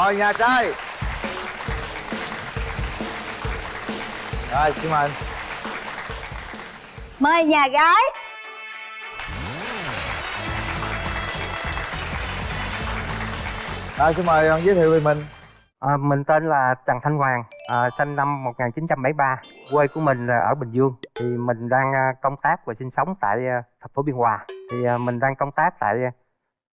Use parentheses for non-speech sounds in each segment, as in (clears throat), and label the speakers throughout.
Speaker 1: mời nhà trai rồi xin mời
Speaker 2: mời nhà gái
Speaker 1: rồi xin mời giới thiệu về mình
Speaker 3: À, mình tên là Trần Thanh Hoàng, à, sinh năm 1973, quê của mình là ở Bình Dương. Thì mình đang à, công tác và sinh sống tại à, thành phố Biên Hòa. Thì à, mình đang công tác tại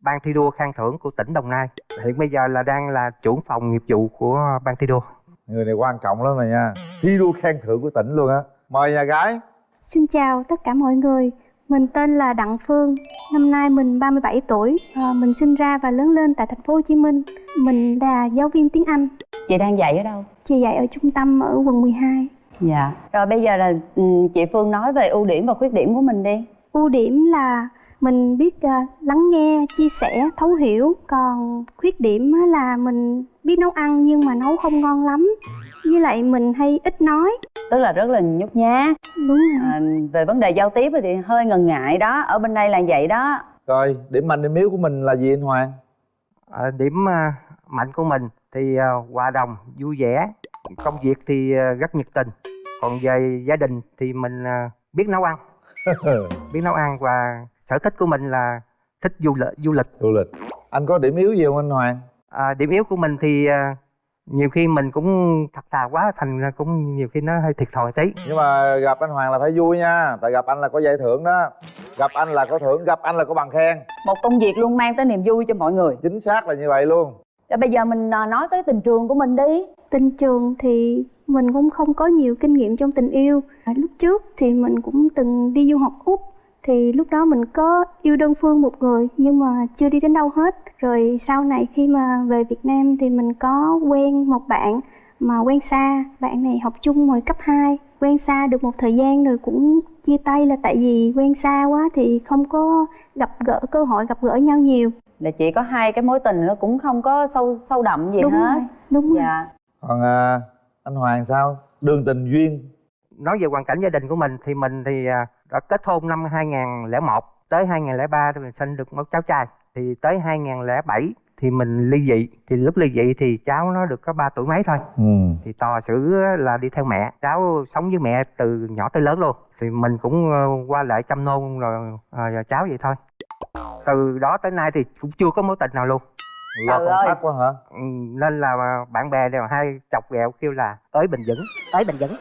Speaker 3: ban thi đua khen thưởng của tỉnh Đồng Nai. Hiện bây giờ là đang là trưởng phòng nghiệp vụ của ban thi đua.
Speaker 1: người này quan trọng lắm này nha thi đua khen thưởng của tỉnh luôn á mời nhà gái
Speaker 4: Xin chào tất cả mọi người. Mình tên là Đặng Phương, năm nay mình 37 tuổi. À, mình sinh ra và lớn lên tại thành phố Hồ Chí Minh. Mình là giáo viên tiếng Anh.
Speaker 2: chị đang dạy ở đâu
Speaker 4: Chị dạy ở trung tâm ở quận 12.
Speaker 2: dạ rồi bây giờ là ừ, chị phương nói về ưu điểm và khuyết điểm của mình đi
Speaker 4: Ưu điểm là mình biết à, lắng nghe, chia sẻ, thấu hiểu. Còn khuyết điểm là mình biết nấu ăn nhưng mà nấu không ngon lắm. Với lại mình hay ít nói.
Speaker 2: tức là rất là nhút nhát
Speaker 4: Đúng rồi.
Speaker 2: à, về vấn đề giao tiếp thì hơi ngần ngại đó ở bên đây là vậy đó
Speaker 1: rồi điểm mạnh điểm yếu của mình là gì anh hoàng
Speaker 3: À, điểm à, mạnh của mình thì à, hòa đồng, vui vẻ, công việc thì à, rất nhiệt tình. Còn về gia đình thì mình à, biết nấu ăn, (laughs) biết nấu ăn và sở thích của mình là thích du lịch. Du lịch.
Speaker 1: du lịch. Anh có điểm yếu gì không anh hoàng?
Speaker 3: À, điểm yếu của mình thì à, nhiều khi mình cũng thật thà quá thành ra cũng nhiều khi nó hơi thiệt thòi tí.
Speaker 1: Nhưng mà gặp anh hoàng là phải vui nha. Tại gặp anh là có giải thưởng đó. Gặp anh là có thưởng gặp anh là có bằng khen.
Speaker 2: Một công việc luôn mang tới niềm vui cho mọi người.
Speaker 1: Chính xác là như vậy luôn.
Speaker 2: Rồi bây giờ mình à, nói tới tình trường của mình đi.
Speaker 4: Tình trường thì mình cũng không có nhiều kinh nghiệm trong tình yêu. Lúc trước thì mình cũng từng đi du học Úc thì lúc đó mình có yêu đơn phương một người nhưng mà chưa đi đến đâu hết. Rồi sau này khi mà về Việt Nam thì mình có quen một bạn mà quen xa, bạn này học chung hồi cấp 2, quen xa được một thời gian rồi cũng chia tay là tại vì quen xa quá thì không có gặp gỡ cơ hội gặp gỡ nhau nhiều.
Speaker 2: là chị có hai cái mối tình nó cũng không có sâu sâu đậm gì
Speaker 4: đúng
Speaker 2: hết
Speaker 4: rồi, đúng rồi.
Speaker 2: dạ
Speaker 1: còn à, anh hoàng sao đường tình duyên
Speaker 3: nói về hoàn cảnh gia đình của mình thì mình thì à, đã kết hôn năm 2001 tới 2003 thì mình sinh được một cháu trai. Thì tới 2007 thì mình ly dị. Thì lúc ly dị thì cháu nó được có 3 tuổi mấy thôi.
Speaker 1: Ừ.
Speaker 3: thì tò xử là đi theo mẹ. Cháu sống với mẹ từ nhỏ tới lớn luôn. Thì mình cũng ờ, qua lại chăm nom rồi ờ, cháu vậy thôi. Từ đó tới nay thì cũng chưa có mối tình nào luôn.
Speaker 1: Lo công
Speaker 2: ơi.
Speaker 1: tác quá hả?
Speaker 3: Ừ, nên là bạn bè đều hay chọc ghẹo kêu là ới bình vững ới bình vững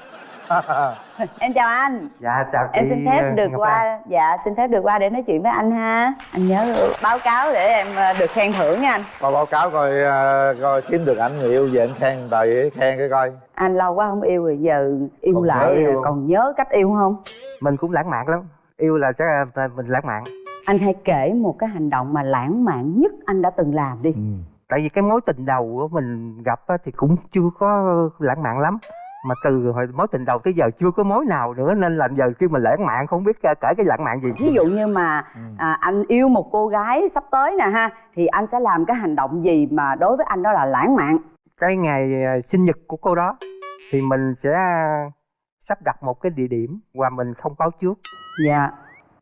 Speaker 2: em chào anh.
Speaker 3: Dạ chào chị
Speaker 2: em xin phép được
Speaker 3: Ngọc Lan.
Speaker 2: qua dạ xin phép được qua để nói chuyện với anh ha. Anh nhớ báo cáo để em ờ, được khen thưởng nha anh.
Speaker 1: Coi báo cáo coi à, coi kiếm được anh người yêu về anh khen vậy khen cái coi.
Speaker 2: Anh lâu quá không yêu rồi giờ yêu
Speaker 1: Còn
Speaker 2: lại
Speaker 1: nhớ yêu không?
Speaker 2: còn nhớ cách yêu không?
Speaker 3: Mình cũng lãng mạn lắm. Yêu là chắc là mình lãng mạn.
Speaker 2: Anh hãy kể một cái hành động mà lãng mạn nhất anh đã từng làm đi.
Speaker 1: Ừ.
Speaker 3: tại vì cái mối tình đầu của mình gặp thì cũng chưa có lãng mạn lắm mà từ hồi mối tình đầu tới giờ chưa có mối nào nữa nên là giờ khi mình lãng mạn không biết kể cái lãng mạn gì.
Speaker 2: Ví dụ như mà
Speaker 1: Ừ.
Speaker 2: à, anh yêu một cô gái sắp tới nè ha thì anh sẽ làm cái hành động gì mà đối với anh đó là lãng mạn?
Speaker 3: Cái ngày ờ, sinh nhật của cô đó thì mình sẽ sắp đặt một cái địa điểm và mình không báo trước.
Speaker 2: Dạ.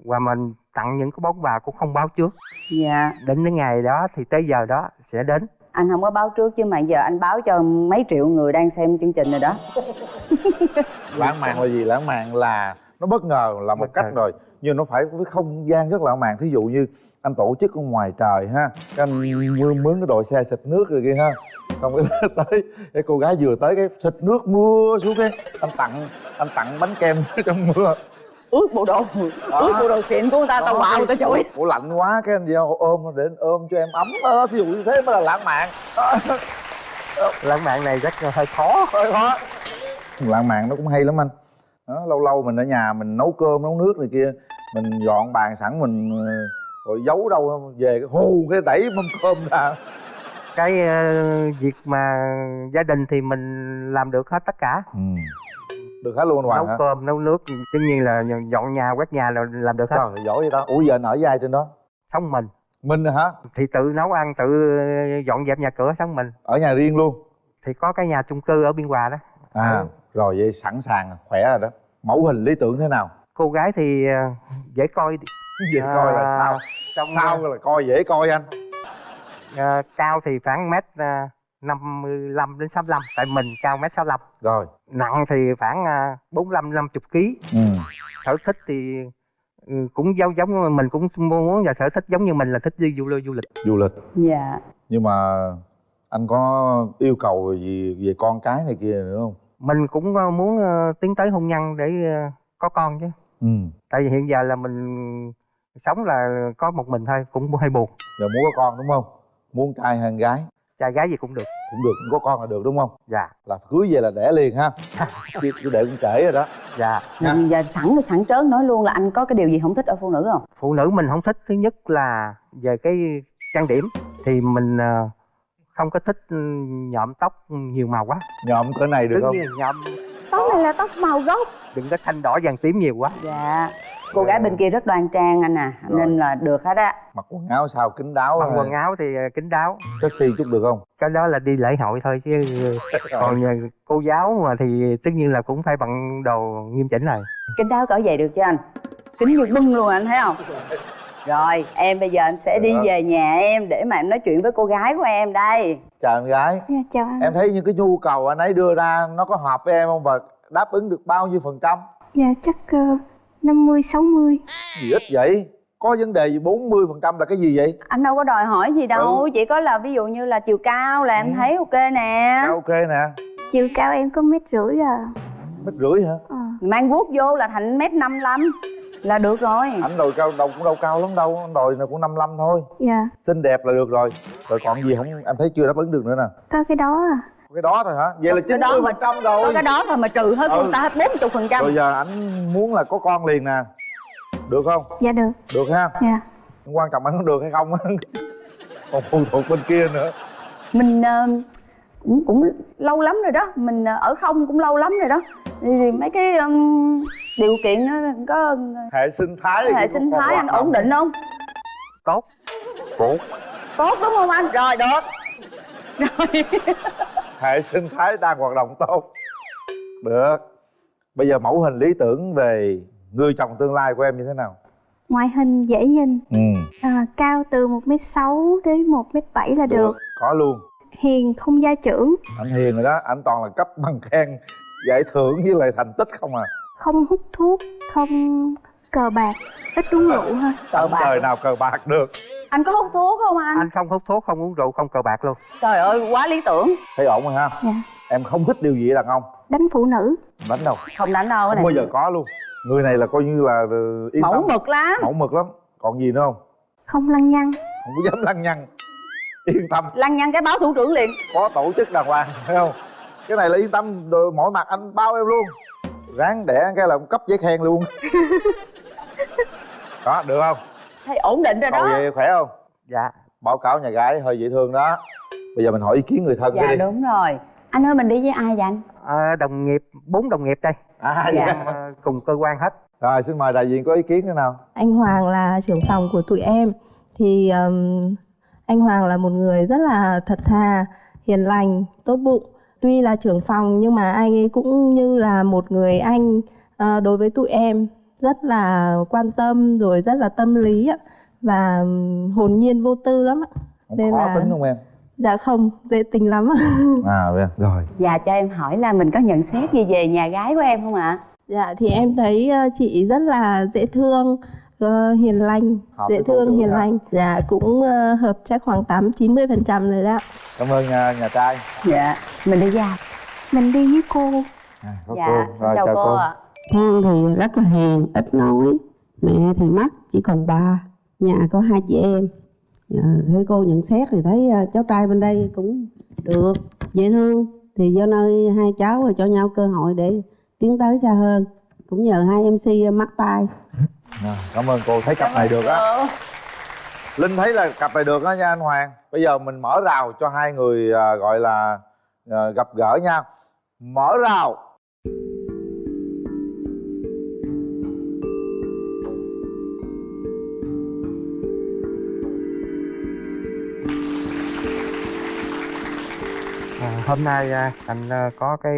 Speaker 3: Và mình tặng những cái món quà cũng không báo trước.
Speaker 2: Dạ.
Speaker 3: Đến cái ngày đó thì tới giờ đó sẽ đến
Speaker 2: anh không có báo trước chứ mà giờ anh báo cho mấy triệu người đang xem chương trình rồi đó. (laughs)
Speaker 1: Lãng mạn là gì? Lãng mạn là nó bất ngờ là một cách rồi. Nhưng nó phải với không gian rất lãng mạn. Thí dụ như anh tổ chức ở ngoài trời ha cái anh mướn, mướn cái đội xe xịt nước rồi kia ha. Xong cái (laughs) tới cái cô gái vừa tới cái xịt nước mưa xuống cái anh tặng anh tặng bánh kem (laughs) trong mưa
Speaker 2: ướt bộ đồ. Ướt bộ đồ xịn của người ta tao
Speaker 1: Đó,
Speaker 2: wow tao chửi.
Speaker 1: ủa lạnh quá cái anh giao ôm để anh ôm cho em ấm đó thí dụ như thế mới là lãng mạn. (laughs)
Speaker 3: Lãng mạn này rất là hơi khó.
Speaker 1: Thôi khó. Lãng mạn nó cũng hay lắm anh. Đó, lâu lâu mình ở nhà mình nấu cơm nấu nước này kia mình dọn bàn sẵn mình ờ, rồi giấu đâu về cái hù cái đẩy mâm cơm ra.
Speaker 3: Cái ờ, việc mà gia đình thì mình làm được hết tất cả.
Speaker 1: Ừ. được hết luôn hoàng
Speaker 3: nấu
Speaker 1: hả?
Speaker 3: cơm nấu nước tất nhiên là dọn nhà quét nhà là làm được hết.
Speaker 1: Trời giỏi vậy ta. Ủa giờ ở với ai trên đó.
Speaker 3: Sống mình.
Speaker 1: Mình hả?
Speaker 3: Thì tự nấu ăn tự dọn dẹp nhà cửa sống mình.
Speaker 1: Ở nhà riêng luôn?
Speaker 3: Thì có cái nhà chung cư ở biên hòa đó.
Speaker 1: À
Speaker 3: Ừ.
Speaker 1: rồi vậy sẵn sàng khỏe rồi đó. Mẫu hình lý tưởng thế nào?
Speaker 3: Cô gái thì ờ, dễ coi
Speaker 1: dễ coi là
Speaker 3: À,
Speaker 1: sao?
Speaker 3: trong
Speaker 1: sao là coi dễ coi anh?
Speaker 3: Ờ, cao thì khoảng mét ờ, 55 đến 65 tại mình cao mét 65
Speaker 1: rồi.
Speaker 3: Nặng thì khoảng à, 45 50 kg
Speaker 1: ừ.
Speaker 3: sở thích thì ừ, cũng giống giống mình cũng muốn và sở thích giống như mình là thích đi du lịch du lịch.
Speaker 1: Du lịch.
Speaker 2: Dạ.
Speaker 1: Nhưng mà anh có yêu cầu gì về con cái này kia nữa không?
Speaker 3: Mình cũng ờ, muốn ờ, tiến tới hôn nhân để ờ, có con chứ.
Speaker 1: Ừ.
Speaker 3: Tại vì hiện giờ là mình sống là có một mình thôi cũng hơi buồn.
Speaker 1: Giờ muốn có con đúng không? Muốn trai hay con gái
Speaker 3: trai gái gì cũng được.
Speaker 1: Cũng được có con là được đúng không?
Speaker 3: Dạ.
Speaker 1: Là cưới về là đẻ liền ha. Chứ chứ để cũng trễ rồi đó.
Speaker 3: Dạ.
Speaker 2: Mình giờ sẵn sẵn trớn nói luôn là anh có cái điều gì không thích ở phụ nữ không?
Speaker 3: Phụ nữ mình không thích. Thứ nhất là về cái trang điểm thì mình ờ, không có thích ừ, nhuộm tóc nhiều màu quá.
Speaker 1: Nhộm cỡ này được
Speaker 3: tất
Speaker 1: không?
Speaker 3: nhuộm.
Speaker 2: Tóc này là tóc màu gốc.
Speaker 3: Đừng có xanh đỏ vàng tím nhiều quá.
Speaker 2: Dạ cô gái bên kia rất đoan trang anh à
Speaker 1: Rồi.
Speaker 2: nên là được hết á.
Speaker 1: Mặc quần áo sao kín đáo
Speaker 3: mặc
Speaker 1: hay
Speaker 3: quần áo thì ờ, kín đáo.
Speaker 1: Sexy chút được không?
Speaker 3: Cái đó là đi lễ hội thôi chứ (laughs) còn ờ, cô giáo mà thì tất nhiên là cũng phải bằng đồ nghiêm chỉnh rồi.
Speaker 2: Kính đáo cỡ vậy được chứ anh? Kính như bưng luôn anh thấy không? Rồi em bây giờ anh sẽ đi
Speaker 1: Được.
Speaker 2: về nhà em để mà em nói chuyện với cô gái của em đây.
Speaker 1: Chào em gái.
Speaker 4: Dạ chào anh.
Speaker 1: Em thấy những cái nhu cầu anh ấy đưa ra nó có hợp với em không và đáp ứng được bao nhiêu phần trăm?
Speaker 4: Dạ chắc uh, 50 60
Speaker 1: gì ít vậy? Có vấn đề gì 40 phần trăm là cái gì vậy?
Speaker 2: Anh đâu có đòi hỏi gì đâu
Speaker 1: Ừ.
Speaker 2: chỉ có là ví dụ như là chiều cao là em
Speaker 1: Ừ.
Speaker 2: thấy ok nè.
Speaker 1: Ok nè.
Speaker 4: Chiều cao em có mét rưỡi à.
Speaker 1: Mét rưỡi hả?
Speaker 4: Ờ,
Speaker 2: mang guốc vô là thành mét năm là được rồi.
Speaker 1: Anh đòi cao đầu cũng đâu cao lắm đâu anh đòi là cũng 55 thôi.
Speaker 4: Dạ.
Speaker 1: Xinh đẹp là được rồi. Rồi còn gì không? Em thấy chưa đáp ứng được nữa nè.
Speaker 4: Có cái đó à
Speaker 1: cái đó thôi hả? Vậy là
Speaker 2: Cái đó
Speaker 1: 90
Speaker 2: mà-
Speaker 1: phần trăm
Speaker 2: có
Speaker 1: rồi
Speaker 2: cái đó thôi mà trừ hết
Speaker 1: Ừ.
Speaker 2: ta hết bốn chục phần trăm.
Speaker 1: Rồi giờ anh muốn là có con liền nè. Được không?
Speaker 4: Dạ được.
Speaker 1: Được ha.
Speaker 4: Dạ.
Speaker 1: Quan trọng anh có được hay không. (laughs) Còn phụ thuộc bên kia nữa.
Speaker 2: Mình ờ, cũng cũng lâu lắm rồi đó. Mình ờ, ở không cũng lâu lắm rồi đó. Thì, mấy cái ừm, điều kiện nó có
Speaker 1: hệ sinh thái
Speaker 2: hệ sinh
Speaker 1: có
Speaker 2: thái anh ổn định không?
Speaker 3: Tốt.
Speaker 1: Tốt.
Speaker 2: Tốt đúng không anh? Rồi được. rồi (laughs)
Speaker 1: hệ sinh thái đang hoạt động tốt. Được. Bây giờ mẫu hình lý tưởng về người chồng tương lai của em như thế nào?
Speaker 4: Ngoại hình dễ nhìn.
Speaker 1: Ừ.
Speaker 4: À, cao từ 1m6 đến 1m7 là được.
Speaker 1: có luôn.
Speaker 4: Hiền không gia trưởng.
Speaker 1: Anh hiền rồi đó. Anh toàn là cấp bằng khen giải thưởng với lại thành tích không à?
Speaker 4: Không hút thuốc không cờ bạc. Ít uống rượu ha.
Speaker 2: Cờ bạc
Speaker 1: đời nào cờ bạc được
Speaker 2: anh có hút thuốc không anh?
Speaker 3: anh không hút thuốc không uống rượu không cờ bạc luôn.
Speaker 2: Trời ơi quá lý tưởng.
Speaker 1: Thấy ổn rồi ha?
Speaker 4: Dạ.
Speaker 1: Em không thích điều gì ở đàn ông.
Speaker 4: Đánh phụ nữ.
Speaker 1: Đánh đâu?
Speaker 2: Không đánh đâu
Speaker 1: không
Speaker 2: cái này
Speaker 1: bao giờ có luôn. Người này là coi như là ờ, yên
Speaker 2: mẫu
Speaker 1: tâm.
Speaker 2: mực lắm.
Speaker 1: Mẫu mực lắm. Còn gì nữa không?
Speaker 4: Không lăng nhăng.
Speaker 1: Không có dám lăng nhăng. Yên tâm.
Speaker 2: Lăng nhăng cái báo thủ trưởng liền.
Speaker 1: Có tổ chức đàng hoàng thấy không? Cái này là yên tâm. Mọi mặt anh bao em luôn. Ráng đẻ cái là cấp giấy khen luôn. (laughs) Đó được không
Speaker 2: thấy ổn định rồi đó.
Speaker 1: vậy khỏe không?
Speaker 3: Dạ.
Speaker 1: Báo cáo nhà gái hơi dễ thương đó. Bây giờ mình hỏi ý kiến người thân
Speaker 2: dạ
Speaker 1: đi.
Speaker 2: đúng rồi. Anh ơi mình đi với ai vậy anh?
Speaker 3: Ờ, đồng nghiệp bốn đồng nghiệp đây.
Speaker 1: À
Speaker 2: Dạ.
Speaker 1: dạ.
Speaker 3: Cùng cơ quan hết.
Speaker 1: Rồi xin mời đại diện có ý kiến thế nào?
Speaker 5: Anh Hoàng là trưởng phòng của tụi em. Thì um, anh Hoàng là một người rất là thật thà, hiền lành, tốt bụng. Tuy là trưởng phòng nhưng mà anh ấy cũng như là một người anh ờ, đối với tụi em rất là quan tâm rồi rất là tâm lý ạ và hồn nhiên vô tư lắm ạ.
Speaker 1: không
Speaker 5: Nên
Speaker 1: khó
Speaker 5: là-
Speaker 1: tính không em
Speaker 5: Dạ không, dễ tính lắm ạ. (laughs)
Speaker 1: à vậy. rồi
Speaker 2: dạ cho em hỏi là mình có nhận xét gì về nhà gái của em không ạ
Speaker 5: Dạ thì em thấy ờ, chị rất là dễ thương, ờ, hiền lành,
Speaker 1: Hợp
Speaker 5: dễ thương, hiền
Speaker 1: ha.
Speaker 5: lành. Dạ cũng ờ, hợp chắc khoảng 8 90 phần trăm rồi đó.
Speaker 1: cảm ơn nhà, nhà trai
Speaker 2: dạ mình đi ai
Speaker 4: mình đi với cô
Speaker 1: à, có
Speaker 2: dạ
Speaker 1: cô rồi
Speaker 2: chào,
Speaker 1: chào
Speaker 2: cô,
Speaker 1: cô
Speaker 2: ạ
Speaker 6: Thang thì rất là hiền, ít nói. Mẹ thì mất, chỉ còn ba Nhà có hai chị em. Dạ, Thấy cô nhận xét thì thấy ờ, cháu trai bên đây cũng được Dễ thương. Thì do nơi hai cháu rồi cho nhau cơ hội để tiến tới xa hơn. Cũng nhờ hai MC mắc tay
Speaker 1: à, cảm ơn cô. Thấy cặp này được á. Linh thấy là cặp này được á nha anh hoàng. Bây giờ mình mở rào cho hai người à, gọi là à, gặp gỡ nha mở rào
Speaker 3: hôm nay à, anh ờ, có cái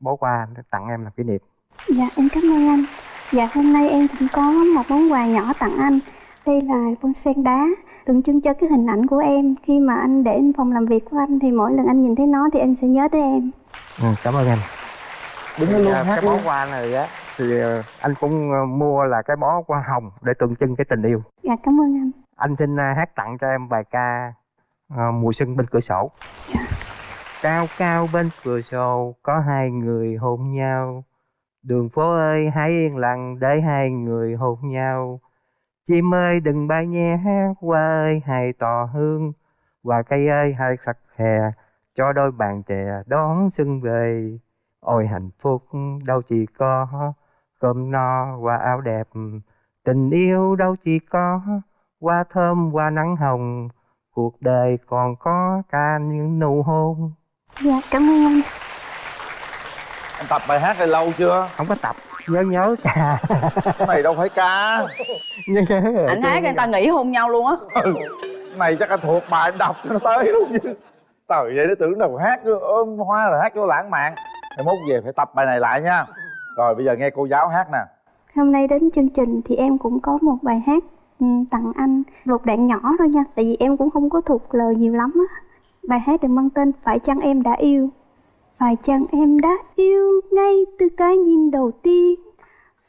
Speaker 3: bó quà để tặng em làm kỷ niệm.
Speaker 4: Dạ em cảm ơn anh. Dạ hôm nay em cũng có một món quà nhỏ tặng anh. Đây là bông sen đá tượng trưng cho cái hình ảnh của em. Khi mà anh để lên phòng làm việc của anh thì mỗi lần anh nhìn thấy nó thì anh sẽ nhớ tới em.
Speaker 3: Ừ, cảm ơn em.
Speaker 1: Đứng đó luôn
Speaker 3: À,
Speaker 1: hát
Speaker 3: cái bó hoa này á thì ờ, anh cũng mua là cái bó hoa hồng để tượng trưng cái tình yêu.
Speaker 4: Dạ cảm ơn anh.
Speaker 3: Anh xin à, hát tặng cho em bài ca à, mùa xuân bên cửa sổ cao cao bên cửa sổ, có hai người hôn nhau. Đường phố ơi, hãy yên lặng để hai người hôn nhau. Chim ơi, đừng bay nhé hoa ơi, hãy tỏ hương. Và cây ơi, hãy khắc khè, cho đôi bạn trẻ đón xuân về. Ôi hạnh phúc, đâu chỉ có cơm no và áo đẹp. Tình yêu đâu chỉ có hoa thơm, hoa nắng hồng. Cuộc đời còn có cả những nụ hôn
Speaker 4: dạ cảm ơn anh.
Speaker 1: Anh tập bài hát này lâu chưa?
Speaker 3: Không có tập nhớ nhớ. Ca (laughs)
Speaker 1: cái này đâu phải ca.
Speaker 3: Nhớ nhớ.
Speaker 2: Anh hát người ta nghĩ hôn nhau luôn á.
Speaker 1: Ừ. này chắc anh thuộc bài anh đọc cho nó tới luôn chứ. Trời vậy nó tưởng đâu hát ôm hoa rồi hát cho lãng mạn. Mai mốt về phải tập bài này lại nha. Rồi bây giờ nghe cô giáo hát nè.
Speaker 4: Hôm nay đến chương trình thì em cũng có một bài hát ừ, tặng anh. Một đoạn nhỏ thôi nha tại vì em cũng không có thuộc lời nhiều lắm á bài hát được mang tên phải chăng em đã yêu? Phải chăng em đã yêu ngay từ cái nhìn đầu tiên?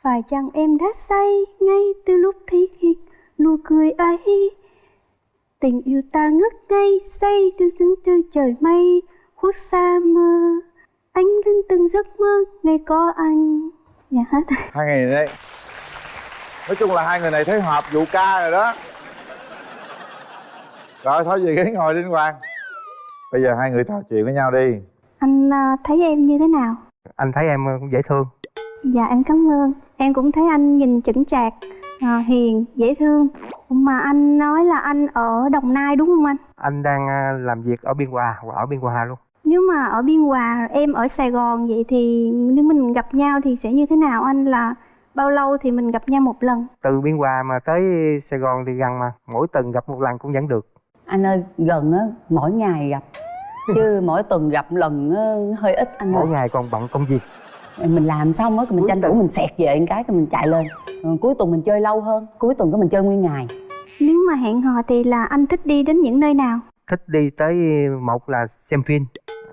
Speaker 4: Phải chăng em đã say ngay từ lúc thấy nụ cười ấy? Tình yêu ta ngất ngây say từ những từ trời mây, khuất xa mơ. Anh lên từng giấc mơ, ngày có anh. Dạ hết. (laughs)
Speaker 1: Hai người này đây. Nói chung là hai người này thấy hợp vụ ca rồi đó. Rồi thôi, về ghế ngồi đi anh hoàng bây giờ hai người trò chuyện với nhau đi.
Speaker 4: Anh à, thấy em như thế nào?
Speaker 3: Anh thấy em cũng dễ thương.
Speaker 4: Dạ em cảm ơn. Em cũng thấy anh nhìn chững chạc à, hiền dễ thương. Mà anh nói là anh ở đồng nai đúng không anh?
Speaker 3: Anh đang làm việc ở biên hòa và ở biên hòa luôn.
Speaker 4: Nếu mà ở biên hòa em ở sài gòn vậy thì nếu mình gặp nhau thì sẽ như thế nào? Anh là bao lâu thì mình gặp nhau một lần?
Speaker 3: Từ biên hòa mà tới sài gòn thì gần mà mỗi tuần gặp một lần cũng vẫn được
Speaker 2: anh ơi gần á mỗi ngày gặp. Chứ (laughs) mỗi tuần gặp lần á, hơi ít anh
Speaker 3: mỗi
Speaker 2: ơi.
Speaker 3: ngày còn bận công việc.
Speaker 2: Mình làm xong á mình tranh thủ mình xẹt về một cái rồi mình chạy lên. Rồi cuối tuần mình chơi lâu hơn cuối tuần có mình chơi nguyên ngày.
Speaker 4: Nếu mà hẹn hò thì là anh thích đi đến những nơi nào?
Speaker 3: Thích đi tới một là xem phim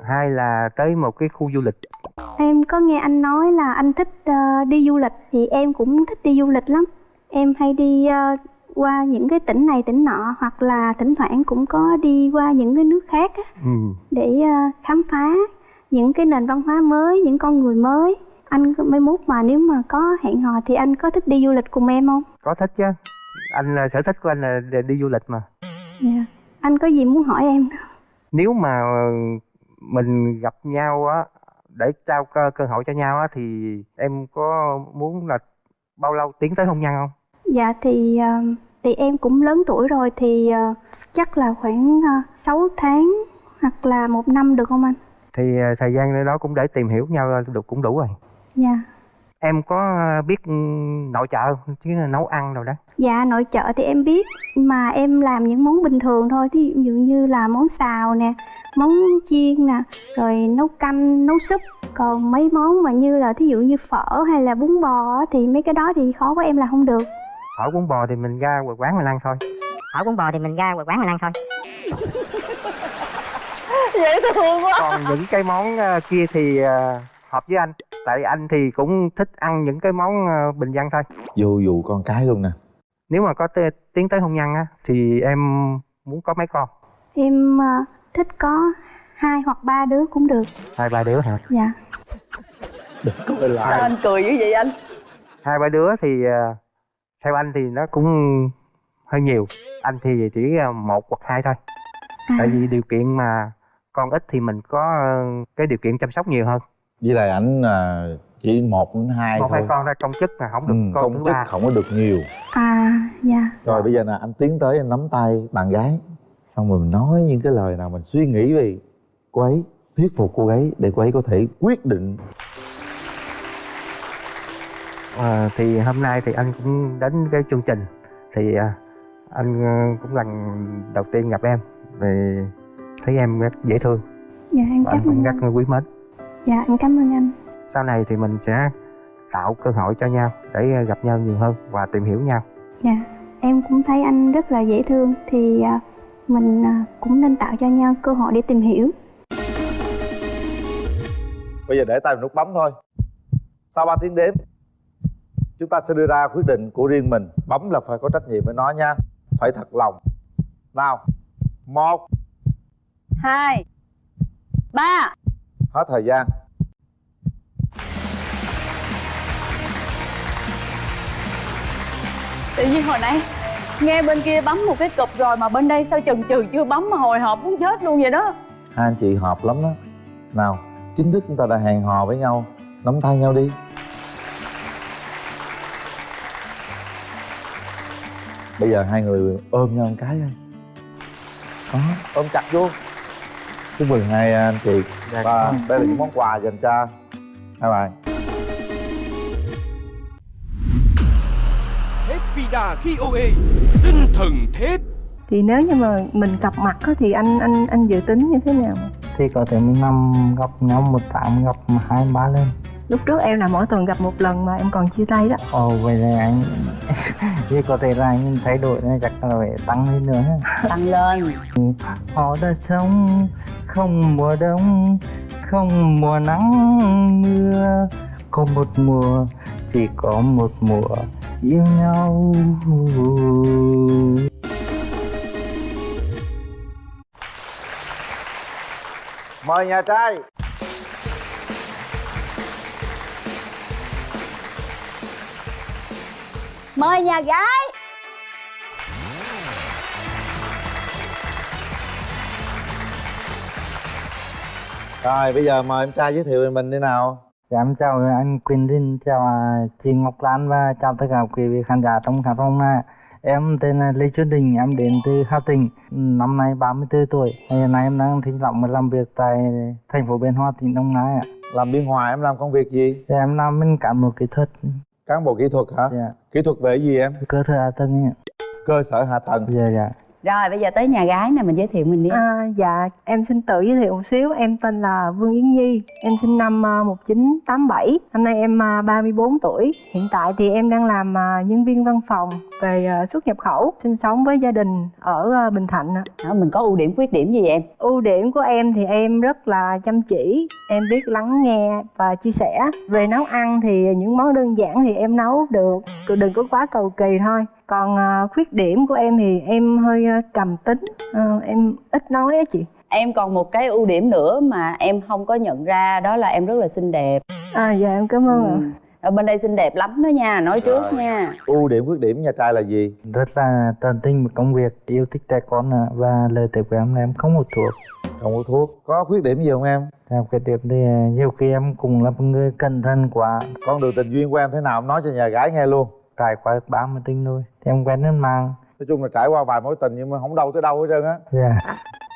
Speaker 3: hai là tới một cái khu du lịch.
Speaker 4: Em có nghe anh nói là anh thích ờ, đi du lịch thì em cũng thích đi du lịch lắm. Em hay đi ờ, qua những cái tỉnh này tỉnh nọ hoặc là thỉnh thoảng cũng có đi qua những cái nước khác á,
Speaker 3: ừ.
Speaker 4: để ờ, khám phá những cái nền văn hóa mới những con người mới. Anh mai mốt mà nếu mà có hẹn hò thì anh có thích đi du lịch cùng em không?
Speaker 3: Có thích chứ. Anh là sở thích của anh là đi du lịch mà.
Speaker 4: Dạ. Anh có gì muốn hỏi em?
Speaker 3: Nếu mà mình gặp nhau á để trao cơ, cơ hội cho nhau á thì em có muốn là bao lâu tiến tới hôn nhân không
Speaker 4: dạ thì ờ, thì em cũng lớn tuổi rồi thì ờ, chắc là khoảng uh, 6 tháng hoặc là một năm được không anh?
Speaker 3: Thì thời gian đó cũng để tìm hiểu nhau được cũng đủ rồi.
Speaker 4: Dạ.
Speaker 3: Em có biết ừ, nội trợ chứ nấu ăn rồi đó.
Speaker 4: Dạ nội trợ thì em biết mà em làm những món bình thường thôi. Thí dụ như là món xào nè món chiên nè rồi nấu canh nấu súp. Còn mấy món mà như là thí dụ như phở hay là bún bò thì mấy cái đó thì khó của em là không được
Speaker 3: phở bún bò thì mình ra quán mình ăn thôi.
Speaker 7: Phở bún bò thì mình ra quán mình ăn thôi. (laughs)
Speaker 2: Dễ thương quá.
Speaker 3: Còn những cái món à, kia thì à, hợp với anh. Tại anh thì cũng thích ăn những cái món à, bình dân thôi.
Speaker 1: Vô vụ con cái luôn nè.
Speaker 3: Nếu mà có tiến tới hôn nhân á thì em muốn có mấy con?
Speaker 4: Em ờ, thích có hai hoặc ba đứa cũng được.
Speaker 3: Hai ba đứa hả?
Speaker 4: Dạ.
Speaker 1: Coi
Speaker 2: sao
Speaker 1: lại.
Speaker 2: Anh cười dữ vậy anh?
Speaker 3: Hai ba đứa thì theo anh thì nó cũng hơi nhiều. Anh thì chỉ à, một hoặc hai thôi.
Speaker 4: À,
Speaker 3: tại vì điều kiện mà con ít thì mình có ờ, cái điều kiện chăm sóc nhiều hơn.
Speaker 1: Với lại ảnh là chỉ một đến hai
Speaker 3: một
Speaker 1: thôi.
Speaker 3: hai con ra công chức mà không được
Speaker 1: ừ,
Speaker 3: con
Speaker 1: công
Speaker 3: thứ
Speaker 1: chức
Speaker 3: ba.
Speaker 1: không có được nhiều.
Speaker 4: À dạ.
Speaker 1: Rồi bây giờ nè anh tiến tới anh nắm tay bạn gái. Xong rồi mình nói những cái lời nào mình suy nghĩ về cô ấy thuyết phục cô ấy để cô ấy có thể quyết định
Speaker 3: Ờ, thì hôm nay thì anh cũng đến cái chương trình. Thì à, anh ờ, cũng lần đầu tiên gặp em thì thấy em rất dễ thương.
Speaker 4: Dạ em
Speaker 3: và anh
Speaker 4: cảm
Speaker 3: cũng
Speaker 4: ơn
Speaker 3: rất
Speaker 4: anh.
Speaker 3: quý mến.
Speaker 4: Dạ em cảm ơn anh.
Speaker 3: Sau này thì mình sẽ tạo cơ hội cho nhau để gặp nhau nhiều hơn và tìm hiểu nhau.
Speaker 4: Dạ em cũng thấy anh rất là dễ thương thì à, mình à, cũng nên tạo cho nhau cơ hội để tìm hiểu.
Speaker 1: Bây giờ để tay vào nút bấm thôi. Sau 3 tiếng đếm chúng ta sẽ đưa ra quyết định của riêng mình. Bấm là phải có trách nhiệm với nó nha. Phải thật lòng. Nào. Một.
Speaker 2: Hai. Ba.
Speaker 1: Hết thời gian.
Speaker 2: Tự nhiên hồi nãy nghe bên kia bấm một cái cụp rồi mà bên đây sao chần chừ chưa bấm mà hồi hộp muốn chết luôn vậy đó.
Speaker 1: Hai anh chị hợp lắm đó. Nào chính thức chúng ta đã hẹn hò với nhau nắm tay nhau đi bây giờ hai người ôm nhau một cái thôi. Đó ôm chặt vô. Chúc mừng hai anh chị.
Speaker 8: Dạ,
Speaker 1: và đây là những món quà dành cho hai bạn.
Speaker 9: Thép Vida KOA Tinh thần thép.
Speaker 10: Thì nếu như mà mình cặp mặt á, thì anh anh anh dự tính như thế nào?
Speaker 8: Thì có thể mình năm gặp nhau một tháng gặp hai ba lần
Speaker 10: lúc trước em là mỗi tuần gặp một lần mà em còn chia tay đó.
Speaker 8: Ồ vậy là anh (laughs) thì có thể là anh thay đổi nên chắc là phải tăng lên nữa
Speaker 2: tăng lên.
Speaker 8: Họ đã sống không mùa đông không mùa nắng mưa. Có một mùa chỉ có một mùa yêu nhau.
Speaker 1: Mời nhà trai
Speaker 2: mời nhà gái
Speaker 1: rồi bây giờ mời em trai giới thiệu về mình đi nào
Speaker 8: Dạ, em chào anh Quỳnh Linh, chào à, chị Ngọc Lan và chào tất cả quý vị khán giả trong khán phòng này. Em tên là Lê Xuân Đình, em đến từ Hà Tĩnh, năm nay 34 tuổi. Hiện nay em đang sinh sống và làm việc tại thành phố Biên Hòa, tỉnh Đồng Nai ạ.
Speaker 1: làm biên hòa em làm công việc gì
Speaker 8: Dạ, em làm bên cán bộ kỹ thuật,
Speaker 1: cán bộ kỹ thuật hả?
Speaker 8: Dạ,
Speaker 1: kỹ thuật về gì em?
Speaker 8: Cơ sở hạ tầng
Speaker 1: cơ sở hạ tầng.
Speaker 8: Dạ, dạ.
Speaker 2: Rồi bây giờ tới nhà gái nè mình giới thiệu mình đi.
Speaker 10: À, dạ em xin tự giới thiệu một xíu. Em tên là Vương Yến Nhi. Em sinh năm à, 1987 năm nay em à, 34 tuổi. Hiện tại thì em đang làm à, nhân viên văn phòng về à, xuất nhập khẩu sinh sống với gia đình ở à, Bình Thạnh ạ.
Speaker 2: Đó, mình có ưu điểm khuyết điểm gì vậy em?
Speaker 10: Ưu điểm của em thì em rất là chăm chỉ. Em biết lắng nghe và chia sẻ. Về nấu ăn thì những món đơn giản thì em nấu được. Đừng có quá cầu kỳ thôi còn à, khuyết điểm của em thì em hơi à, trầm tính Ờ, em ít nói á chị.
Speaker 2: Em còn một cái ưu điểm nữa mà em không có nhận ra đó là em rất là xinh đẹp.
Speaker 10: À dạ em cảm ơn ạ.
Speaker 2: Ừ. ở bên đây xinh đẹp lắm đó nha nói trước
Speaker 1: Rồi.
Speaker 2: nha.
Speaker 1: Ưu điểm khuyết điểm nhà trai là gì?
Speaker 8: Rất là tận tình với công việc, yêu thích trẻ con và lời tuyệt của em là em không hút thuốc.
Speaker 1: không có thuốc. Có khuyết điểm gì không em?
Speaker 8: Theo cái điểm thì à, nhiều khi em cũng là một người cẩn thận quá,
Speaker 1: con đường tình duyên của em thế nào? Em nói cho nhà gái nghe luôn
Speaker 8: trải qua được 30 tinh thôi. Thì em quen lên mạng.
Speaker 1: nói chung là trải qua vài mối tình nhưng mà không đâu tới đâu hết trơn á
Speaker 8: Dạ.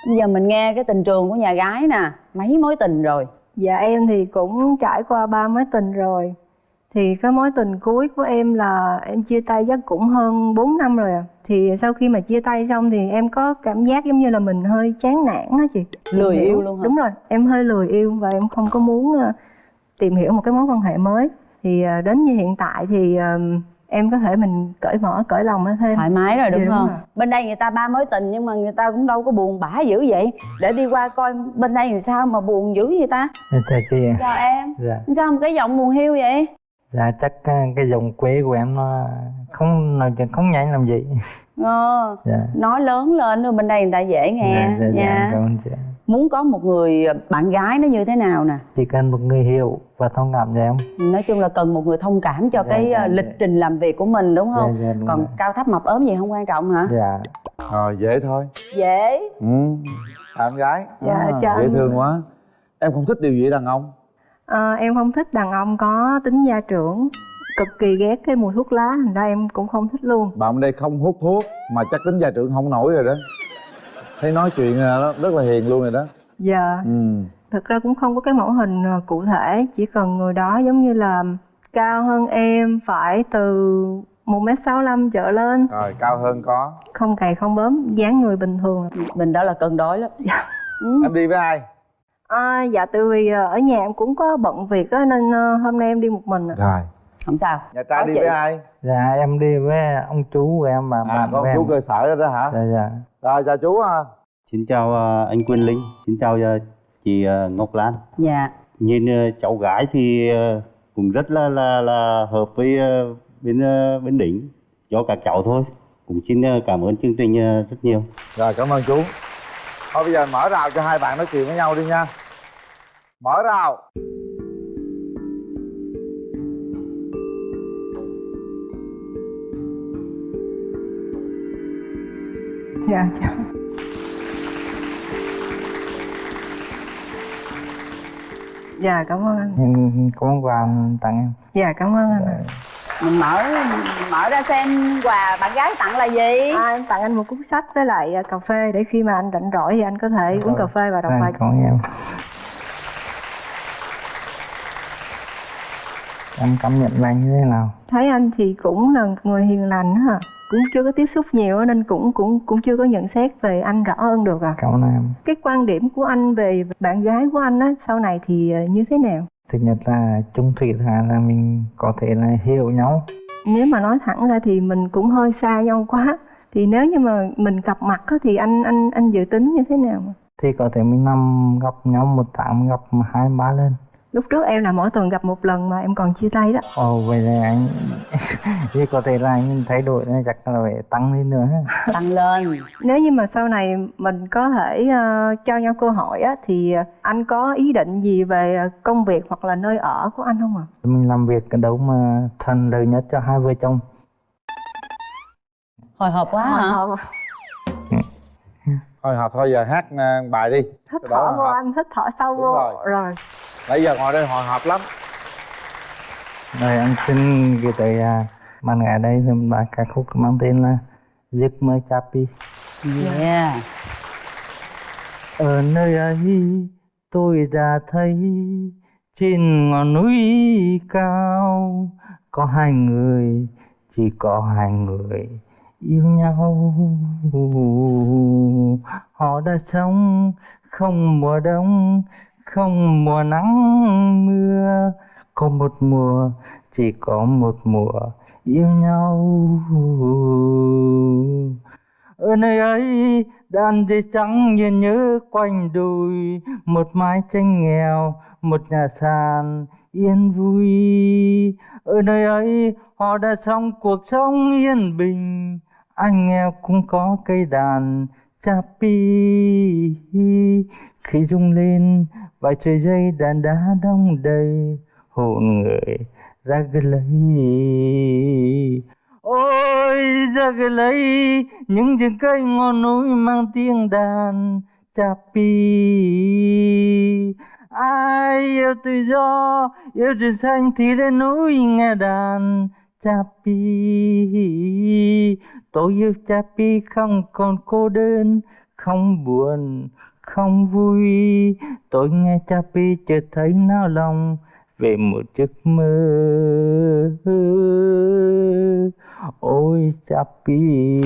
Speaker 2: bây giờ mình nghe cái tình trường của nhà gái nè mấy mối tình rồi
Speaker 10: dạ em thì cũng trải qua ba mối tình rồi thì cái mối tình cuối của em là em chia tay chắc cũng hơn 4 năm rồi à thì sau khi mà chia tay xong thì em có cảm giác giống như là mình hơi chán nản á chị
Speaker 2: Lười
Speaker 10: hiểu.
Speaker 2: yêu luôn hả?
Speaker 10: đúng rồi em hơi lười yêu và em không có muốn ờ, tìm hiểu một cái mối quan hệ mới thì ờ, đến như hiện tại thì ờ, em có thể mình cởi mở cởi lòng thêm
Speaker 2: thoải mái rồi đúng
Speaker 10: Dạ, đúng
Speaker 2: không
Speaker 10: rồi.
Speaker 2: bên đây người ta ba mối tình nhưng mà người ta cũng đâu có buồn bã dữ vậy để đi qua coi bên đây làm sao mà buồn dữ vậy ta
Speaker 8: Dạ, chào chị.
Speaker 2: chào em
Speaker 8: Dạ.
Speaker 2: sao một cái giọng buồn hiu vậy
Speaker 8: Dạ chắc à, cái giọng quê của em nó không nói chuyện không nhanh làm gì.
Speaker 2: ờ,
Speaker 8: Dạ.
Speaker 2: nói lớn lên rồi bên đây người ta dễ nghe
Speaker 8: dạ, dạ, dạ,
Speaker 2: nha
Speaker 8: cảm ơn chị.
Speaker 2: Muốn có một người bạn gái nó như thế nào nè?
Speaker 8: Chỉ cần một người hiểu và thông cảm cho em.
Speaker 2: nói chung là cần một người thông cảm cho
Speaker 8: Dạ,
Speaker 2: cái
Speaker 8: dạ,
Speaker 2: ờ, lịch
Speaker 8: dạ.
Speaker 2: trình làm việc của mình đúng không?
Speaker 8: Dạ, dạ, đúng
Speaker 2: còn
Speaker 8: rồi.
Speaker 2: cao thấp mập ốm gì không quan trọng hả?
Speaker 8: Dạ.
Speaker 1: rồi dễ thôi.
Speaker 2: Dễ.
Speaker 1: Ừ. Em gái.
Speaker 10: Dạ,
Speaker 1: À,
Speaker 10: chào
Speaker 1: dễ
Speaker 10: anh.
Speaker 1: thương quá. Em không thích điều gì đàn ông?
Speaker 10: Ờ, em không thích đàn ông có tính gia trưởng cực kỳ ghét cái mùi thuốc lá thành ra em cũng không thích luôn.
Speaker 1: Bạn bên đây không hút thuốc mà chắc tính gia trưởng không nổi rồi đó thấy nói chuyện là nó rất là hiền luôn rồi đó.
Speaker 10: Dạ.
Speaker 1: Ừ.
Speaker 10: Thực ra cũng không có cái mẫu hình ờ, cụ thể chỉ cần người đó giống như là cao hơn em phải từ một m sáu trở lên.
Speaker 1: Rồi cao hơn có.
Speaker 10: Không cày không bướm dáng người bình thường.
Speaker 2: Mình đó là cân đối lắm. Ừ.
Speaker 1: em đi với ai?
Speaker 10: À, dạ từ vì ờ, ở nhà em cũng có bận việc á nên hôm nay em đi một mình ạ.
Speaker 1: rồi.
Speaker 2: Không sao.
Speaker 1: Nhà trai
Speaker 2: Có
Speaker 1: đi
Speaker 2: chị.
Speaker 1: với ai?
Speaker 8: Dạ em đi với ông chú của em và
Speaker 1: à
Speaker 8: bạn
Speaker 1: con
Speaker 8: của
Speaker 1: chú
Speaker 8: em.
Speaker 1: cơ sở đó đó hả?
Speaker 8: Dạ dạ
Speaker 1: rồi chào chú ha.
Speaker 11: Xin chào ờ, anh Quyên Linh, xin chào ờ, chị ờ, Ngọc Lan.
Speaker 2: dạ.
Speaker 11: Nhìn cháu gái thì cũng rất là là là hợp với bên bên đỉnh. Cho các cháu thôi. Cũng xin cảm ơn chương trình rất nhiều.
Speaker 1: rồi cảm ơn chú. Thôi bây giờ mở rào cho hai bạn nói chuyện với nhau đi nha. Mở rào
Speaker 10: dạ chào. Dạ cảm ơn anh.
Speaker 8: Em có món quà tặng em.
Speaker 10: Dạ cảm ơn anh. Ạ.
Speaker 2: mình mở mở ra xem quà bạn gái tặng là gì.
Speaker 10: À, em tặng anh một cuốn sách với lại à, cà phê để khi mà anh rảnh rỗi thì anh có thể uống cà phê và đọc
Speaker 8: à,
Speaker 10: bài.
Speaker 8: cảm ơn em em cảm nhận là như thế nào?
Speaker 10: Thấy anh thì cũng là người hiền lành hả cũng chưa có tiếp xúc nhiều nên cũng cũng cũng chưa có nhận xét về anh rõ hơn được à.
Speaker 8: Cảm ơn em.
Speaker 10: Cái quan điểm của anh về bạn gái của anh á sau này thì à, như thế nào?
Speaker 8: Thứ nhất là chung thủy thứ hai là mình có thể là hiểu nhau.
Speaker 10: Nếu mà nói thẳng ra thì mình cũng hơi xa nhau quá. Thì nếu như mà mình gặp mặt á, thì anh anh anh dự tính như thế nào?
Speaker 8: Thì có thể mình năm gặp nhau một tháng gặp hai ba lần
Speaker 10: lúc trước em là mỗi tuần gặp một lần mà em còn chia tay đó.
Speaker 8: Ồ vậy là anh (laughs) thì có thể là anh thay đổi nên chắc là phải tăng lên nữa ha.
Speaker 2: tăng lên.
Speaker 10: Nếu như mà sau này mình có thể ờ, cho nhau cơ hội á thì ờ, anh có ý định gì về ờ, công việc hoặc là nơi ở của anh không ạ?
Speaker 8: Mình làm việc cái đâu mà thuận lợi nhất cho hai vợ chồng.
Speaker 2: Hồi hộp quá hả?
Speaker 10: Hồi-
Speaker 1: thôi học thôi giờ hát à, bài đi. Đó
Speaker 10: thở vô anh hít thở sâu
Speaker 1: Đúng
Speaker 10: vô.
Speaker 1: rồi.
Speaker 10: rồi
Speaker 1: nãy giờ ngồi đây hồi hộp lắm.
Speaker 8: Rồi anh xin gửi tới bạn gái đây thì bài ca khúc mang tên là giấc mơ chapi
Speaker 2: yeah.
Speaker 8: Ở nơi ấy tôi đã thấy trên ngọn núi cao có hai người chỉ có hai người yêu nhau. Họ đã sống không mùa đông không mùa nắng mưa. Có một mùa, chỉ có một mùa, yêu nhau. Ở nơi ấy, đàn dây trắng nhìn nhớ quanh đùi. Một mái tranh nghèo, một nhà sàn yên vui. Ở nơi ấy, họ đã sống cuộc sống yên bình. Anh nghèo cũng có cây đàn chapi khi rung lên, vài sợi dây đàn đá đông đầy, hồn người ra lấy. Ôi, ra lấy, những rừng cây ngọn núi mang tiếng đàn chapi ai yêu tự do, yêu rừng xanh thì lên núi nghe đàn chapi. Tôi yêu chapi không còn cô đơn không buồn không vui. Tôi nghe chapi chợt thấy nao lòng về một giấc mơ. Ôi chapi.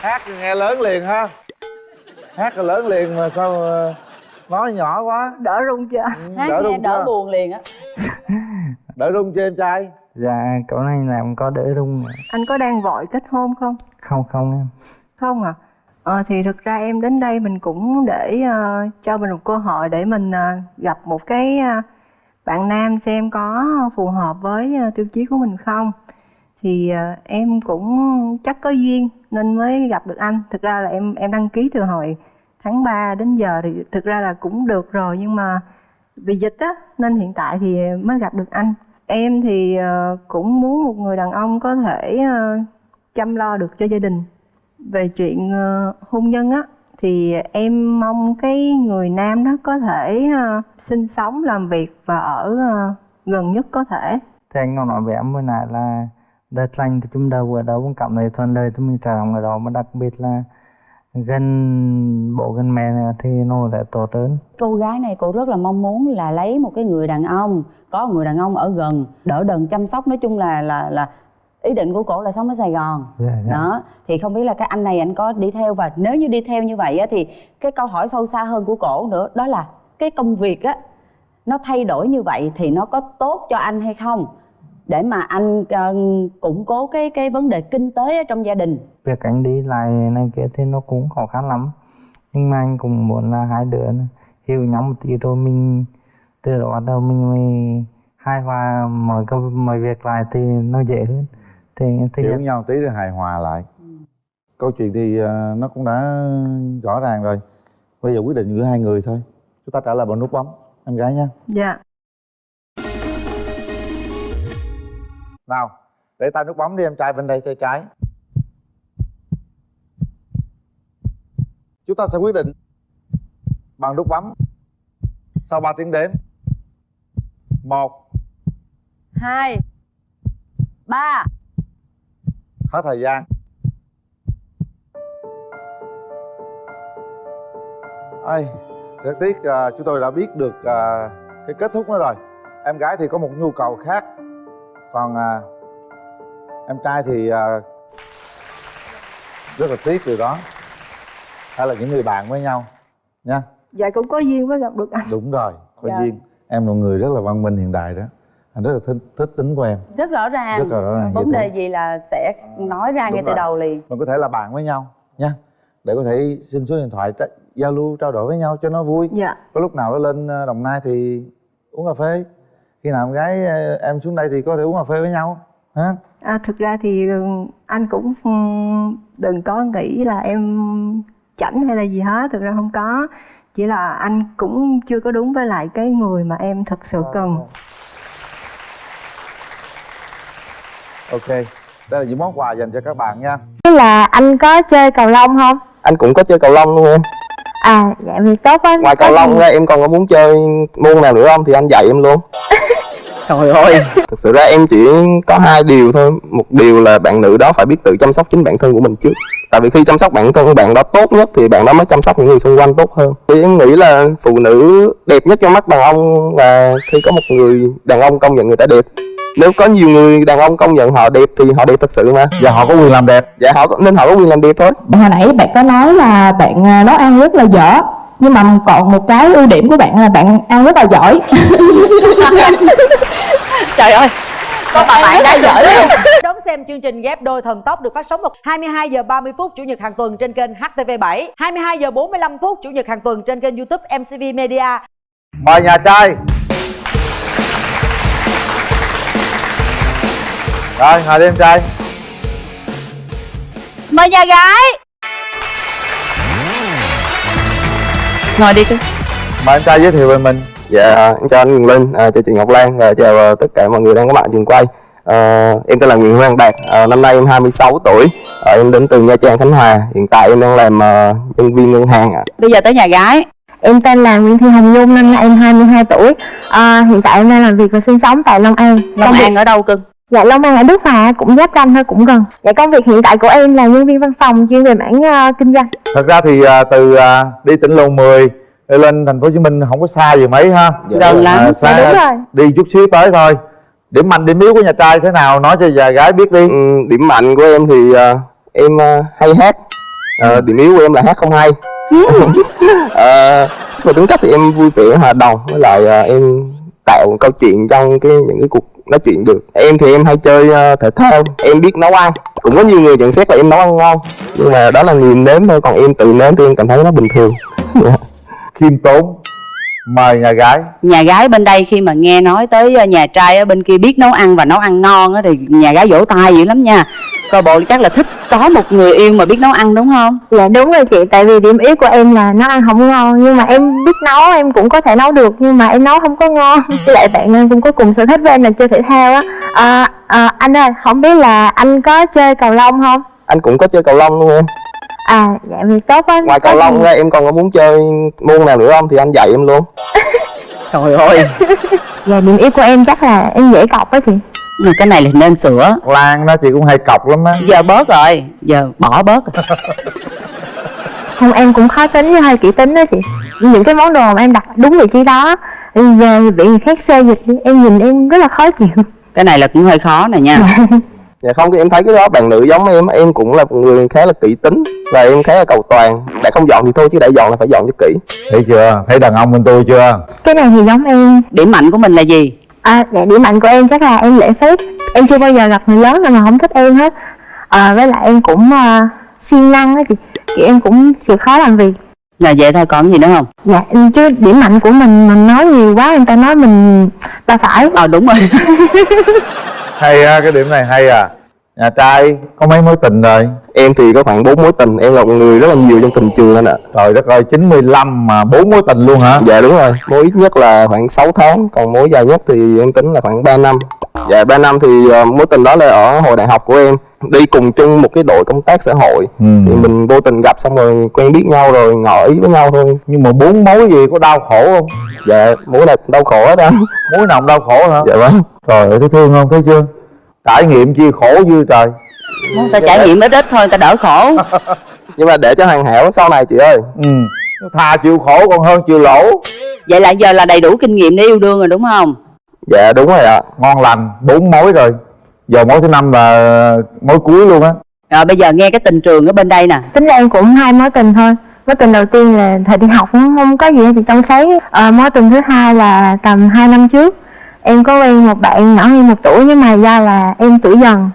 Speaker 1: Hát thì nghe lớn liền ha. Hát là lớn liền mà sao ờ, nói nhỏ quá.
Speaker 10: Đỡ rung chưa?
Speaker 2: Hát
Speaker 1: đỡ
Speaker 2: nghe
Speaker 1: rung
Speaker 2: đỡ
Speaker 1: chưa?
Speaker 2: buồn liền á
Speaker 1: đỡ rung chưa em trai?
Speaker 8: Dạ cậu này làm có đỡ rung
Speaker 10: anh có đang vội kết hôn không?
Speaker 8: Không không em.
Speaker 10: Không à? Ờ, thì thực ra em đến đây mình cũng để ờ, cho mình một cơ hội để mình ờ, gặp một cái ờ, bạn nam xem có phù hợp với ờ, tiêu chí của mình không. Thì ờ, em cũng chắc có duyên nên mới gặp được anh. Thực ra là em em đăng ký từ hồi tháng 3 đến giờ thì thực ra là cũng được rồi nhưng mà vì dịch á, nên hiện tại thì mới gặp được anh. Em thì ờ, cũng muốn một người đàn ông có thể ờ, chăm lo được cho gia đình. Về chuyện ờ, hôn nhân á, thì em mong cái người nam đó có thể sinh sống, làm việc và ở gần nhất có thể.
Speaker 8: Thì anh còn nói với em bữa nãy là đất lành thì chúng đâu ở đâu cũng cảm thấy thuận lợi thì mình trở lòng ở đó, mà đặc biệt là gần bố gần mẹ thì nó lại tốt hơn
Speaker 2: cô gái này cô rất là mong muốn là lấy một cái người đàn ông có một người đàn ông ở gần đỡ đần chăm sóc. Nói chung là là là ý định của cổ là sống ở sài gòn.
Speaker 8: Dạ, dạ.
Speaker 2: đó thì không biết là cái anh này anh có đi theo. Và nếu như đi theo như vậy á thì cái câu hỏi sâu xa hơn của cổ nữa đó là cái công việc á
Speaker 12: nó thay đổi như vậy thì nó có tốt cho anh hay không để mà anh ờ, củng cố cái cái vấn đề kinh tế ở trong gia đình.
Speaker 8: Việc anh đi lại này kia thì nó cũng khó khăn lắm. Nhưng mà anh cũng muốn là hai đứa hiểu nhau một tí rồi mình từ đó bắt đầu mình mới hài hòa mọi cái mọi việc lại thì nó dễ hơn. Thì thứ
Speaker 1: hiểu
Speaker 8: nhất
Speaker 1: nhau tí rồi hài hòa lại. Câu chuyện thì ờ, nó cũng đã rõ ràng rồi. Bây giờ quyết định giữa hai người thôi. Chúng ta trả lời bằng nút bấm em gái nha.
Speaker 10: Dạ
Speaker 1: nào để tay nút bấm đi em trai bên đây tay trái chúng ta sẽ quyết định bằng nút bấm. Sau 3 tiếng đếm. Một.
Speaker 12: Hai. Ba.
Speaker 1: Hết thời gian. Ây, rất tiếc à, chúng tôi đã biết được à, cái kết thúc đó rồi. Em gái thì có một nhu cầu khác còn à, em trai thì à, rất là tiếc điều đó. Hay là những người bạn với nhau nha
Speaker 10: dạ cũng có duyên mới gặp được anh.
Speaker 1: Đúng rồi có
Speaker 10: Dạ.
Speaker 1: duyên. Em là người rất là văn minh hiện đại đó. Anh rất là thích, thích tính của em.
Speaker 12: Rất rõ ràng.
Speaker 1: Rất là rõ ràng,
Speaker 12: vấn đề
Speaker 1: thế.
Speaker 12: gì là sẽ nói ra
Speaker 1: Đúng
Speaker 12: ngay từ
Speaker 1: rồi.
Speaker 12: đầu liền.
Speaker 1: Mình có thể là bạn với nhau nha để có thể xin số điện thoại giao lưu trao đổi với nhau cho nó vui.
Speaker 10: Dạ.
Speaker 1: Có lúc nào nó lên ờ, đồng nai thì uống cà phê khi nào em gái ờ, em xuống đây thì có thể uống cà phê với nhau ha
Speaker 10: à, thực ra thì ừ, anh cũng ừm, đừng có nghĩ là em chảnh hay là gì hết thực ra không có. Chỉ là anh cũng chưa có đúng với lại cái người mà em thực sự cần.
Speaker 1: ok đây là những món quà dành cho các bạn nha.
Speaker 13: Thế là anh có chơi cầu lông không?
Speaker 14: anh cũng có chơi cầu lông luôn em
Speaker 13: À, dạ thì tốt quá.
Speaker 14: ngoài cầu lông ra em còn có muốn chơi môn nào nữa không? Thì anh dạy em luôn. (laughs)
Speaker 8: Trời ơi.
Speaker 14: Thực sự ra em chỉ có hai điều thôi. Một điều là bạn nữ đó phải biết tự chăm sóc chính bản thân của mình trước. Tại vì khi chăm sóc bản thân của bạn đó tốt nhất thì bạn đó mới chăm sóc những người xung quanh tốt hơn. Thì em nghĩ là phụ nữ đẹp nhất trong mắt đàn ông là khi có một người đàn ông công nhận người ta đẹp nếu có nhiều người đàn ông công nhận họ đẹp thì họ đẹp thật sự mà.
Speaker 1: Và họ có quyền làm đẹp.
Speaker 14: Dạ họ nên họ có quyền làm đẹp thôi.
Speaker 5: Hồi nãy bạn có nói là bạn à, nấu ăn rất là dở Nhưng mà còn một cái ưu điểm của bạn là bạn ăn rất là giỏi. (laughs)
Speaker 15: Trời ơi
Speaker 12: Có bà bạn đã giỏi
Speaker 15: Đón xem chương trình ghép đôi thần tốc được phát sóng vào 22 giờ 30 phút chủ nhật hàng tuần trên kênh HTV7, 22 giờ 45 phút chủ nhật hàng tuần trên kênh YouTube MCV Media.
Speaker 1: mời nhà trai rồi ngồi đi em trai
Speaker 12: mời nhà gái
Speaker 15: Ngồi đi cưng.
Speaker 1: mời em trai giới thiệu về mình
Speaker 14: Dạ, em chào anh Nguyễn Linh, à, chào chị Ngọc Lan và chào à, tất cả mọi người đang có mặt trường quay. À, em tên là Nguyễn Hoàng Đạt, à, năm nay em 26 tuổi, à, em đến từ Nha Trang, Khánh Hòa. Hiện tại em đang làm à, nhân viên ngân hàng ạ.
Speaker 12: bây giờ tới nhà gái
Speaker 13: Em tên là Nguyễn Thị Hồng Nhung, năm nay em 22 tuổi. À, hiện tại em đang làm việc và sinh sống tại Long An.
Speaker 12: Long
Speaker 13: việc-
Speaker 12: An ở đâu cưng
Speaker 13: Dạ Long An ở Đức Hòa cũng giáp ranh thôi cũng gần. Dạ công việc hiện tại của em là nhân viên văn phòng chuyên về mảng ờ, kinh doanh.
Speaker 1: thật ra thì à, từ à, đi tỉnh lầu 10 đi lên thành phố hồ chí minh không có xa gì mấy ha
Speaker 14: Dạ, Gần
Speaker 12: lắm.
Speaker 1: À,
Speaker 13: Dạ, đúng rồi.
Speaker 1: đi chút xíu tới thôi điểm mạnh điểm yếu của nhà trai thế nào nói cho già gái biết đi
Speaker 14: Ừ, điểm mạnh của em thì à, em à, hay hát, à, điểm yếu của em là hát không hay. (laughs) à, về tính cách thì em vui vẻ hòa đồng với lại à, em tạo câu chuyện trong cái những cái cuộc nói chuyện được. Em thì em hay chơi à, thể thao em biết nấu ăn. Cũng có nhiều người nhận xét là em nấu ăn ngon. Nhưng mà đó là nhìn nếm thôi còn em tự nếm thì em cảm thấy nó bình thường. (laughs)
Speaker 1: Khiêm tốn mời nhà gái.
Speaker 12: Nhà gái bên đây khi mà nghe nói tới ờ, nhà trai ở bên kia biết nấu ăn và nấu ăn ngon á thì nhà gái vỗ tay dữ lắm nha coi bộ chắc là thích có một người yêu mà biết nấu ăn đúng không?
Speaker 13: Dạ đúng rồi chị, tại vì điểm yếu của em là nấu ăn không ngon Nhưng mà em biết nấu, em cũng có thể nấu được Nhưng mà em nấu không có ngon. (laughs) Với lại bạn em cũng có cùng sở thích với em là chơi thể thao á. À, à, Anh ơi, không biết là anh có chơi cầu lông không?
Speaker 14: anh cũng có chơi cầu lông luôn em.
Speaker 13: À, dạ thì tốt quá.
Speaker 14: Ngoài cầu lông ra em còn có muốn chơi môn nào nữa không? Thì anh dạy em luôn. (laughs)
Speaker 8: Trời ơi. (laughs)
Speaker 13: Dạ điểm yếu của em chắc là em dễ cọc á chị
Speaker 12: cái này là nên sửa.
Speaker 1: Lan đó chị cũng hay cọc lắm á.
Speaker 12: Giờ bớt rồi. Giờ bỏ bớt. Rồi. (laughs)
Speaker 13: Không em cũng khó tính với hơi kỹ tính đó chị. Những cái món đồ mà em đặt đúng vị trí đó Về bị người khác xê dịch em nhìn em rất là khó chịu.
Speaker 12: Cái này là cũng hơi khó nè nha. (laughs)
Speaker 14: Dạ không em thấy cái đó bạn nữ giống em em cũng là một người khá là kỹ tính và em khá là cầu toàn. Đã không dọn thì thôi chứ đã dọn là phải dọn cho kỹ.
Speaker 1: Thấy chưa? Thấy đàn ông bên tôi chưa?
Speaker 13: Cái này thì giống em.
Speaker 12: Điểm mạnh của mình là gì
Speaker 13: à dạ điểm mạnh của em chắc là em lễ phép. Em chưa bao giờ gặp người lớn nào mà không thích em hết. À, với lại em cũng uh, siêng năng á chị. Kiểu em cũng chịu khó làm việc.
Speaker 12: Là vậy thôi còn gì nữa không?
Speaker 13: Dạ em- chứ điểm mạnh của mình mình nói nhiều quá người ta nói mình ta phải.
Speaker 12: Ờ đúng rồi. (laughs)
Speaker 1: Hay á cái điểm này hay à. Nhà trai có mấy mối tình rồi
Speaker 14: em thì có khoảng 4 mối tình em là một người rất là nhiều trong tình trường anh ạ.
Speaker 1: Trời đất ơi 95 mà bốn mối tình luôn hả?
Speaker 14: Dạ đúng rồi. Mối ít nhất là khoảng 6 tháng còn mối dài nhất thì em tính là khoảng 3 năm. Dạ 3 năm thì ờ, mối tình đó là ở hồi đại học của em. Đi cùng chung một cái đội công tác xã hội.
Speaker 1: Ừ.
Speaker 14: thì mình vô tình gặp xong rồi quen biết nhau rồi ngỏ ý với nhau thôi.
Speaker 1: Nhưng mà bốn mối gì có đau khổ không?
Speaker 14: Dạ mối nào đau khổ hết anh
Speaker 1: mối nào cũng đau khổ hả?
Speaker 14: Dạ vâng.
Speaker 1: Trời ơi thấy thương không? Thấy chưa? Trải nghiệm chi khổ dư trời
Speaker 12: ta trải nghiệm ít ít thôi ta đỡ khổ. (laughs)
Speaker 14: Nhưng mà để cho hoàn hảo sau này chị ơi.
Speaker 1: Ừ. Thà chịu khổ còn hơn chịu lỗ.
Speaker 12: Vậy là giờ là đầy đủ kinh nghiệm để yêu đương rồi đúng không?
Speaker 14: Dạ đúng rồi ạ.
Speaker 1: Ngon lành bốn mối rồi. Giờ mối thứ năm là mối cuối luôn á.
Speaker 12: Rồi bây giờ nghe cái tình trường ở bên đây nè.
Speaker 13: Tính ra em cũng hai mối tình thôi. Mối tình đầu tiên là thời đi học cũng không có gì thì trong sáng. À, mối tình thứ hai là tầm 2 năm trước. Em có quen một bạn nhỏ hơn một tuổi nhưng mà do là em tuổi dần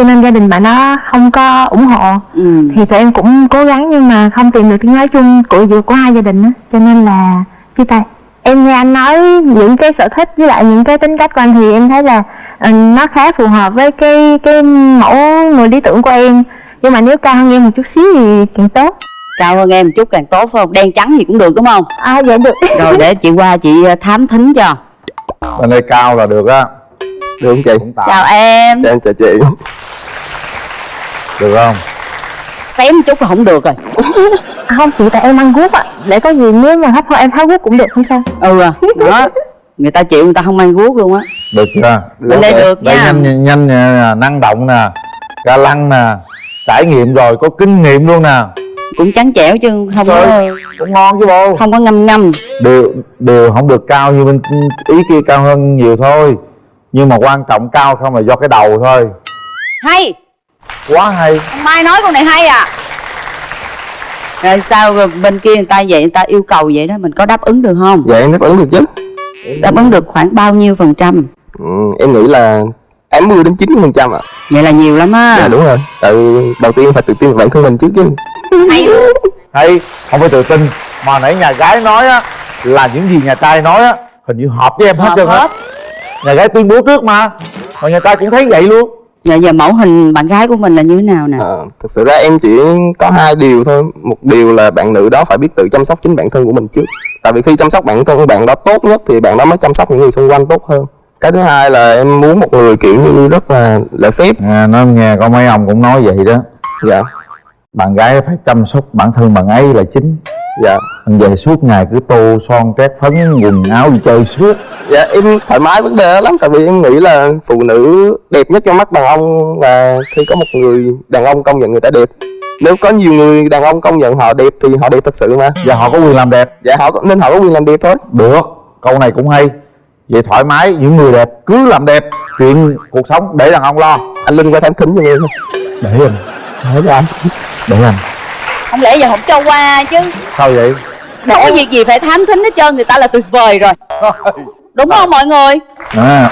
Speaker 13: cho nên gia đình bạn đó không có ủng hộ.
Speaker 12: Ừ.
Speaker 13: thì tụi em cũng cố gắng nhưng mà không tìm được tiếng nói chung của giữa của hai gia đình á. Cho nên là chia tay. Em nghe anh nói những cái sở thích với lại những cái tính cách của anh thì em thấy là ờ, nó khá phù hợp với cái cái mẫu người lý tưởng của em. Nhưng mà nếu cao hơn em một chút xíu thì càng tốt.
Speaker 12: Cao hơn em một chút càng tốt phải không? Đen trắng gì cũng được đúng không?
Speaker 13: À dạ được. (laughs)
Speaker 12: Rồi để chị qua chị ờ, thám thính cho.
Speaker 1: Bên đây cao là được á.
Speaker 14: Được không chị
Speaker 12: chào em
Speaker 14: chào em. Chào chị
Speaker 1: được không?
Speaker 12: Xém chút là không được rồi.
Speaker 13: À, không chị tại em ăn guốc ạ. Để có gì nếu mà thấp hơn em tháo guốc cũng được không sao.
Speaker 12: Ừ à, đó. Người ta chịu người ta không mang guốc luôn á.
Speaker 1: Được chưa?
Speaker 12: Bên đây được
Speaker 1: đây
Speaker 12: nha.
Speaker 1: nhanh nhanh nè năng động nè ga lăng nè trải nghiệm rồi có kinh nghiệm luôn nè.
Speaker 12: Cũng trắng trẻo chứ không có
Speaker 1: Trời, cũng ngon chứ bộ.
Speaker 12: không có ngâm ngâm.
Speaker 1: Đều đều không được cao như bên ý kia cao hơn nhiều thôi. Nhưng mà quan trọng cao không là do cái đầu thôi.
Speaker 12: Hay
Speaker 1: quá hay.
Speaker 12: Mai nói con này hay à. Rồi sao rồi bên kia người ta vậy? Người ta yêu cầu vậy đó mình có đáp ứng được không?
Speaker 14: Dạ em đáp ứng được chứ.
Speaker 12: Đáp ứng được khoảng bao nhiêu phần trăm?
Speaker 14: Ừ, em nghĩ là 80 đến 90 phần trăm ạ.
Speaker 12: Vậy là nhiều lắm á.
Speaker 14: Dạ đúng rồi. Tại đầu tiên phải tự tin vào bản thân mình trước chứ.
Speaker 12: Hay.
Speaker 1: Hay không phải tự tin mà nãy nhà gái nói á là những gì nhà trai nói á hình như hợp với em hết
Speaker 12: Hợp
Speaker 1: trơn á.
Speaker 12: hết.
Speaker 1: nhà gái tuyên bố trước mà mà nhà trai cũng thấy vậy luôn
Speaker 12: giờ giờ mẫu hình bạn gái của mình là như thế nào nè?
Speaker 14: Ờ, thực sự ra em chỉ có hai điều thôi. Một điều là bạn nữ đó phải biết tự chăm sóc chính bản thân của mình trước. Tại vì khi chăm sóc bản thân của bạn đó tốt nhất thì bạn đó mới chăm sóc những người xung quanh tốt hơn. Cái thứ hai là em muốn một người kiểu như rất là lễ phép.
Speaker 1: À, nói nghe có mấy ông cũng nói vậy đó.
Speaker 14: Dạ
Speaker 1: bạn gái phải chăm sóc bản thân bạn ấy là chính.
Speaker 14: Dạ.
Speaker 1: Còn về suốt ngày cứ tô son trét phấn quần áo đi chơi suốt.
Speaker 14: Dạ em thoải mái vấn đề đó lắm. Tại vì em nghĩ là phụ nữ đẹp nhất trong mắt đàn ông là khi có một người đàn ông công nhận người ta đẹp. Nếu có nhiều người đàn ông công nhận họ đẹp thì họ đẹp thật sự mà.
Speaker 1: Và họ có quyền làm đẹp.
Speaker 14: Dạ họ có- nên họ có quyền làm đẹp thôi.
Speaker 1: Được câu này cũng hay. Vậy thoải mái những người đẹp cứ làm đẹp. Chuyện cuộc sống để đàn ông lo.
Speaker 14: Anh linh qua thám thính cho em
Speaker 1: để anh
Speaker 14: để cho anh
Speaker 1: để anh
Speaker 12: không lẽ giờ không cho qua chứ?
Speaker 1: Sao vậy?
Speaker 12: Đâu có việc gì phải thám thính hết trơn người ta là tuyệt vời rồi. Đúng không mọi người?
Speaker 1: À.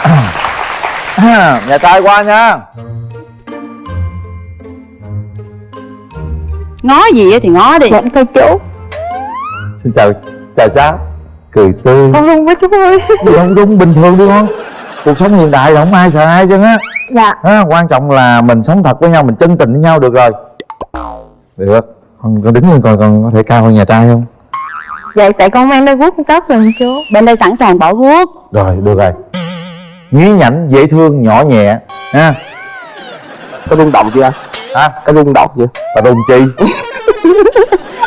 Speaker 1: (coughs) nhà trai qua nha.
Speaker 12: Ngó gì á thì ngó đi.
Speaker 13: Dạ thưa chú.
Speaker 1: Xin chào chào cháu. Cười tươi.
Speaker 13: Con run quá chú ơi.
Speaker 1: Gì không đúng bình thường đi con. Cuộc sống hiện đại là không ai sợ ai chứ á.
Speaker 13: Dạ.
Speaker 1: À, quan trọng là mình sống thật với nhau mình chân tình với nhau được rồi được con, con đứng lên coi con có thể cao hơn nhà trai không?
Speaker 13: Dạ tại con mang đôi guốc tốt rồi chú.
Speaker 12: Bên đây sẵn sàng bỏ guốc.
Speaker 1: Rồi được rồi. Nhí nhảnh dễ thương nhỏ nhẹ. Ha?
Speaker 14: Có rung động chưa
Speaker 1: hả?
Speaker 14: Có rung động chưa?
Speaker 1: Và rung chi? (laughs)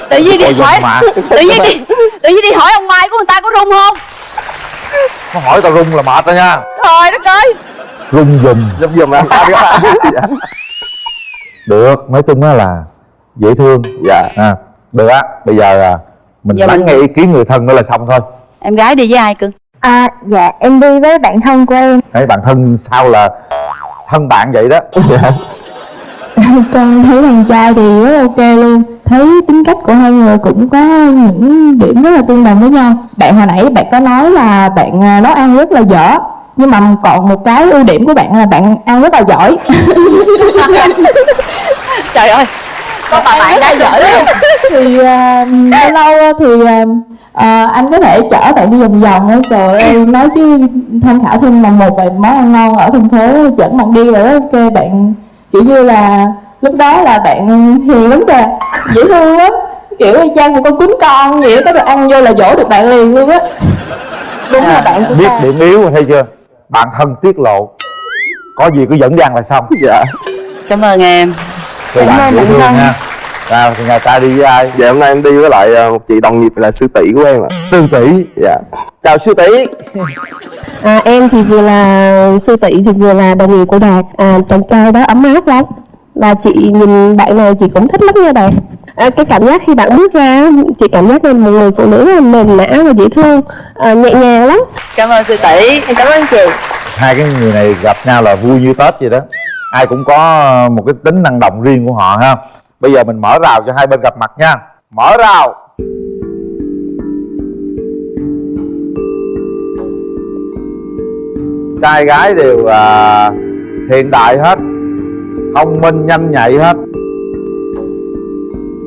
Speaker 12: Tự nhiên đi hỏi
Speaker 1: mà.
Speaker 12: tự nhiên đi tự nhiên đi hỏi ông mai của người ta có rung không?
Speaker 1: Nó hỏi tao rung là mệt rồi nha.
Speaker 12: Trời đất ơi!
Speaker 1: Rung dùm.
Speaker 14: Dùm (laughs) dùm anh
Speaker 1: được. Nói chung á là dễ thương.
Speaker 14: Dạ.
Speaker 1: À, được á bây giờ à, mình
Speaker 12: Giờ
Speaker 1: lắng
Speaker 12: mình-
Speaker 1: nghe ý kiến người thân nữa là xong thôi.
Speaker 12: Em gái đi với ai cưng
Speaker 13: à dạ em đi với bạn thân của em.
Speaker 1: Đấy, bạn thân sao là thân bạn vậy đó. (laughs)
Speaker 5: Con thấy thằng trai thì rất ok luôn. Thấy tính cách của hai người cũng có những điểm rất là tương đồng với nhau. Bạn hồi nãy bạn có nói là bạn à, nấu ăn rất là dở nhưng mà còn một cái ưu điểm của bạn là bạn ăn rất là giỏi. (laughs)
Speaker 12: Trời ơi có bà bạn đã giỏi luôn
Speaker 5: thì à, (laughs) lâu thì à, à, anh có thể chở bạn đi vòng vòng á. Trời ơi nói chứ tham khảo thêm là một vài món ăn ngon ở thành phố dẫn bạn đi rồi ok bạn kiểu như là lúc đó là bạn hiền lắm kìa dễ thương lắm. Kiểu y chang một con cún con vậy đó, có được ăn vô là dỗ được bạn liền luôn á. Đúng là bạn của
Speaker 1: biết
Speaker 5: ta.
Speaker 1: điểm yếu rồi thấy chưa? Bạn thân tiết lộ có gì cứ dẫn dang là xong.
Speaker 14: Dạ.
Speaker 12: Cảm ơn em Cảm
Speaker 1: bạn
Speaker 12: ơn
Speaker 1: dễ thương nha Nào thì ngày ta đi với ai?
Speaker 14: Dạ hôm nay em đi với lại ờ, một chị đồng nghiệp là sư tỷ của em ạ.
Speaker 1: Sư tỷ?
Speaker 14: Dạ.
Speaker 1: Chào sư tỷ.
Speaker 16: À, em thì vừa là sư tỷ thì vừa là đồng nghiệp của Đạt. À, Chàng trai đó ấm áp lắm. Và chị nhìn bạn này chị cũng thích lắm nha Đạt. À, Cái cảm giác khi bạn bước ra Chị cảm giác là một người phụ nữ là mềm mã và dễ thương. À, Nhẹ nhàng lắm.
Speaker 12: Cảm ơn sư tỷ.
Speaker 16: Cảm ơn chị.
Speaker 1: Hai cái người này gặp nhau là vui như Tết vậy đó Ai cũng có một cái tính năng động riêng của họ ha. Bây giờ mình mở rào cho hai bên gặp mặt nha. Mở rào. Trai gái đều à, hiện đại hết Thông minh nhanh nhạy hết.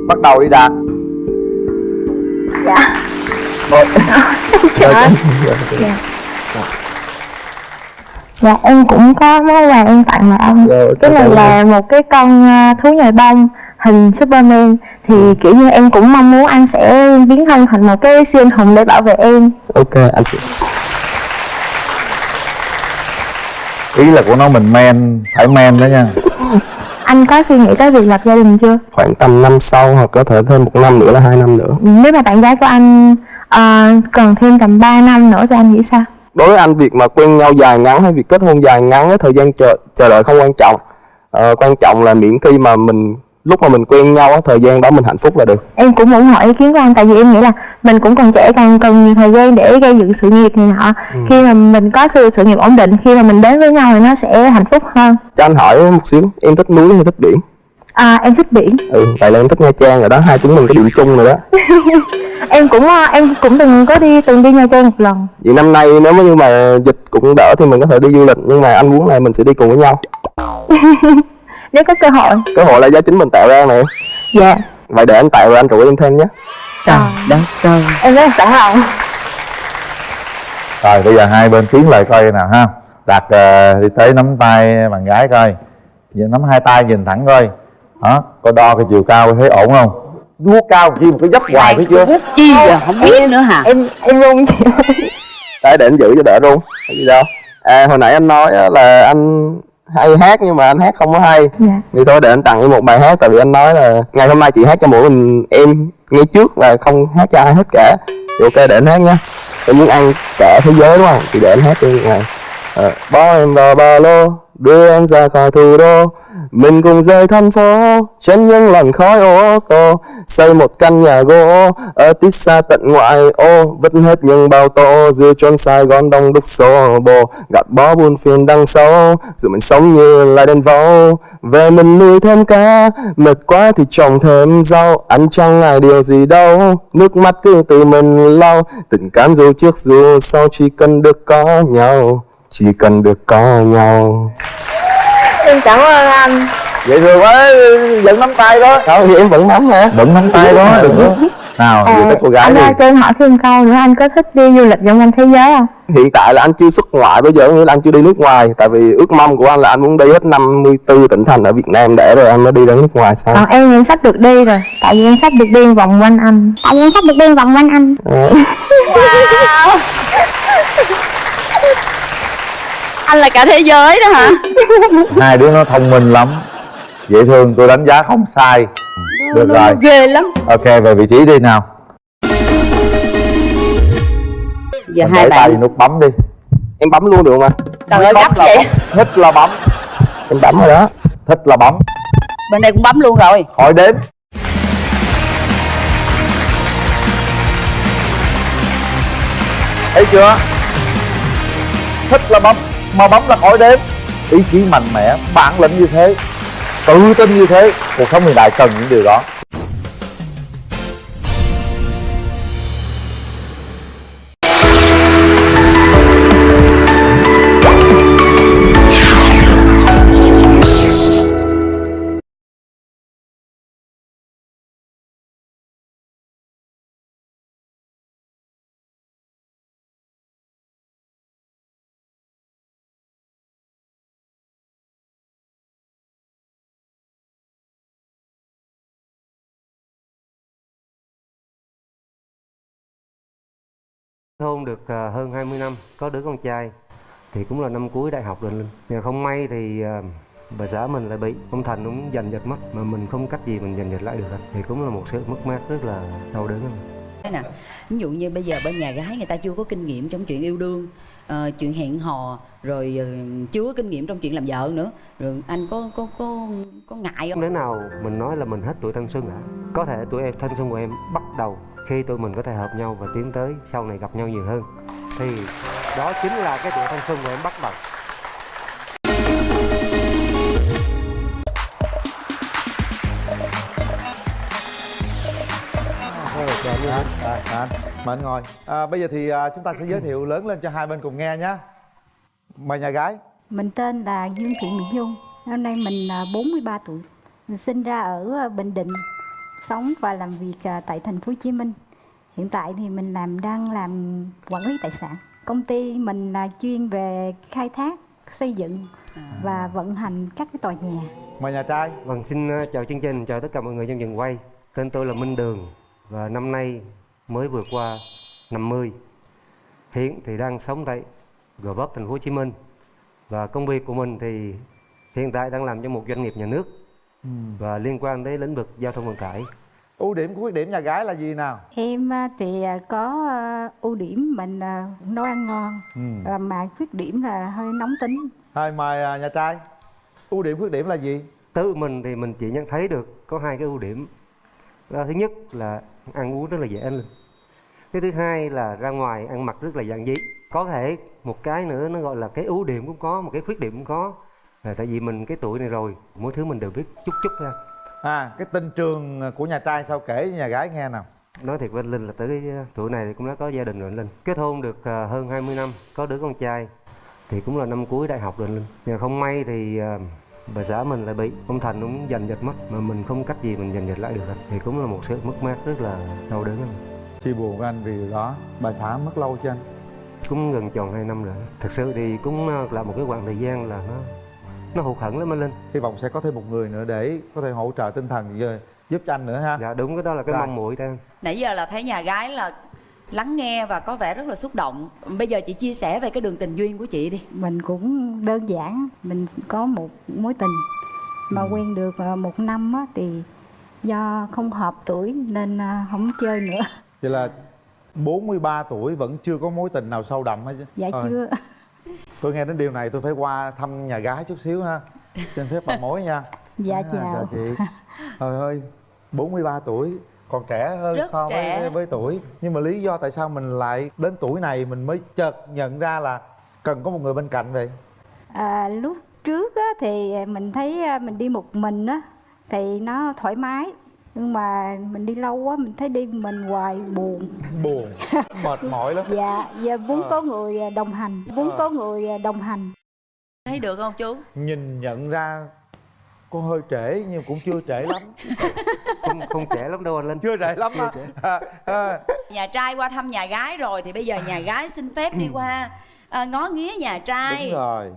Speaker 1: Bắt đầu đi Đạt.
Speaker 13: Dạ.
Speaker 1: Một.
Speaker 13: Dạ. Dạ em cũng có món quà em tặng lại ông.
Speaker 14: Rồi,
Speaker 13: Cái này là một cái con à, thú nhồi bông hình Superman. Thì kiểu như em cũng mong muốn anh sẽ biến thân thành một cái siêu anh hùng để bảo vệ em.
Speaker 14: Ok anh chị.
Speaker 1: Ý là của nó mình men, phải men đó nha.
Speaker 13: Anh có suy nghĩ tới việc lập gia đình chưa?
Speaker 14: khoảng tầm năm sau hoặc có thể thêm một năm nữa là hai năm nữa.
Speaker 13: Nếu mà bạn gái của anh à, còn thêm tầm 3 năm nữa thì anh nghĩ sao?
Speaker 14: Đối với anh việc mà quen nhau dài ngắn hay việc kết hôn dài ngắn á, thời gian chờ chờ đợi không quan trọng. Ờ, quan trọng là miễn khi mà mình lúc mà mình quen nhau thời gian đó mình hạnh phúc là được.
Speaker 13: Em cũng ủng hộ ý kiến của anh tại vì em nghĩ là mình cũng còn trẻ còn cần nhiều thời gian để gây dựng sự nghiệp này nọ.
Speaker 14: Ừ.
Speaker 13: Khi mà mình có sự sự nghiệp ổn định khi mà mình đến với nhau thì nó sẽ hạnh phúc hơn.
Speaker 14: Cho anh hỏi một xíu em thích núi hay thích biển
Speaker 13: À em thích biển.
Speaker 14: Ừ vậy là em thích nha trang rồi đó. Hai chúng mình có điểm chung rồi đó. (laughs)
Speaker 13: Em cũng à, em cũng từng có đi từng đi Nha Trang một lần.
Speaker 14: Vậy năm nay nếu như mà dịch cũng đỡ thì mình có thể đi du lịch nhưng mà anh muốn là mình sẽ đi cùng với nhau. (laughs)
Speaker 13: Nếu có cơ hội.
Speaker 14: Cơ hội là do chính mình tạo ra này
Speaker 13: Dạ.
Speaker 14: Vậy để anh tạo rồi anh rủ em thêm nhé.
Speaker 12: Trời đất ơi.
Speaker 13: Em rất sẵn lòng
Speaker 1: Rồi bây giờ hai bên tiến lại coi nào ha. Đạt ờ, đi tới nắm tay bạn gái coi. Giờ nắm hai tay nhìn thẳng coi Đó, coi đo cái chiều cao thấy ổn không? Vuốt cao chi một cái dấp hoài thấy chưa?
Speaker 12: chi à? Không. Biết nữa hả?
Speaker 13: Em em run chị
Speaker 14: Đấy để anh giữ cho đỡ luôn Cái gì đâu. À hồi nãy anh nói là anh hay hát nhưng mà anh hát không có hay.
Speaker 13: Dạ.
Speaker 14: Thì thôi để anh tặng em một bài hát Tại vì anh nói là ngày hôm nay chị hát cho mỗi mình em nghe trước và không hát cho ai hết cả. Thì ok để anh hát nha. Em muốn ăn cả thế giới đúng không? Thì để anh hát cho ngày à, Bỏ em vào ba lô Đưa anh ra khỏi thủ đô. Mình cùng rời thành phố. Trên những làn khói ô tô. Xây một căn nhà gỗ. Ở tít xa tận ngoại ô. Vứt hết những bao tô. Dưới chốn Sài Gòn đông đúc xô bồ. Gạt bỏ buồn phiền đằng sau. Dù mình sống như là đèn vâu Về mình nuôi thêm cá. Mệt quá thì trồng thêm rau. Ăn chẳng ngại điều gì đâu. Nước mắt cứ từ mình lau. Tình cảm dù trước dù sau Chỉ cần được có nhau. Chỉ cần được có nhau.
Speaker 13: Em cảm ơn anh.
Speaker 1: Vậy rồi quá vẫn nắm tay đó.
Speaker 14: Sao thì em vẫn nắm hả?
Speaker 1: Vẫn nắm tay đó đừng có Nào
Speaker 13: à,
Speaker 1: vậy tới cô gái
Speaker 13: Anh ơi cho em hỏi thêm câu nữa. Anh có thích đi du lịch vòng quanh thế giới không?
Speaker 14: Hiện tại là anh chưa xuất ngoại bây giờ nghĩa là anh chưa đi nước ngoài. Tại vì ước mong của anh là anh muốn đi hết 54 tỉnh thành ở Việt Nam để rồi anh mới đi đến nước ngoài sao?
Speaker 13: Còn em em sắp được đi rồi. Tại vì em sắp được đi vòng quanh anh. Tại vì em sắp được đi vòng quanh anh.
Speaker 14: Ờ. (laughs)
Speaker 12: wow anh là cả thế giới đó hả?
Speaker 1: Hai đứa nó thông minh lắm. Dễ thương tôi đánh giá không sai. Được
Speaker 12: nó
Speaker 1: rồi.
Speaker 12: ghê lắm.
Speaker 1: Ok về vị trí đi nào.
Speaker 12: Giờ
Speaker 1: Mình
Speaker 12: hai bạn
Speaker 1: nút bấm đi.
Speaker 14: Em bấm luôn được anh?
Speaker 12: trời ơi gấp
Speaker 1: là
Speaker 12: vậy.
Speaker 1: bấm. Thích là bấm.
Speaker 14: Em bấm rồi đó.
Speaker 1: Thích là bấm.
Speaker 12: Bên đây cũng bấm luôn rồi.
Speaker 1: Khỏi đếm. Thấy chưa? Thích là bấm mà bấm là khỏi đếm. Ý chí mạnh mẽ, bản lĩnh như thế, tự tin như thế, cuộc sống hiện đại cần những điều đó.
Speaker 17: Hôn được à, hơn 20 năm có đứa con trai thì cũng là năm cuối đại học rồi linh. Nhưng không may thì à, bà xã mình lại bị ông thành cũng giành giật mất mà mình không cách gì mình giành giật lại được thì cũng là một sự mất mát rất là đau đớn.
Speaker 2: Nè, ví dụ như bây giờ bên nhà gái người ta chưa có kinh nghiệm trong chuyện yêu đương ờ, chuyện hẹn hò rồi ờ, chưa có kinh nghiệm trong chuyện làm vợ nữa. Rồi anh có có có có ngại không?
Speaker 17: Nếu nào mình nói là mình hết tuổi thanh xuân hả? Có thể tuổi em thanh xuân của em bắt đầu khi tụi mình có thể hợp nhau và tiến tới sau này gặp nhau nhiều hơn. Thì đó chính là cái tuổi thanh xuân của em bắt đầu.
Speaker 1: À, à, à, mời anh ngồi. À, bây giờ thì à, chúng ta sẽ giới thiệu lớn lên cho hai bên cùng nghe nhé. Mời nhà gái.
Speaker 18: Mình tên là Dương Thị Mỹ Nhung Năm nay mình à, 43 tuổi. Mình sinh ra ở à, Bình Định Sống và làm việc à, tại thành phố Hồ Chí Minh Hiện tại thì mình làm đang làm quản lý tài sản Công ty mình là chuyên về khai thác, xây dựng và vận hành các cái tòa nhà
Speaker 1: mời nhà trai
Speaker 17: Vâng, xin uh, chào chương trình, chào tất cả mọi người trong trường quay. Tên tôi là Minh Đường và năm nay mới vượt qua 50. Hiện thì đang sống tại Gò Vấp, thành phố Hồ Chí Minh. Và công việc của mình thì hiện tại đang làm cho một doanh nghiệp nhà nước. Và liên quan đến lĩnh vực giao thông vận tải.
Speaker 1: ưu điểm của khuyết điểm nhà gái là gì nào
Speaker 18: Em à, thì à, có à, ưu điểm mình nấu ăn ngon
Speaker 1: Ừ.
Speaker 18: Mà khuyết điểm là hơi nóng tính
Speaker 1: thôi mời nhà trai ưu điểm khuyết điểm là gì
Speaker 17: Tự mình thì mình chỉ nhận thấy được có hai cái ưu điểm. Đó, thứ nhất là ăn uống rất là dễ lên. Cái thứ hai là ra ngoài ăn mặc rất là giản dị. Có thể một cái nữa nó gọi là cái ưu điểm cũng có, một cái khuyết điểm cũng có. Là tại vì mình cái tuổi này rồi, mỗi thứ mình đều biết chút chút thôi.
Speaker 1: à cái tình trường của nhà trai sao kể nhà gái nghe nào
Speaker 17: Nói thiệt với anh Linh là tới cái tuổi này thì cũng đã có gia đình rồi anh Linh. Kết hôn được à, hơn 20 năm, có đứa con trai thì cũng là năm cuối đại học rồi anh Linh. Nhưng không may thì à, bà xã mình lại bị ông Thành cũng giành giật mất mà mình không cách gì mình giành giật lại được hết. thì cũng là một sự mất mát rất là đau đớn anh.
Speaker 1: chia buồn với anh vì điều đó bà xã mất lâu chưa anh
Speaker 17: cũng gần tròn 2 năm rồi thật sự thì cũng là một cái khoảng thời gian là nó nó hụt hẫng lắm anh Linh.
Speaker 1: Hy vọng sẽ có thêm một người nữa để có thể hỗ trợ tinh thần giờ giúp cho anh nữa ha.
Speaker 17: Dạ đúng cái đó là cái mong muội ta
Speaker 2: nãy giờ là thấy nhà gái là lắng nghe và có vẻ rất là xúc động. Bây giờ chị chia sẻ về cái đường tình duyên của chị đi.
Speaker 18: Mình cũng đơn giản Mình có một mối tình Mà quen được à, một năm á, thì do không hợp tuổi nên à, không chơi nữa.
Speaker 1: Vậy là 43 tuổi vẫn chưa có mối tình nào sâu đậm hết chứ?
Speaker 18: Dạ
Speaker 1: Thôi,
Speaker 18: chưa
Speaker 1: tôi nghe đến điều này tôi phải qua thăm nhà gái chút xíu ha. Xin phép bà mối nha. (laughs)
Speaker 18: Dạ
Speaker 1: À,
Speaker 18: chào.
Speaker 1: chị. Trời ơi 43 tuổi còn trẻ hơn
Speaker 2: Rất
Speaker 1: so
Speaker 2: trẻ.
Speaker 1: với với tuổi. Nhưng mà lý do tại sao mình lại đến tuổi này mình mới chợt nhận ra là cần có một người bên cạnh vậy?
Speaker 18: À, Lúc trước á, thì mình thấy à, mình đi một mình á Thì nó thoải mái Nhưng mà mình đi lâu quá mình thấy đi mình hoài buồn.
Speaker 1: Buồn? Mệt mỏi lắm.
Speaker 18: Dạ, giờ muốn có người à, đồng hành Muốn
Speaker 1: Ờ.
Speaker 18: có người à, đồng hành.
Speaker 2: Thấy được không chú?
Speaker 1: Nhìn nhận ra cô hơi trễ nhưng cũng chưa trễ lắm. (laughs)
Speaker 17: Không không trẻ lắm đâu anh Linh.
Speaker 1: Chưa trễ lắm á à, à,
Speaker 2: nhà trai qua thăm nhà gái rồi thì bây giờ nhà gái xin phép đi qua à, ngó nghía nhà trai.
Speaker 1: Đúng rồi.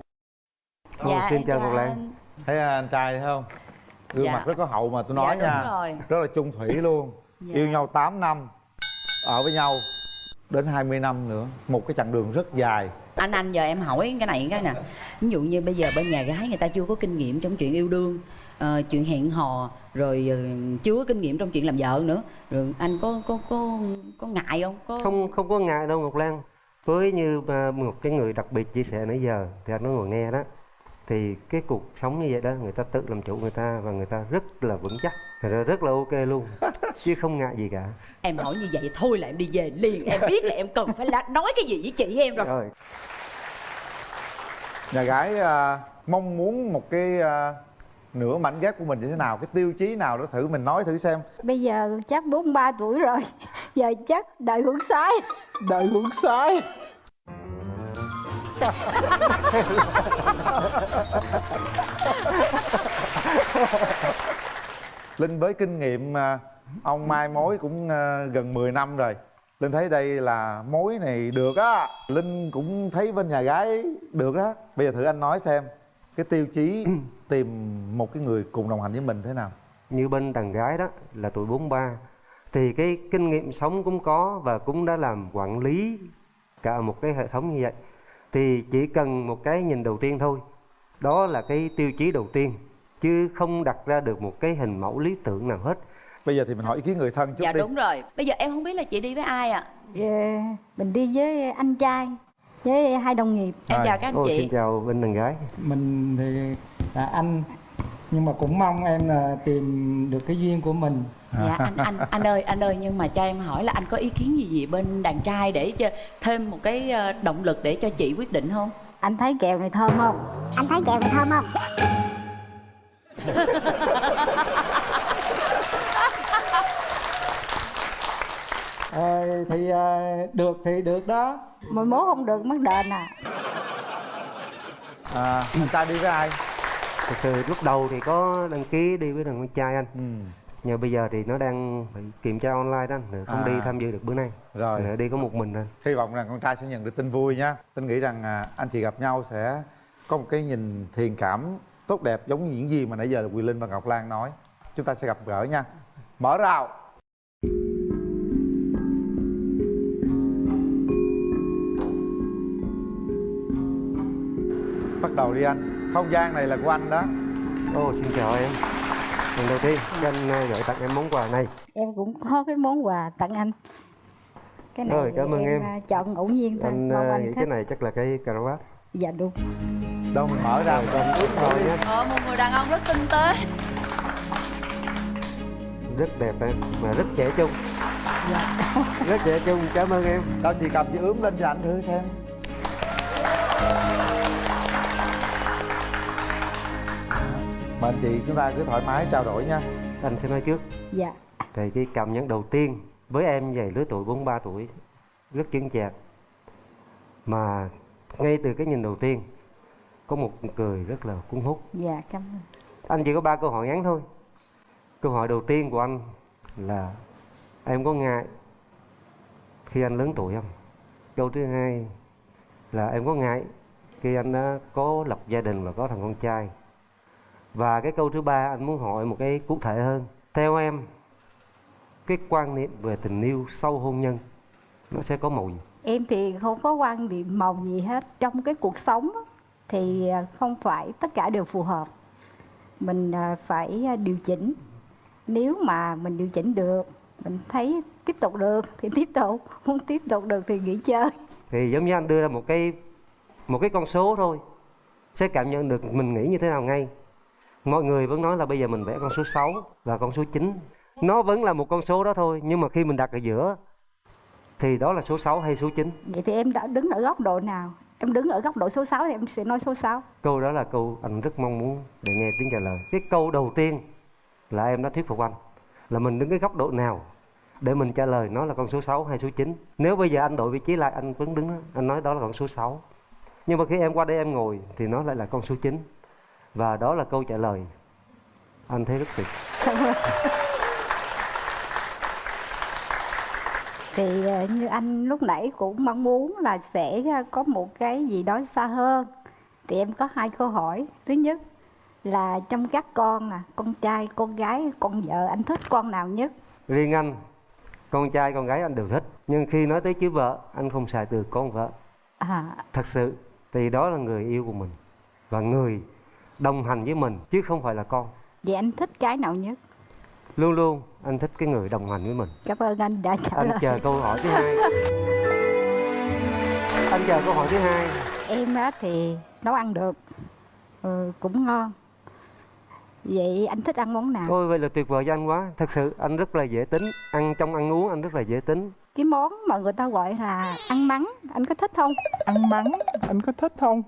Speaker 17: Ồ,
Speaker 2: Dạ,
Speaker 17: xin chào Ngọc Lan.
Speaker 2: anh.
Speaker 1: thấy anh trai thấy không gương
Speaker 2: Dạ.
Speaker 1: mặt rất có hậu mà tôi
Speaker 2: Dạ,
Speaker 1: nói
Speaker 2: đúng
Speaker 1: nha
Speaker 2: rồi.
Speaker 1: rất là chung thủy luôn.
Speaker 2: Dạ.
Speaker 1: yêu nhau 8 năm ở với nhau đến 20 năm nữa. Một cái chặng đường rất dài.
Speaker 2: Anh anh giờ em hỏi cái này cái nè. Ví dụ như bây giờ bên nhà gái người ta chưa có kinh nghiệm trong chuyện yêu đương ờ, chuyện hẹn hò rồi ờ, chưa có kinh nghiệm trong chuyện làm vợ nữa. Rồi anh có có có có ngại không? Có
Speaker 17: không không có ngại đâu Ngọc Lan. Với như à, một cái người đặc biệt chia sẻ nãy giờ thì anh nói ngồi nghe đó thì cái cuộc sống như vậy đó người ta tự làm chủ người ta và người ta rất là vững chắc người ta rất là ok luôn (laughs) chứ không ngại gì cả.
Speaker 2: Em hỏi như vậy thôi là em đi về liền em biết là em cần phải nói cái gì với chị em rồi.
Speaker 17: Rồi.
Speaker 1: Nhà gái à, mong muốn một cái à, nửa mảnh ghép của mình như thế nào cái tiêu chí nào đó thử mình nói thử xem.
Speaker 18: Bây giờ chắc 43 tuổi rồi (laughs) Giờ chắc đợi hưởng sái
Speaker 8: Đợi hưởng sái (laughs)
Speaker 1: linh với kinh nghiệm ông mai mối cũng à, gần 10 năm rồi. Linh thấy đây là mối này được á. Linh cũng thấy bên nhà gái được á. Bây giờ thử anh nói xem cái tiêu chí (clears throat) tìm một cái người cùng đồng hành với mình thế nào?
Speaker 17: Như bên đàn gái đó là tuổi 43 thì cái kinh nghiệm sống cũng có và cũng đã làm quản lý cả một cái hệ thống như vậy thì chỉ cần một cái nhìn đầu tiên thôi. Đó là cái tiêu chí đầu tiên chứ không đặt ra được một cái hình mẫu lý tưởng nào hết.
Speaker 1: Bây giờ thì mình hỏi ý kiến người thân chút
Speaker 2: dạ
Speaker 1: đi.
Speaker 2: đúng rồi. Bây giờ em không biết là chị đi với ai ạ?
Speaker 18: Dạ, Mình đi với anh trai Với hai đồng nghiệp.
Speaker 2: Em chào các anh
Speaker 17: Ồ,
Speaker 2: chị.
Speaker 17: xin chào bên đàn gái.
Speaker 8: Mình thì là anh nhưng mà cũng mong em là tìm được cái duyên của mình
Speaker 2: dạ anh anh anh ơi anh ơi nhưng mà cho em hỏi là anh có ý kiến gì gì bên đàn trai để cho thêm một cái ờ, động lực để cho chị quyết định không
Speaker 18: Anh thấy kẹo này thơm không?
Speaker 7: Anh thấy kẹo này thơm không?
Speaker 8: Ờ, thì ờ, được thì được đó
Speaker 18: Mà mốt không được mất đền à
Speaker 1: à anh trai đi với ai
Speaker 17: thật sự lúc đầu thì có đăng ký đi với thằng con trai anh
Speaker 1: ừ.
Speaker 17: Nhưng bây giờ thì nó đang phải kiểm tra online đó không
Speaker 1: À.
Speaker 17: đi tham dự được bữa nay.
Speaker 1: Rồi.
Speaker 17: Nữa đi có một mình anh
Speaker 1: hy vọng rằng con trai sẽ nhận được tin vui nhá. Tin nghĩ rằng à, anh chị gặp nhau sẽ có một cái nhìn thiền cảm tốt đẹp giống như những gì mà nãy giờ là Quỳ Linh và Ngọc Lan nói. Chúng ta sẽ gặp gỡ nha. Mở rào. Bắt đầu đi anh. Không gian này là của anh đó.
Speaker 17: Ồ, xin chào em lần đầu tiên cho anh à, gửi tặng em món quà này.
Speaker 18: Em cũng có cái món quà tặng anh. Cái này
Speaker 17: Rồi, cảm ơn em.
Speaker 18: à, chọn ngẫu nhiên thôi
Speaker 17: anh
Speaker 18: mong
Speaker 17: à,
Speaker 18: anh
Speaker 17: nghĩ
Speaker 18: thích.
Speaker 17: cái này chắc là cái cà rốt.
Speaker 18: Dạ đúng.
Speaker 1: Đâu mình mở ra.
Speaker 17: Con ướp thôi nhé
Speaker 2: ờ một người đàn ông rất tinh tế.
Speaker 17: Rất đẹp em mà rất trẻ trung.
Speaker 18: Dạ.
Speaker 17: rất trẻ trung cảm ơn em.
Speaker 1: Đâu chị cầm chị ướm lên cho anh thử xem mời anh chị chúng ta cứ thoải mái trao đổi nha.
Speaker 17: Anh sẽ nói trước.
Speaker 18: Dạ.
Speaker 17: Thì cái cảm nhận đầu tiên với em về lứa tuổi 43 tuổi rất chững chạc. Mà ngay từ cái nhìn đầu tiên có một cười rất là cuốn hút.
Speaker 18: Dạ cảm ơn.
Speaker 17: Anh chỉ có ba câu hỏi ngắn thôi. Câu hỏi đầu tiên của anh là em có ngại khi anh lớn tuổi không? Câu thứ hai là em có ngại khi anh đã có lập gia đình và có thằng con trai và cái câu thứ ba anh muốn hỏi một cái cụ thể hơn. Theo em cái quan niệm về tình yêu sau hôn nhân nó sẽ có màu gì?
Speaker 18: Em thì không có quan điểm màu gì hết. Trong cái cuộc sống thì à, không phải tất cả đều phù hợp. Mình à, phải à, điều chỉnh. Nếu mà mình điều chỉnh được Mình thấy tiếp tục được thì (laughs) tiếp tục. Không tiếp tục được thì nghỉ chơi.
Speaker 17: Thì giống như anh đưa ra một cái một cái con số thôi. Sẽ cảm nhận được mình nghĩ như thế nào ngay mọi người vẫn nói là bây giờ mình vẽ con số 6 và con số 9 nó vẫn là một con số đó thôi nhưng mà khi mình đặt ở giữa thì đó là số 6 hay số 9
Speaker 18: Vậy thì em đã đứng ở góc độ nào? Em đứng ở góc độ số 6 thì em sẽ nói số 6
Speaker 17: câu đó là câu anh rất mong muốn để nghe tiếng trả lời. Cái câu đầu tiên là em đã thuyết phục anh là mình đứng cái góc độ nào để mình trả lời nó là con số 6 hay số 9 nếu bây giờ anh đổi vị trí lại anh vẫn đứng anh nói đó là con số 6 nhưng mà khi em qua đây em ngồi thì nó lại là con số 9 và đó là câu trả lời. Anh thấy rất tuyệt. (laughs)
Speaker 18: Thì à, như anh lúc nãy cũng mong muốn là sẽ à, có một cái gì đó xa hơn. Thì em có hai câu hỏi. Thứ nhất là trong các con à, con trai, con gái, con vợ anh thích con nào nhất?
Speaker 17: riêng anh con trai con gái anh đều thích. Nhưng khi nói tới chữ vợ anh không xài từ con vợ.
Speaker 18: À,
Speaker 17: thật sự thì đó là người yêu của mình. Và người đồng hành với mình chứ không phải là con.
Speaker 18: Vậy anh thích cái nào nhất?
Speaker 17: luôn luôn anh thích cái người đồng hành với mình.
Speaker 18: Cảm ơn anh đã trả
Speaker 17: anh
Speaker 18: lời.
Speaker 17: chờ câu hỏi thứ hai. Anh chờ câu hỏi thứ hai.
Speaker 18: Em á thì nấu ăn được. Ừ, Cũng ngon. Vậy anh thích ăn món nào?
Speaker 17: ôi vậy là tuyệt vời cho anh quá. Thật sự anh rất là dễ tính. Ăn trong ăn uống anh rất là dễ tính.
Speaker 18: Cái món mà người ta gọi là ăn mắng Anh có thích không?
Speaker 8: ăn mắng anh có thích không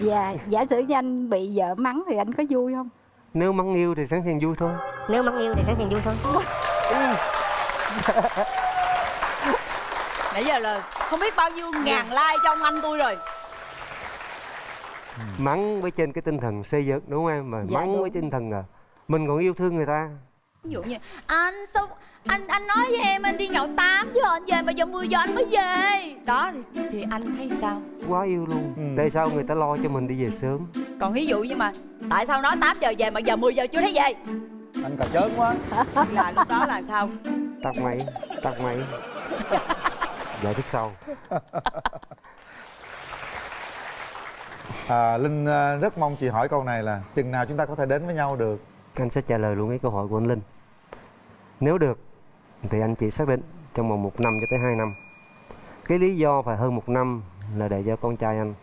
Speaker 18: Dạ, giả sử như anh bị vợ mắng thì anh có vui không?
Speaker 17: nếu mắng yêu thì sẵn sàng vui thôi.
Speaker 7: Nếu mắng yêu thì sẵn sàng vui thôi. (laughs)
Speaker 2: Nãy giờ là không biết bao nhiêu ngàn like cho ông anh tôi rồi.
Speaker 17: Mắng với trên cái tinh thần xây dựng đúng không em? Mà
Speaker 2: Dạ,
Speaker 17: mắng
Speaker 2: đúng.
Speaker 17: với tinh thần là mình còn yêu thương người ta.
Speaker 2: Ví dụ như anh sao anh anh nói với em anh đi nhậu 8 giờ anh về mà giờ 10 giờ anh mới về. Đó thì, thì anh thấy sao?
Speaker 17: Quá yêu luôn.
Speaker 1: Ừ.
Speaker 17: tại sao người ta lo cho mình đi về sớm?
Speaker 2: Còn ví dụ như mà tại sao nói 8 giờ về mà giờ 10 giờ chưa thấy về?
Speaker 1: Anh cà chớn quá. (laughs)
Speaker 2: Là lúc đó là sao?
Speaker 17: Tắt máy tắt máy. (laughs) Giải thích sau.
Speaker 1: À, linh à, rất mong chị hỏi câu này là chừng nào chúng ta có thể đến với nhau được?
Speaker 17: Anh sẽ trả lời luôn cái câu hỏi của anh linh. Nếu được thì anh chị xác định trong vòng một năm cho tới hai năm. Cái lý do phải hơn một năm là để cho con trai anh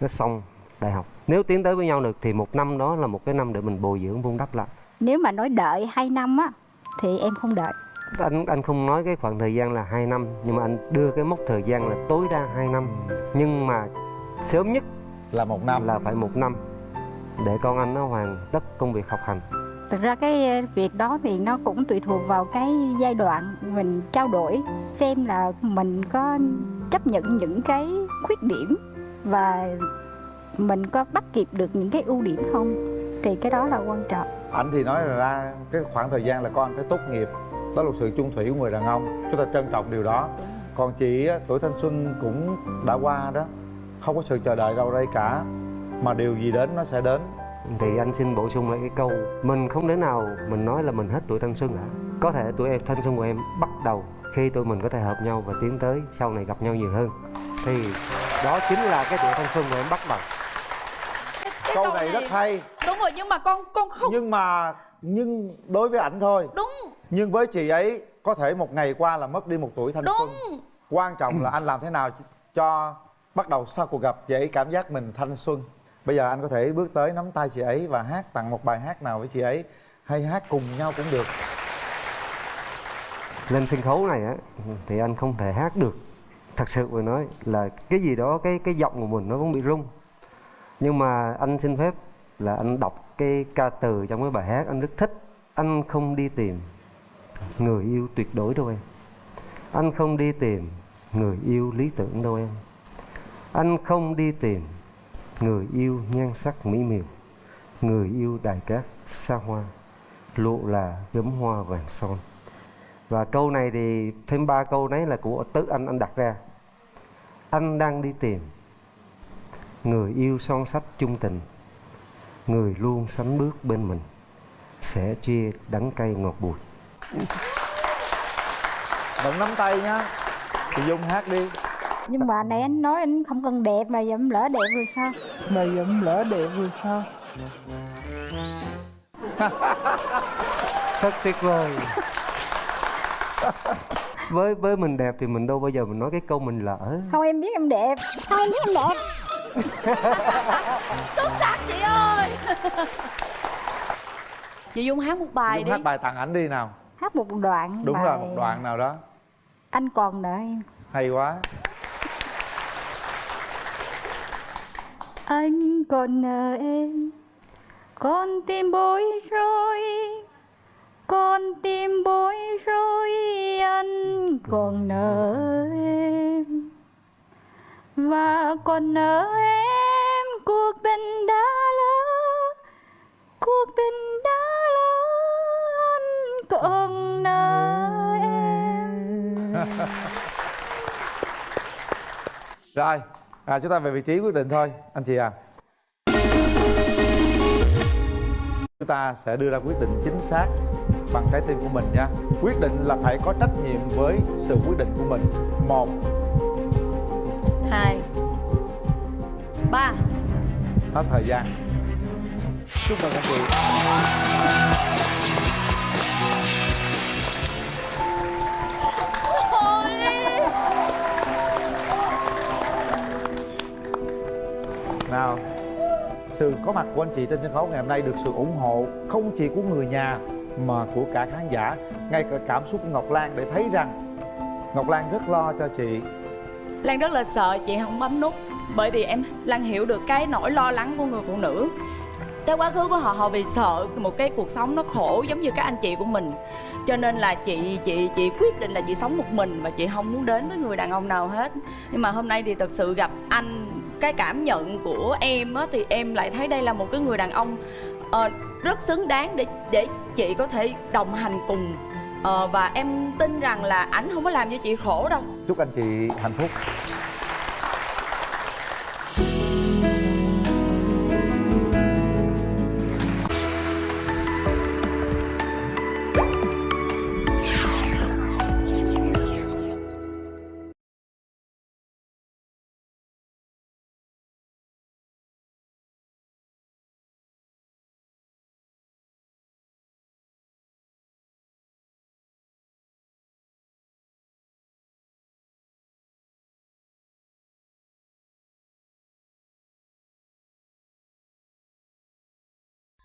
Speaker 17: nó xong đại học. Nếu tiến tới với nhau được thì một năm đó là một cái năm để mình bồi dưỡng vun đắp lại.
Speaker 18: Nếu mà nói đợi 2 năm á thì em không đợi.
Speaker 17: anh anh không nói cái khoảng thời gian là 2 năm nhưng mà anh đưa cái mốc thời gian là tối đa 2 năm. Nhưng mà sớm nhất
Speaker 1: là một năm.
Speaker 17: là phải một năm để con anh nó hoàn tất công việc học hành
Speaker 18: Thực ra cái ờ, việc đó thì nó cũng tùy thuộc vào cái giai đoạn mình trao đổi, xem là mình có chấp nhận những cái khuyết điểm và mình có bắt kịp được những cái ưu điểm không? Thì cái đó là quan trọng.
Speaker 1: ảnh thì nói là ra cái khoảng thời gian là con phải tốt nghiệp, đó là sự chung thủy của người đàn ông, chúng ta trân trọng điều đó. Còn chị tuổi thanh xuân cũng đã qua đó, không có sự chờ đợi đâu đây cả, mà điều gì đến nó sẽ đến
Speaker 17: thì anh xin bổ sung lại cái câu mình không thể nào mình nói là mình hết tuổi thanh xuân cả. Có thể tuổi em thanh xuân của em bắt đầu khi tụi mình có thể hợp nhau và tiến tới sau này gặp nhau nhiều hơn. Thì đó chính là cái tuổi thanh xuân của em bắt đầu.
Speaker 1: Câu này rất hay.
Speaker 2: Đúng rồi nhưng mà con con không
Speaker 1: nhưng mà nhưng đối với ảnh thôi.
Speaker 2: Đúng.
Speaker 1: Nhưng với chị ấy có thể một ngày qua là mất đi một tuổi thanh
Speaker 2: đúng.
Speaker 1: Xuân quan trọng là anh làm thế nào cho bắt đầu sau cuộc gặp ấy cảm giác mình thanh xuân bây giờ anh có thể bước tới nắm tay chị ấy và hát tặng một bài hát nào với chị ấy. Hay hát cùng nhau cũng được.
Speaker 17: Lên sân khấu này á, thì anh không thể hát được. Thật sự mà nói là cái gì đó, cái cái giọng của mình nó cũng bị rung. Nhưng mà anh xin phép là anh đọc cái ca từ trong cái bài hát anh rất thích. Anh không đi tìm người yêu tuyệt đối đâu em. Anh không đi tìm người yêu lý tưởng đâu em. Anh không đi tìm người yêu nhan sắc mỹ miều. Người yêu đài cát xa hoa. Lộ là gấm hoa vàng son. Và câu này thì thêm ba câu đấy là của tự anh. Anh đặt ra. Anh đang đi tìm. Người yêu son sắt chung tình. Người luôn sánh bước bên mình. Sẽ chia đắng cay ngọt bùi.
Speaker 1: Động nắm tay nhá. Thì dung hát đi.
Speaker 18: Nhưng mà nãy anh nói anh không cần đẹp mà dẫm lỡ đẹp rồi sao?
Speaker 8: mà dẫm lỡ đẹp rồi sao? (laughs)
Speaker 17: Thật tuyệt vời. Với với mình đẹp thì mình đâu bao giờ mình nói cái câu mình lỡ.
Speaker 18: Không em biết em đẹp. Không em biết em đẹp. (laughs)
Speaker 2: xuất sắc chị ơi. Chị dung hát một bài
Speaker 1: dung
Speaker 2: đi.
Speaker 1: hát bài tặng ảnh đi nào.
Speaker 18: Hát một đoạn
Speaker 1: đúng
Speaker 18: bài.
Speaker 1: rồi một đoạn nào đó.
Speaker 18: Anh còn nợ em.
Speaker 1: hay quá
Speaker 18: Anh còn nợ em. Con tim bối rối. Con tim bối rối. Anh còn nợ em. Và còn nợ em. Cuộc tình đã lỡ. Cuộc tình đã lỡ. Anh còn nợ em. (laughs)
Speaker 1: Rồi à, chúng ta về vị trí quyết định thôi anh chị à chúng ta sẽ đưa ra quyết định chính xác bằng trái tim của mình nha. Quyết định là phải có trách nhiệm với sự quyết định của mình. Một.
Speaker 2: Hai. Ba.
Speaker 1: Hết thời gian. Chúc mừng anh chị nào? Sự có mặt của anh chị trên sân khấu ngày hôm nay được sự ủng hộ không chỉ của người nhà, mà của cả khán giả. Ngay cả cảm xúc của ngọc lan để thấy rằng ngọc lan rất lo cho chị.
Speaker 2: Lan rất là sợ, chị không bấm nút.
Speaker 19: Bởi vì em, Lan hiểu được cái nỗi lo lắng của người phụ nữ. Cái quá khứ của họ họ vì sợ một cái cuộc sống nó khổ giống như các anh chị của mình. Cho nên là chị chị chị quyết định là chị sống một mình và chị không muốn đến với người đàn ông nào hết. Nhưng mà hôm nay thì thật sự gặp anh cái cảm nhận của em á thì em lại thấy đây là một cái người đàn ông ờ, rất xứng đáng để để chị có thể đồng hành cùng. Ờ, và em tin rằng là ảnh không có làm cho chị khổ đâu.
Speaker 1: Chúc anh chị hạnh phúc.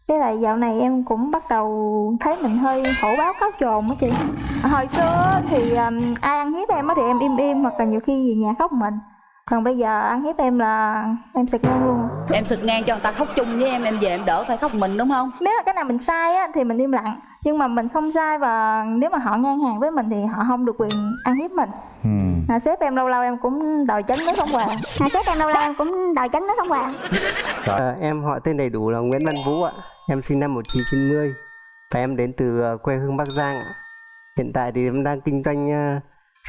Speaker 20: Cái lại dạo này em cũng bắt đầu thấy mình hơi hổ báo cáo trồn á chị. Hồi xưa thì um, ai ăn hiếp em á thì em im im hoặc là nhiều khi về nhà khóc mình. Còn bây giờ ăn hiếp em là em sực ngang luôn.
Speaker 2: Em sực ngang cho người ta khóc chung với em em về em đỡ phải khóc mình đúng không?
Speaker 20: Nếu mà cái nào mình sai á thì mình im lặng. Nhưng mà mình không sai và nếu mà họ ngang hàng với mình thì họ không được quyền ăn hiếp mình. À, Sếp em lâu lâu em cũng đòi chấn nước không hoàng
Speaker 18: à, sếp em lâu lâu em cũng đòi chấn nước không hoàng
Speaker 21: Ờ, em họ tên đầy đủ là Nguyễn Văn Vũ ạ. Em sinh năm 1990 và em đến từ ờ, quê hương Bắc Giang ạ. Hiện tại thì em đang kinh doanh ờ,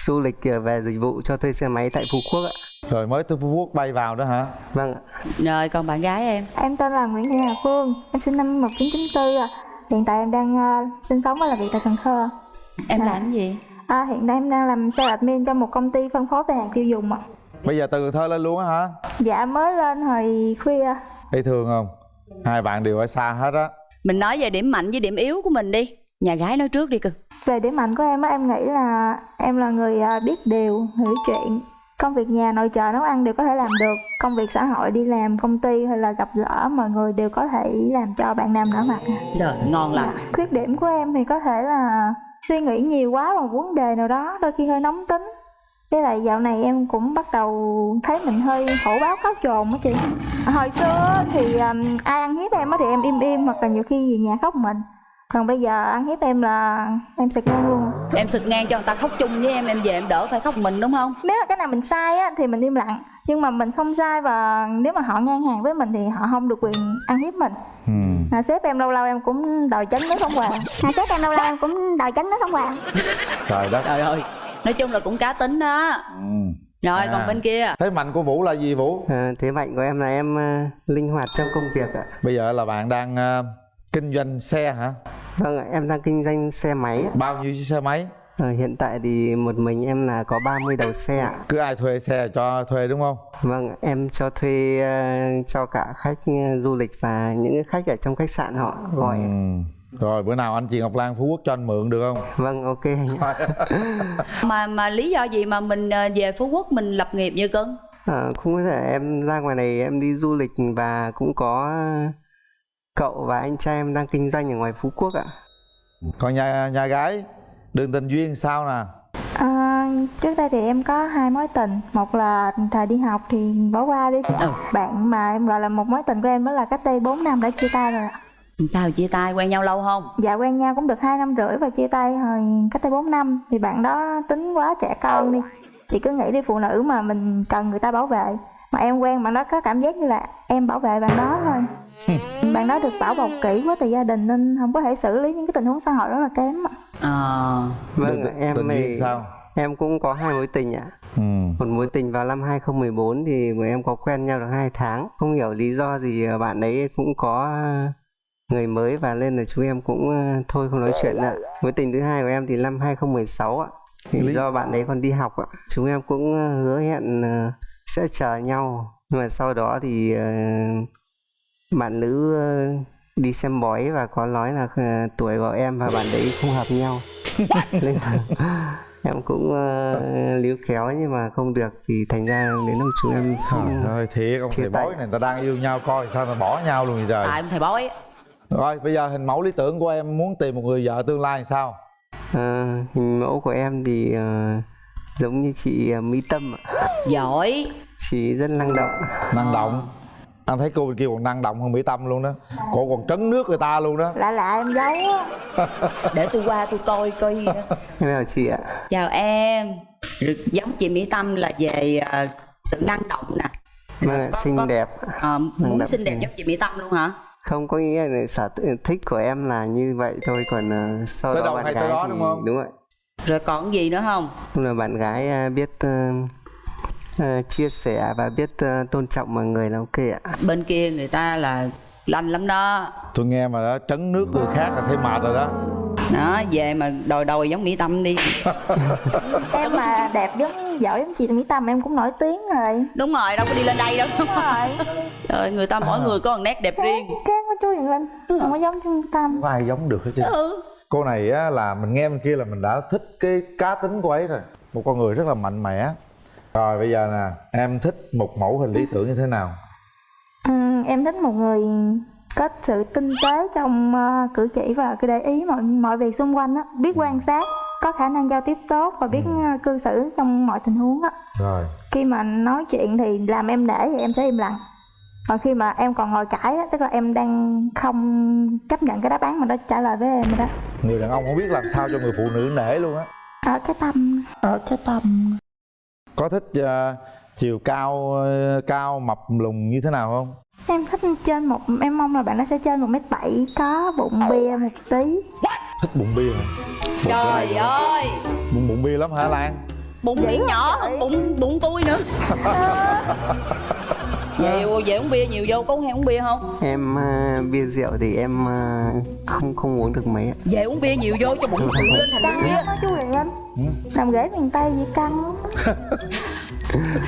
Speaker 21: du lịch về dịch vụ cho thuê xe máy tại Phú Quốc ạ.
Speaker 1: rồi mới từ phú quốc bay vào đó hả
Speaker 21: Vâng ạ.
Speaker 2: rồi còn bạn gái em
Speaker 20: Em tên là Nguyễn Thị Hà Phương Em sinh năm 1994 à. Hiện tại em đang ờ, sinh sống và làm việc tại Cần Thơ
Speaker 2: Em làm gì?
Speaker 20: À, hiện tại em đang làm sales admin cho một công ty phân phối về hàng tiêu dùng ạ.
Speaker 1: bây giờ từ Cần thơ lên luôn á hả
Speaker 20: Dạ mới lên hồi khuya
Speaker 1: thấy thương không hai bạn đều ở xa hết á
Speaker 2: mình nói về điểm mạnh với điểm yếu của mình đi nhà gái nói trước đi cưng
Speaker 20: Về điểm mạnh của em á, em nghĩ là em là người à, biết điều, hiểu chuyện. Công việc nhà nội trợ nấu ăn đều có thể làm được. Công việc xã hội đi làm công ty hay là gặp gỡ mọi người đều có thể làm cho bạn nam nở mặt.
Speaker 2: Trời ngon lành.
Speaker 20: Khuyết điểm của em thì có thể là suy nghĩ nhiều quá vào vấn đề nào đó Đôi khi hơi nóng tính. Với lại dạo này em cũng bắt đầu thấy mình hơi hổ báo cáo trồn á chị. Hồi xưa thì um, ai ăn hiếp em á thì em im im hoặc là nhiều khi về nhà khóc mình Còn bây giờ ăn hiếp em là em sực ngang luôn.
Speaker 2: Em sực ngang cho người ta khóc chung với em em về em đỡ phải khóc mình đúng không?
Speaker 20: Nếu mà cái nào mình sai á thì mình im lặng. Nhưng mà mình không sai và nếu mà họ ngang hàng với mình thì họ không được quyền ăn hiếp mình. À, Sếp em lâu lâu em cũng đòi chấn nước không hoàng
Speaker 18: à, sếp em lâu lâu em cũng đòi chấn nước không hoàng
Speaker 1: trời đất.
Speaker 2: Trời ơi nói chung là cũng cá tính đó. Rồi
Speaker 1: À.
Speaker 2: còn bên kia.
Speaker 1: Thế mạnh của vũ là gì vũ?
Speaker 21: Ờ, thế mạnh của em là em ờ, linh hoạt trong công việc ạ.
Speaker 1: bây giờ là bạn đang ờ, kinh doanh xe hả
Speaker 21: Vâng ạ, em đang kinh doanh xe máy ạ.
Speaker 1: bao nhiêu chiếc xe máy
Speaker 21: Ờ, hiện tại thì một mình em là có 30 đầu xe ạ.
Speaker 1: cứ ai thuê xe cho thuê đúng không
Speaker 21: Vâng, em cho thuê ờ, cho cả khách ờ, du lịch và những cái khách ở trong khách sạn họ gọi.
Speaker 1: Ừ. rồi bữa nào anh chị ngọc lan phú quốc cho anh mượn được không
Speaker 21: Vâng, ok (laughs)
Speaker 2: mà mà lý do gì mà mình ờ, về phú quốc mình lập nghiệp như cưng
Speaker 21: Ờ, cũng có thể em ra ngoài này em đi du lịch và cũng có cậu và anh trai em đang kinh doanh ở ngoài Phú Quốc ạ.
Speaker 1: còn nhà nhà gái đường tình duyên sao nè?
Speaker 20: À, Trước đây thì em có hai mối tình. Một là thời đi học thì bỏ qua đi. Bạn mà em gọi là một mối tình của em đó là cách đây 4 năm đã chia tay rồi ạ.
Speaker 2: Sao chia tay? Quen nhau lâu không?
Speaker 20: Dạ quen nhau cũng được hai năm rưỡi và chia tay hồi cách đây 4 năm. Thì bạn đó tính quá trẻ con đi. Chị cứ nghĩ đi phụ nữ mà mình cần người ta bảo vệ Mà em quen bạn đó có cảm giác như là em bảo vệ bạn đó thôi Bạn đó được bảo bọc kỹ quá từ gia đình nên không có thể xử lý những cái tình huống xã hội rất là kém ạ
Speaker 2: ờ
Speaker 21: Vâng, ạ, em thì
Speaker 1: sao
Speaker 21: em cũng có hai mối tình ạ.
Speaker 1: ừ.
Speaker 21: Một mối tình vào năm 2014 thì bọn em có quen nhau được 2 tháng. Không hiểu lý do gì ờ, bạn ấy cũng có người mới và lên là chúng em cũng ờ, thôi không nói chuyện nữa. Mối tình thứ hai của em thì năm 2016 ạ. Thì
Speaker 1: Lý-
Speaker 21: do bạn ấy còn đi học ạ. Chúng em cũng ờ, hứa hẹn ờ, sẽ chờ nhau. Nhưng mà sau đó thì ờ, bạn nữ ờ, đi xem bói và có nói là ờ, tuổi của em và bạn đấy không hợp nhau. (laughs) Nên là (laughs) em cũng uh, líu kéo nhưng mà không được thì thành ra đến lúc chúng em
Speaker 1: trời
Speaker 21: xong
Speaker 1: ơi thiệt ông thầy
Speaker 21: tay.
Speaker 1: bói này người ta đang yêu nhau coi sao mà bỏ nhau luôn vậy trời
Speaker 2: tại ông thầy bói
Speaker 1: rồi bây giờ hình mẫu lý tưởng của em muốn tìm một người vợ tương lai làm sao
Speaker 21: Ờ, hình mẫu của em thì ờ, giống như chị ờ, Mỹ Tâm ạ.
Speaker 2: giỏi.
Speaker 21: Chị rất năng động.
Speaker 1: Năng động. Anh thấy cô bên kia còn năng động hơn mỹ tâm luôn đó. Cô còn trấn nước người ta luôn đó.
Speaker 20: Lạ lạ em giấu á. (laughs)
Speaker 2: Để tôi qua tôi coi coi. Gì đó
Speaker 21: em chào chị ạ?
Speaker 2: Chào em. Giống chị mỹ tâm là về ờ, sự năng động nè.
Speaker 21: Vâng ạ, xinh đẹp.
Speaker 2: Ờ,
Speaker 21: Năng
Speaker 2: muốn
Speaker 21: động
Speaker 2: xinh đẹp giống chị mỹ tâm luôn hả?
Speaker 21: Không có nghĩa là sở thích của em là như vậy thôi còn ờ, sau
Speaker 2: Tới
Speaker 21: đó bạn gái
Speaker 2: đó
Speaker 21: thì
Speaker 2: đúng không?
Speaker 21: đúng rồi
Speaker 2: rồi còn gì nữa không?
Speaker 21: Là bạn gái à, biết ờ, ờ, chia sẻ và biết ờ, tôn trọng mọi người là ok ạ.
Speaker 2: Bên kia người ta là lanh lắm đó.
Speaker 1: Tôi nghe mà đó trấn nước người khác là thấy mệt rồi đó.
Speaker 2: Đó về mà đòi đòi giống mỹ tâm đi. (laughs)
Speaker 20: Em mà đẹp giống giỏi giống chị Mỹ Tâm em cũng nổi tiếng rồi.
Speaker 2: Đúng rồi đâu có đi lên đây đâu.
Speaker 20: Đúng rồi. (laughs)
Speaker 2: Trời người ta mỗi người có một nét đẹp riêng.
Speaker 20: khác với chú Hiền Linh không có giống chú Mỹ Tâm.
Speaker 1: Không có ai giống được hết chứ?
Speaker 2: Ừ.
Speaker 1: cô này á, là mình nghe bên kia là mình đã thích cái cá tính của ấy rồi. Một con người rất là mạnh mẽ. Rồi bây giờ nè em thích một mẫu hình lý tưởng như thế nào?
Speaker 20: Ừ, em thích một người có sự tinh tế trong ờ, cử chỉ và cái để ý mọi mọi việc xung quanh á, biết quan sát, có khả năng giao tiếp tốt và biết ờ, cư xử trong mọi tình huống á.
Speaker 1: rồi.
Speaker 20: Khi mà nói chuyện thì làm em để thì em sẽ im lặng. Còn khi mà em còn ngồi cãi á, tức là em đang không chấp nhận cái đáp án mà nó trả lời với em rồi đó.
Speaker 1: người đàn ông không biết làm sao cho người phụ nữ nể luôn á.
Speaker 20: Ở cái tâm, ở cái tâm.
Speaker 1: có thích ờ, chiều cao ờ, cao mập lùn như thế nào không?
Speaker 20: Em thích trên một em mong là bạn nó sẽ trên một mét bảy có bụng bia một tí.
Speaker 1: thích bụng bia hả?
Speaker 2: Trời ơi!
Speaker 1: Bụng bụng bia lắm hả lan?
Speaker 2: Bụng biển nhỏ hơn bụng bụng tôi nữa (laughs) về về uống bia nhiều vô có uống hay uống bia không?
Speaker 21: Em ờ, bia rượu thì em ờ, không không uống được mấy ạ.
Speaker 2: Về uống bia nhiều vô cho bụng tự lên thành
Speaker 20: Căng
Speaker 2: bia.
Speaker 20: Á chú Huyền Linh. Làm ghế miền Tây gì căng.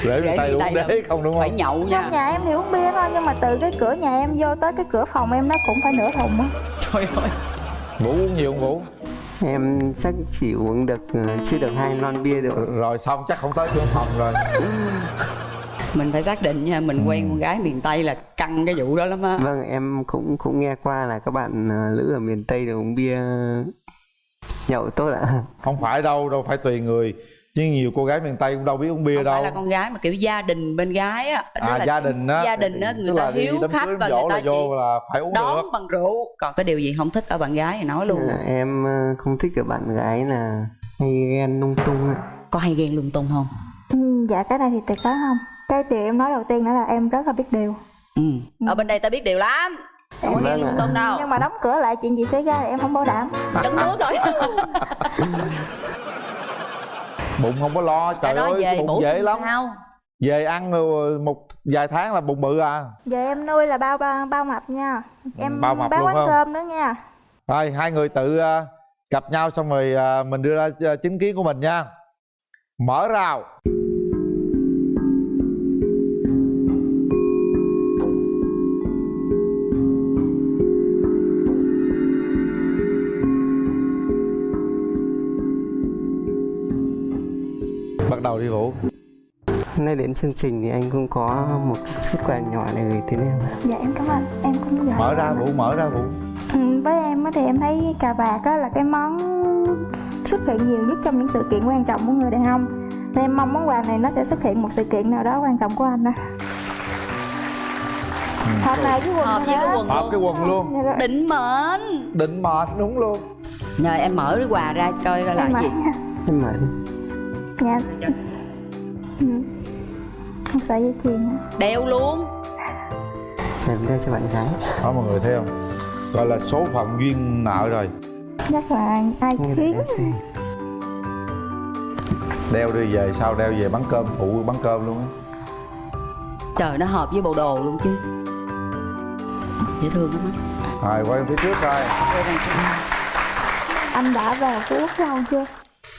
Speaker 1: Ta
Speaker 2: người ta
Speaker 1: uống đế không đúng không?
Speaker 2: phải nhậu nha.
Speaker 20: Nhà em thì uống bia thôi nhưng mà từ cái cửa nhà em vô tới cái cửa phòng em nó cũng phải nửa thùng á.
Speaker 2: trời ơi.
Speaker 1: Vũ uống nhiều không vũ
Speaker 21: em chắc chỉ uống được ờ, chưa được hai lon bia được.
Speaker 1: Rồi xong chắc không tới trưởng phòng rồi (laughs)
Speaker 2: mình phải xác định nha mình quen con gái miền tây là căng cái vụ đó lắm á.
Speaker 21: Vâng em cũng cũng nghe qua là các bạn ờ, nữ ở miền tây đều uống bia nhậu tốt ạ. (laughs)
Speaker 1: Không phải đâu đâu phải tùy người. Chứ nhiều cô gái miền tây cũng đâu biết uống bia
Speaker 2: không
Speaker 1: đâu.
Speaker 2: phải là con gái mà kiểu gia đình bên gái á. Tức
Speaker 1: à
Speaker 2: là
Speaker 1: gia đình á.
Speaker 2: gia đình á người ta hiếu khách và người ta
Speaker 1: là vô là phải uống
Speaker 2: đón
Speaker 1: được.
Speaker 2: bằng rượu. Còn cái điều gì không thích ở bạn gái thì nói luôn.
Speaker 21: Ờ, em ờ, không thích ở bạn gái là hay ghen lung tung ạ.
Speaker 2: Có hay ghen lung tung không?
Speaker 20: Ừ, dạ cái này thì tuyệt đối không. Cái điều em nói đầu tiên đó là em rất là biết điều.
Speaker 2: ừ. ở bên đây ta biết điều lắm không có lung tung đâu
Speaker 20: Nhưng mà đóng cửa lại chuyện gì xảy ra thì em không bảo đảm.
Speaker 2: trấn nước rồi (laughs)
Speaker 1: bụng không có lo trời
Speaker 2: nói
Speaker 1: ơi
Speaker 2: về
Speaker 1: bụng dễ lắm
Speaker 2: sao
Speaker 1: về ăn rồi một vài tháng là bụng bự à
Speaker 20: Giờ em nuôi là bao bao, bao mập nha. Em
Speaker 1: bao mập
Speaker 20: bán
Speaker 1: luôn
Speaker 20: quán
Speaker 1: không?
Speaker 20: cơm nữa nha.
Speaker 1: rồi hai người tự à, gặp nhau xong rồi à, mình đưa ra à, chính kiến của mình nha mở rào
Speaker 21: Nay đến chương trình thì anh cũng có một chút quà nhỏ này gửi đến em ạ.
Speaker 20: Dạ em cảm ơn. Em cũng vậy.
Speaker 1: mở ra vũ mở ra vũ
Speaker 20: Ừ, với em á thì em thấy cà vạt á là cái món xuất hiện nhiều nhất trong những sự kiện quan trọng của người đàn ông. Nên em mong món quà này nó sẽ xuất hiện một sự kiện nào đó quan trọng của anh á. Hợp này với quần
Speaker 2: hợp với cái quần
Speaker 1: hợp cái quần luôn.
Speaker 20: Dạ
Speaker 2: định mệnh.
Speaker 1: Định mệnh đúng luôn.
Speaker 2: Rồi em mở cái quà ra coi coi là
Speaker 20: Em
Speaker 2: cái gì.
Speaker 21: Em mở đi.
Speaker 20: dạ. Ừ. không sợ dây chuyền á
Speaker 2: đeo luôn.
Speaker 21: Em đeo cho bạn gái.
Speaker 1: đó mọi người thấy không? Gọi là số phận duyên nợ rồi.
Speaker 20: Chắc là ai khiến
Speaker 21: đeo
Speaker 1: đi về sau đeo về bán cơm phụ bán cơm luôn á.
Speaker 2: Trời nó hợp với bộ đồ luôn chứ. Dễ thương lắm á.
Speaker 1: Rồi quay phía trước coi.
Speaker 20: Anh đã vào phú quốc lâu chưa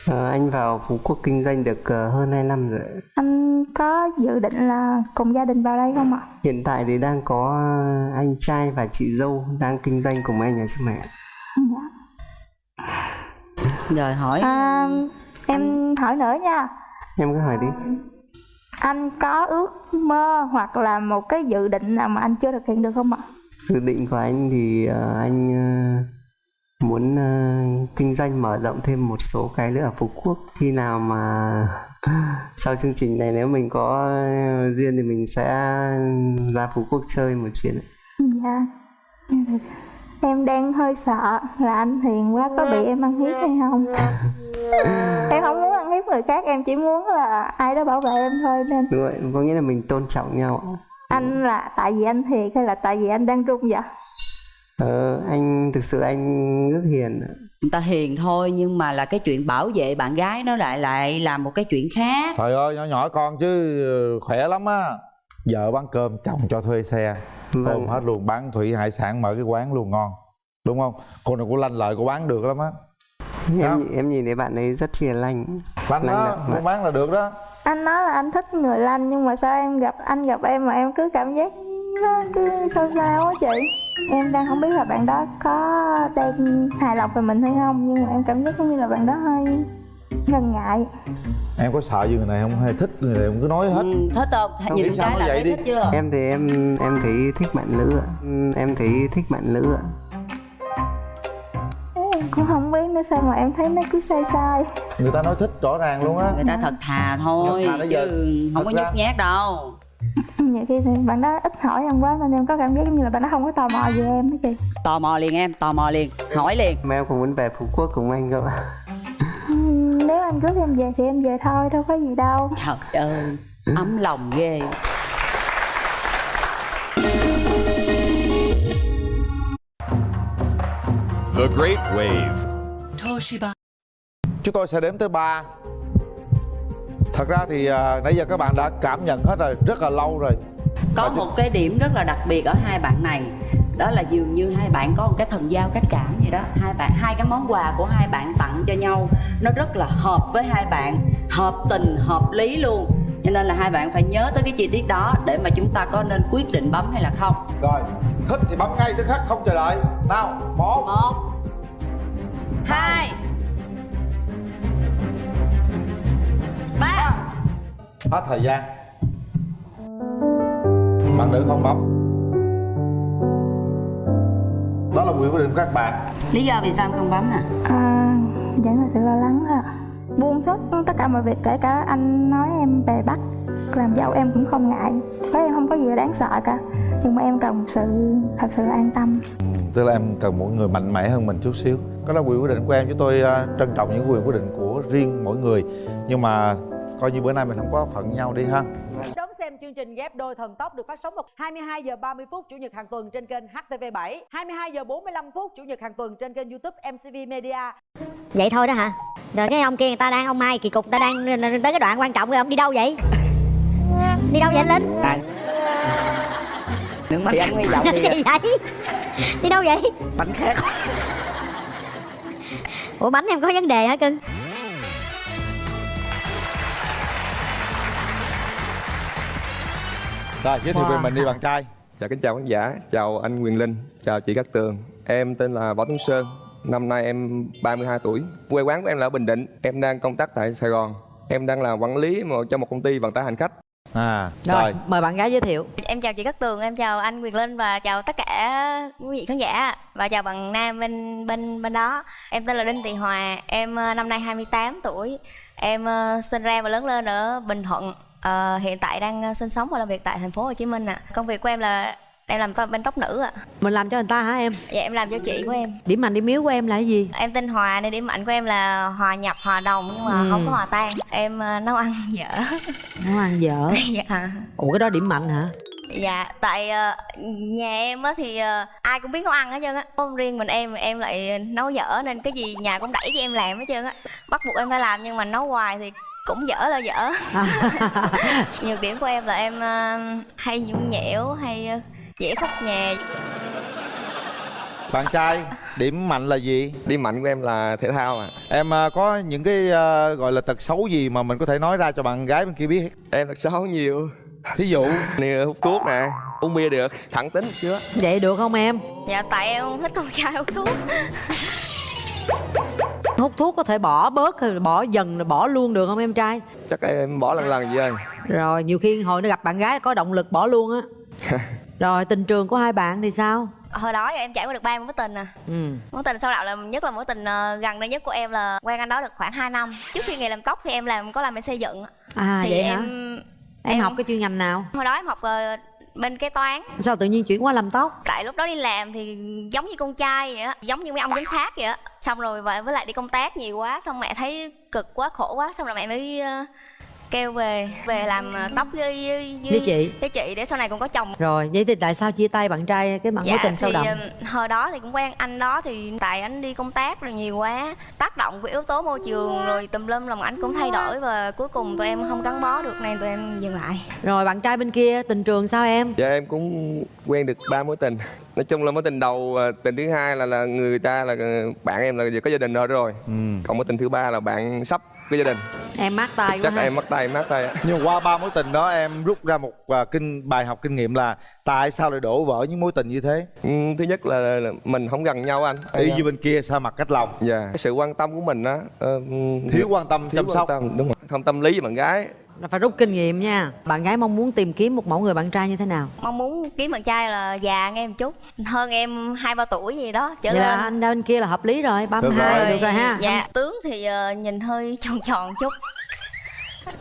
Speaker 21: Ờ, anh vào Phú Quốc kinh doanh được ờ, hơn 2 năm rồi.
Speaker 20: anh có dự định là cùng gia đình vào đây không ạ
Speaker 21: Hiện tại thì đang có ờ, anh trai và chị dâu đang kinh doanh cùng anh ở trên mẹ.
Speaker 2: rồi hỏi
Speaker 20: à, em hỏi nữa nha
Speaker 21: Em cứ hỏi đi.
Speaker 20: anh có ước mơ hoặc là một cái dự định nào mà anh chưa thực hiện được không ạ
Speaker 21: Dự định của anh thì ờ, anh ờ, muốn ờ, kinh doanh mở rộng thêm một số cái nữa ở Phú Quốc. Khi nào mà (laughs) sau chương trình này nếu mình có duyên thì mình sẽ ra Phú Quốc chơi một chuyến.
Speaker 20: Dạ. Em đang hơi sợ là anh Hiền quá có bị em ăn hiếp hay không? (laughs) Em không muốn ăn hiếp người khác Em chỉ muốn là ai đó bảo vệ em thôi nên.
Speaker 21: Đúng rồi có nghĩa là mình tôn trọng nhau
Speaker 20: Anh là tại vì anh thiệt hay là tại vì anh đang run vậy
Speaker 21: ờ, anh thực sự anh rất hiền ạ.
Speaker 2: người ta hiền thôi nhưng mà là cái chuyện bảo vệ bạn gái nó lại lại là một cái chuyện khác.
Speaker 1: Trời ơi nhỏ nhỏ con chứ khỏe lắm á. Vợ bán cơm chồng cho thuê xe.
Speaker 21: Vâng.
Speaker 1: ôm hết luôn bán thủy hải sản mở cái quán luôn ngon. Đúng không? Cô này cô lanh lợi cô bán được lắm á.
Speaker 21: Em em nhìn thấy bạn ấy rất hiền lành
Speaker 1: lanh đó muốn bán là được đó.
Speaker 20: Anh nói là anh thích người lanh nhưng mà sao em gặp anh gặp em mà em cứ cảm giác nó cứ sao sao á chị Em đang không biết là bạn đó có đang hài lòng về mình hay không Nhưng mà em cảm giác giống như là bạn đó hơi ngần ngại.
Speaker 1: Em có sợ gì người này không? Hay thích người này không? Cứ nói hết.
Speaker 2: Ừ, thích không?
Speaker 1: Không
Speaker 2: nhìn cái
Speaker 1: nó
Speaker 2: là
Speaker 1: vậy
Speaker 2: thấy
Speaker 1: đi.
Speaker 2: thích chưa?
Speaker 21: Em thì em em thấy thích bạn nữ ạ. Em thấy thích bạn nữ ạ.
Speaker 20: Em cũng không biết nữa sao mà em thấy nó cứ sai sai.
Speaker 1: Người ta nói thích rõ ràng luôn á.
Speaker 2: Người ta thật thà thôi
Speaker 1: Thật thà giờ.
Speaker 2: chứ không có nhút nhát đâu (laughs)
Speaker 20: Nhiều khi thì bạn đó ít hỏi em quá nên em có cảm giác giống như là bạn đó không có tò mò về em đó chị.
Speaker 2: Tò mò liền em tò mò liền hỏi liền.
Speaker 21: Mà em cũng muốn về Phú Quốc cùng anh không ạ
Speaker 20: Ừm, Nếu anh rước em về thì em về thôi đâu có gì đâu.
Speaker 2: Trời ơi ấm lòng ghê.
Speaker 9: The Great Wave.
Speaker 2: Toshiba.
Speaker 1: Chúng tôi sẽ đếm tới ba thật ra thì à, nãy giờ các bạn đã cảm nhận hết rồi rất là lâu rồi.
Speaker 2: Có một cái điểm rất là đặc biệt ở hai bạn này. Đó là dường như hai bạn có một cái thần giao cách cảm gì đó. Hai bạn hai cái món quà của hai bạn tặng cho nhau nó rất là hợp với hai bạn. Hợp tình hợp lý luôn. Cho nên là hai bạn phải nhớ tới cái chi tiết đó để mà chúng ta có nên quyết định bấm hay là không.
Speaker 1: Rồi thích thì bấm ngay tức khắc không chờ đợi. Nào một.
Speaker 2: Một hai ba.
Speaker 1: Hết thời gian. Bạn nữ không bấm. Đó là quyền quyết định của các bạn.
Speaker 2: Lý do vì sao em không bấm nè?
Speaker 20: À, Vẫn là sự lo lắng thôi. Buông hết tất cả mọi việc kể cả anh nói em về bắt làm dâu em cũng không ngại. Với em không có gì là đáng sợ cả. Nhưng mà em cần một sự thật sự là an tâm.
Speaker 1: Tức là em cần một người mạnh mẽ hơn mình chút xíu. Đó là quyền quyết định của em chúng tôi à, trân trọng những quyền quyết định của riêng mỗi người nhưng mà coi như bữa nay mình không có phận nhau đi ha
Speaker 15: Đón xem chương trình ghép đôi thần tốc được phát sóng vào 22 giờ 30 phút chủ nhật hàng tuần trên kênh HTV7, 22 giờ 45 phút chủ nhật hàng tuần trên kênh YouTube MCV Media.
Speaker 7: Vậy thôi đó hả? Rồi cái ông kia người ta đang ông Mai kỳ cục người ta đang tới cái đoạn quan trọng rồi ông đi đâu vậy? Đi đâu vậy anh Linh?
Speaker 2: Đừng thì anh hy vọng thì (laughs)
Speaker 7: Gì vậy? Đi đâu vậy?
Speaker 2: bánh khác
Speaker 7: Ủa bánh em có vấn đề hả cưng?
Speaker 1: Rồi giới thiệu về mình đi bạn trai.
Speaker 14: Dạ kính chào khán giả, chào anh Quyền Linh, chào chị Cát Tường. Em tên là Võ Tuấn Sơn, năm nay em 32 tuổi. Quê quán của em là ở Bình Định, em đang công tác tại Sài Gòn. Em đang là quản lý cho một công ty vận tải hành khách
Speaker 1: à
Speaker 15: Rồi, mời bạn gái giới thiệu.
Speaker 22: Em chào chị Cát Tường, em chào anh Quyền Linh và chào tất cả quý vị khán giả và chào bạn Nam bên bên bên đó. Em tên là Đinh Thị Hòa, em ờ, năm nay 28 tuổi. Em ờ, sinh ra và lớn lên ở Bình Thuận. Ờ, hiện tại đang sinh sống và làm việc tại thành phố Hồ Chí Minh ạ. Công việc của em là em làm to- bên tóc nữ ạ.
Speaker 15: Mình làm cho người ta hả em?
Speaker 22: Dạ em làm cho chị của em.
Speaker 15: Điểm mạnh điểm yếu của em là cái gì?
Speaker 22: Em tên Hòa nên điểm mạnh của em là hòa nhập, hòa đồng nhưng mà
Speaker 15: Ừ.
Speaker 22: không có hòa tan. Em ờ, nấu ăn (laughs) dở.
Speaker 15: Nấu ăn dở. (laughs)
Speaker 22: dạ.
Speaker 15: Ủa cái đó điểm mạnh hả?
Speaker 22: Dạ, tại ờ, nhà em á thì ờ, ai cũng biết nấu ăn hết trơn á Không riêng mình em, em lại nấu dở nên cái gì nhà cũng đẩy cho em làm hết trơn á Bắt buộc em phải làm nhưng mà nấu hoài thì cũng dở là dở (laughs) Nhược điểm của em là em ờ, hay nhung nhẽo, hay ờ, dễ khóc nhà.
Speaker 1: Bạn trai điểm mạnh là gì?
Speaker 14: Điểm mạnh của em là thể thao à
Speaker 1: em có những cái à, gọi là tật xấu gì mà mình có thể nói ra cho bạn gái bên kia biết?
Speaker 14: Em thật xấu nhiều.
Speaker 1: Thí dụ?
Speaker 14: Nè, hút thuốc nè, uống bia được, thẳng tính một xíu á.
Speaker 15: Vậy được không em?
Speaker 22: Dạ, tại em không thích con trai hút thuốc. (laughs)
Speaker 15: Hút thuốc có thể bỏ bớt hay bỏ dần rồi bỏ luôn được không em trai?
Speaker 14: Chắc em bỏ lần lần vậy. Ơi
Speaker 15: Rồi nhiều khi hồi nó gặp bạn gái có động lực bỏ luôn á (laughs) Rồi tình trường của hai bạn thì sao?
Speaker 22: hồi đó em trải qua được ba mối tình à.
Speaker 15: Ừ.
Speaker 22: mối tình sau đạo là nhất là mối tình ờ, gần đây nhất của em là quen anh đó được khoảng 2 năm. Trước khi nghề làm tóc thì em làm có làm bên xây dựng.
Speaker 15: À
Speaker 22: thì
Speaker 15: vậy
Speaker 22: em,
Speaker 15: hả? Em, học cái chuyên ngành nào?
Speaker 22: Hồi đó em học ờ, bên kế toán.
Speaker 15: Sao tự nhiên chuyển qua làm tóc?
Speaker 22: Tại lúc đó đi làm thì giống như con trai vậy á giống như mấy ông giám sát vậy á. Xong rồi và với lại đi công tác nhiều quá xong mẹ thấy cực quá khổ quá xong rồi mẹ mới ờ, kêu về về làm ờ, tóc với, với,
Speaker 15: Với chị?
Speaker 22: với chị để sau này còn có chồng.
Speaker 15: Rồi vậy thì tại sao chia tay bạn trai cái mối tình sâu đậm
Speaker 22: hồi đó thì cũng quen anh đó thì tại anh đi công tác rồi nhiều quá tác động của yếu tố môi trường rồi tùm lum lòng anh cũng thay đổi và cuối cùng tụi em không gắn bó được nên tụi em dừng lại.
Speaker 15: Rồi bạn trai bên kia tình trường sao em?
Speaker 23: Dạ em cũng quen được ba mối tình. Nói chung là mối tình đầu à, tình thứ hai là là người ta là à, bạn em là có gia đình rồi rồi. Còn mối tình thứ ba là bạn sắp có gia đình.
Speaker 15: Em mát tay quá
Speaker 23: Chắc em mất tay mát tay
Speaker 1: nhưng qua ba mối tình đó em rút ra một à, kinh bài học kinh nghiệm là tại sao lại đổ vỡ những mối tình như thế?
Speaker 23: Ừ, Thứ nhất là, là mình không gần nhau anh.
Speaker 1: Y như bên kia sao mặt cách lòng?
Speaker 23: Dạ. Cái sự quan tâm của mình á ờ,
Speaker 1: Thiếu quan tâm,
Speaker 23: thiếu
Speaker 1: chăm sóc.
Speaker 23: quan tâm, Đúng rồi. Không tâm lý với bạn gái
Speaker 15: là phải rút kinh nghiệm nha. Bạn gái mong muốn tìm kiếm một mẫu người bạn trai như thế nào?
Speaker 22: Mong muốn kiếm bạn trai là già em một chút hơn em hai ba tuổi gì đó trở
Speaker 15: vậy
Speaker 22: lên.
Speaker 15: là anh bên kia là hợp lý rồi 32 được rồi. ha.
Speaker 22: Dạ tướng thì ờ, nhìn hơi (laughs) tròn tròn chút.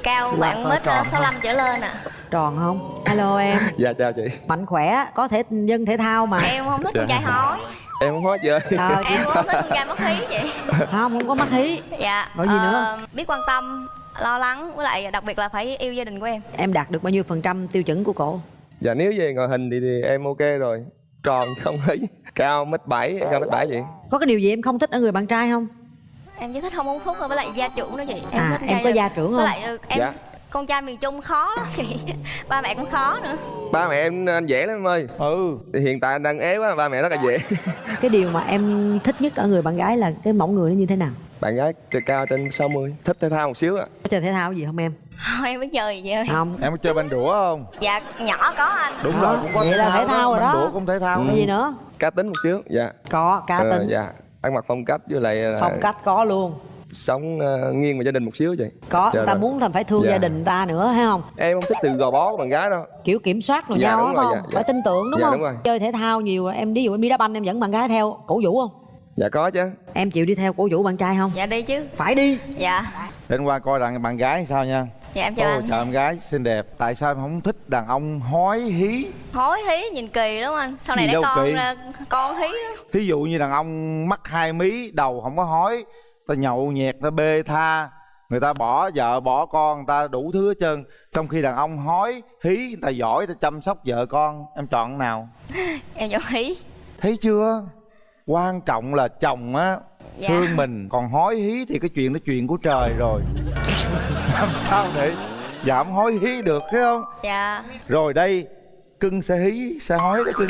Speaker 22: Cao bạn
Speaker 15: hơi
Speaker 22: mét
Speaker 15: tròn
Speaker 22: 65 trở lên ạ.
Speaker 15: Tròn không? Alo em. (laughs)
Speaker 23: Dạ chào chị.
Speaker 15: Mạnh khỏe có thể dân thể thao mà.
Speaker 22: Em không thích con trai hói.
Speaker 23: Em không hết chị ơi
Speaker 15: Ờ,
Speaker 22: em cũng không thích con trai mất khí vậy.
Speaker 15: Không không có mắc hí.
Speaker 22: Dạ
Speaker 15: Rồi gì nữa?
Speaker 22: ờ, biết quan tâm lo lắng với lại đặc biệt là phải yêu gia đình của em.
Speaker 15: Em đạt được bao nhiêu phần trăm tiêu chuẩn của cổ?
Speaker 23: Dạ nếu về ngoại hình thì, thì em ok rồi. Tròn không ấy. Cao mét bảy cao mét bảy vậy.
Speaker 15: Có cái điều gì em không thích ở người bạn trai không?
Speaker 22: Em chỉ thích không uống thuốc thôi với lại gia trưởng đó chị. Em
Speaker 15: À,
Speaker 22: thích
Speaker 15: em có gia trưởng.
Speaker 22: với
Speaker 15: không?
Speaker 22: lại ờ, em
Speaker 23: Dạ.
Speaker 22: con trai miền trung khó lắm chị. (laughs) Ba mẹ cũng khó nữa.
Speaker 23: Ba mẹ em anh dễ lắm em ơi.
Speaker 1: Ừ.
Speaker 23: Thì Hiện tại anh đang ế quá ba mẹ rất là dễ.
Speaker 15: Cái điều mà em thích nhất ở người bạn gái là cái mẫu người nó như thế nào
Speaker 23: Bạn gái cao trên 60 Thích thể thao một xíu ạ.
Speaker 15: Có chơi thể thao gì không em?
Speaker 22: Thôi em biết chơi gì vậy?
Speaker 15: Không.
Speaker 1: Em có chơi banh đũa không?
Speaker 22: Dạ nhỏ có anh.
Speaker 1: Đúng
Speaker 15: Đó,
Speaker 1: rồi cũng có
Speaker 15: vậy
Speaker 1: thể
Speaker 15: là thể thao rồi
Speaker 1: banh
Speaker 15: đó.
Speaker 1: đũa cũng thể thao.
Speaker 15: Có gì nữa?
Speaker 23: Cá tính một xíu Dạ.
Speaker 15: Có cá
Speaker 23: Ờ,
Speaker 15: tính.
Speaker 23: Dạ. Ăn mặc phong cách với lại là
Speaker 15: phong cách có luôn.
Speaker 23: Sống ờ, nghiêng về gia đình một xíu vậy.
Speaker 15: Có
Speaker 23: Dạ
Speaker 15: người ta
Speaker 23: rồi.
Speaker 15: muốn thành phải thương
Speaker 23: Dạ.
Speaker 15: gia đình người ta nữa hay không?
Speaker 23: Em không thích từ gò bó của bạn gái đâu.
Speaker 15: Kiểu kiểm soát rồi
Speaker 23: Dạ,
Speaker 15: nhau
Speaker 23: đúng
Speaker 15: á
Speaker 23: rồi,
Speaker 15: không
Speaker 23: dạ, dạ.
Speaker 15: phải tin tưởng đúng
Speaker 23: Dạ,
Speaker 15: không?
Speaker 23: đúng rồi.
Speaker 15: chơi thể thao nhiều em ví dụ em đi đá banh em dẫn bạn gái theo cổ vũ không
Speaker 23: Dạ có chứ.
Speaker 15: Em chịu đi theo cổ vũ bạn trai không?
Speaker 22: Dạ đi chứ.
Speaker 15: Phải đi.
Speaker 22: Dạ.
Speaker 1: Đến qua coi rằng bạn gái sao nha.
Speaker 22: Dạ em chào
Speaker 1: Ôi
Speaker 22: anh.
Speaker 1: chào em gái xinh đẹp. Tại sao em không thích đàn ông hói hí?
Speaker 22: Hối hí nhìn kỳ lắm anh? Sau này để con
Speaker 1: kỳ.
Speaker 22: ra con hí lắm
Speaker 1: Thí dụ như đàn ông mắt hai mí Đầu không có hói Ta nhậu nhẹt ta bê tha Người ta bỏ vợ bỏ con Người ta đủ thứ hết trơn. Trong khi đàn ông hói hí Người ta giỏi ta chăm sóc vợ con. Em chọn nào? (laughs)
Speaker 22: Em chọn hí.
Speaker 1: Thấy chưa Quan trọng là chồng á
Speaker 22: Dạ.
Speaker 1: Thương mình Còn hói hí thì cái chuyện đó chuyện của trời rồi (laughs) Làm sao để giảm hói hí được thấy không
Speaker 22: dạ
Speaker 1: Rồi đây Cưng sẽ hí sẽ hói đó cưng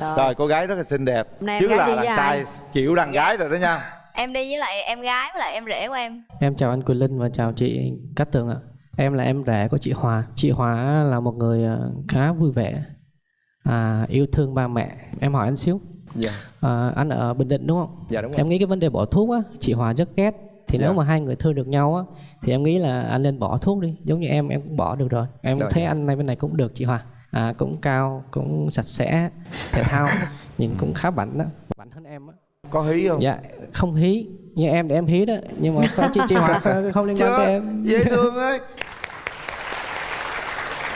Speaker 15: Rồi.
Speaker 1: Rồi cô gái rất là xinh đẹp Chứ là đàn
Speaker 15: ai?
Speaker 1: trai chịu đàn gái rồi đó nha
Speaker 22: em đi với lại em gái với lại em rể của em
Speaker 24: Em chào anh Quỳnh Linh và chào chị Cát Tường ạ. Em là em rể của chị Hòa. Chị Hòa là một người ờ, khá vui vẻ, à, yêu thương ba mẹ. Em hỏi anh xíu.
Speaker 23: Dạ
Speaker 24: À, anh ở Bình Định đúng không?
Speaker 23: Dạ đúng rồi
Speaker 24: Em nghĩ cái vấn đề bỏ thuốc á, chị Hòa rất ghét. Thì
Speaker 23: Dạ.
Speaker 24: nếu mà hai người thương được nhau á, thì em nghĩ là anh nên bỏ thuốc đi. Giống như em, em cũng bỏ được rồi. Em
Speaker 23: Rồi.
Speaker 24: thấy anh này bên này cũng được chị Hòa. À, cũng cao, cũng sạch sẽ, thể thao, (laughs) nhìn cũng khá bảnh đó. Bảnh hơn em á.
Speaker 1: Có hí không?
Speaker 24: Dạ, không hí. Như em để em hí đó. Nhưng mà không- chị, chị Hòa không, (laughs) không liên quan tới em.
Speaker 1: Dễ thương (laughs) ấy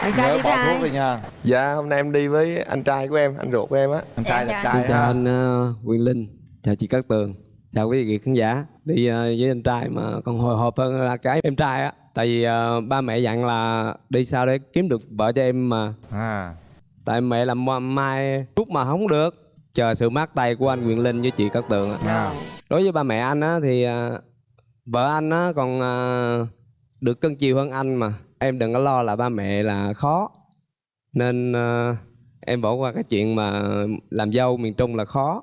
Speaker 15: bạn trai
Speaker 1: Nhớ
Speaker 15: đi
Speaker 1: bỏ thuốc rồi nha
Speaker 23: Dạ hôm nay em đi với anh trai của em Anh ruột của em á
Speaker 1: Anh trai là trai
Speaker 25: Xin chào anh uh, Quyền Linh, chào chị Cát Tường, chào quý vị khán giả. Đi ờ, với anh trai mà còn hồi hộp hơn là cái em trai á. Tại vì ờ, ba mẹ dặn là đi sao để kiếm được vợ cho em mà.
Speaker 1: à
Speaker 25: Tại mẹ làm ma- mai rút mà không được. Chờ sự mát tay của anh Quyền Linh với chị Cát Tường á.
Speaker 1: à.
Speaker 25: Đối với ba mẹ anh á thì ờ, vợ anh á còn ờ, được cân chiều hơn anh mà. Em đừng có lo là ba mẹ là khó. Nên ờ, em bỏ qua cái chuyện mà làm dâu miền Trung là khó.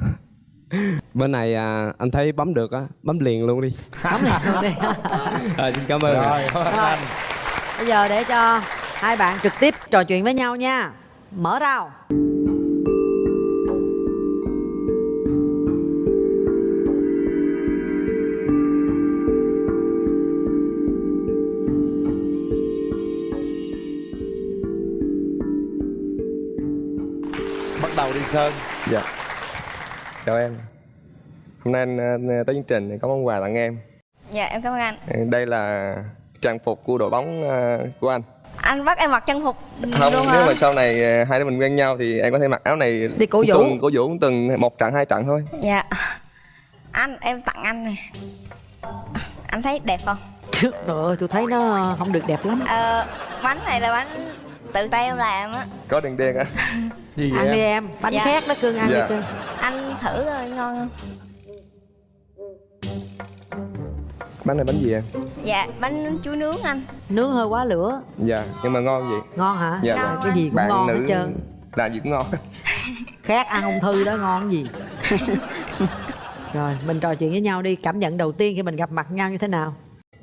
Speaker 25: (laughs) Bên này à, anh thấy bấm được á, bấm liền luôn đi.
Speaker 15: Bấm liền luôn đi. (laughs)
Speaker 25: À, xin cảm ơn.
Speaker 1: Rồi, anh.
Speaker 15: bây giờ để cho hai bạn trực tiếp trò chuyện với nhau nha mở rào
Speaker 1: sơn.
Speaker 23: Dạ. Chào em. Hôm nay anh ờ, tới chương trình thì có món quà tặng em.
Speaker 22: Dạ em cảm ơn anh.
Speaker 23: Đây là trang phục của đội bóng ờ, của anh.
Speaker 22: Anh bắt em mặc trang phục
Speaker 23: không
Speaker 22: luôn
Speaker 23: nếu
Speaker 22: hả?
Speaker 23: mà sau này ờ, hai đứa mình quen nhau thì em có thể mặc áo này
Speaker 15: Đi cổ vũ.
Speaker 23: tuần cổ vũ từng một trận hai trận thôi.
Speaker 22: Dạ. Anh em tặng anh này anh thấy đẹp không?
Speaker 15: Trời ơi, tôi thấy nó không được đẹp lắm.
Speaker 22: Ờ, bánh này là bánh tự tay em làm á.
Speaker 23: Có đèn đen á (laughs)
Speaker 1: gì
Speaker 15: Ăn đi em, bánh
Speaker 22: Dạ.
Speaker 15: khác đó cưng, ăn
Speaker 23: Dạ.
Speaker 15: đi cưng
Speaker 22: anh thử rồi ngon không?
Speaker 23: Bánh này bánh gì em?
Speaker 22: Dạ bánh chuối nướng anh.
Speaker 15: Nướng hơi quá lửa.
Speaker 23: Dạ nhưng mà ngon gì
Speaker 15: Ngon hả?
Speaker 23: dạ.
Speaker 22: Ngon
Speaker 15: Cái gì cũng
Speaker 23: bạn
Speaker 15: ngon
Speaker 23: nữ
Speaker 15: hết trơn.
Speaker 23: làm gì cũng ngon. (laughs)
Speaker 15: Khác ăn ung thư đó ngon cái gì? (laughs) Rồi, mình trò chuyện với nhau đi. Cảm nhận đầu tiên khi mình gặp mặt nhau như thế nào?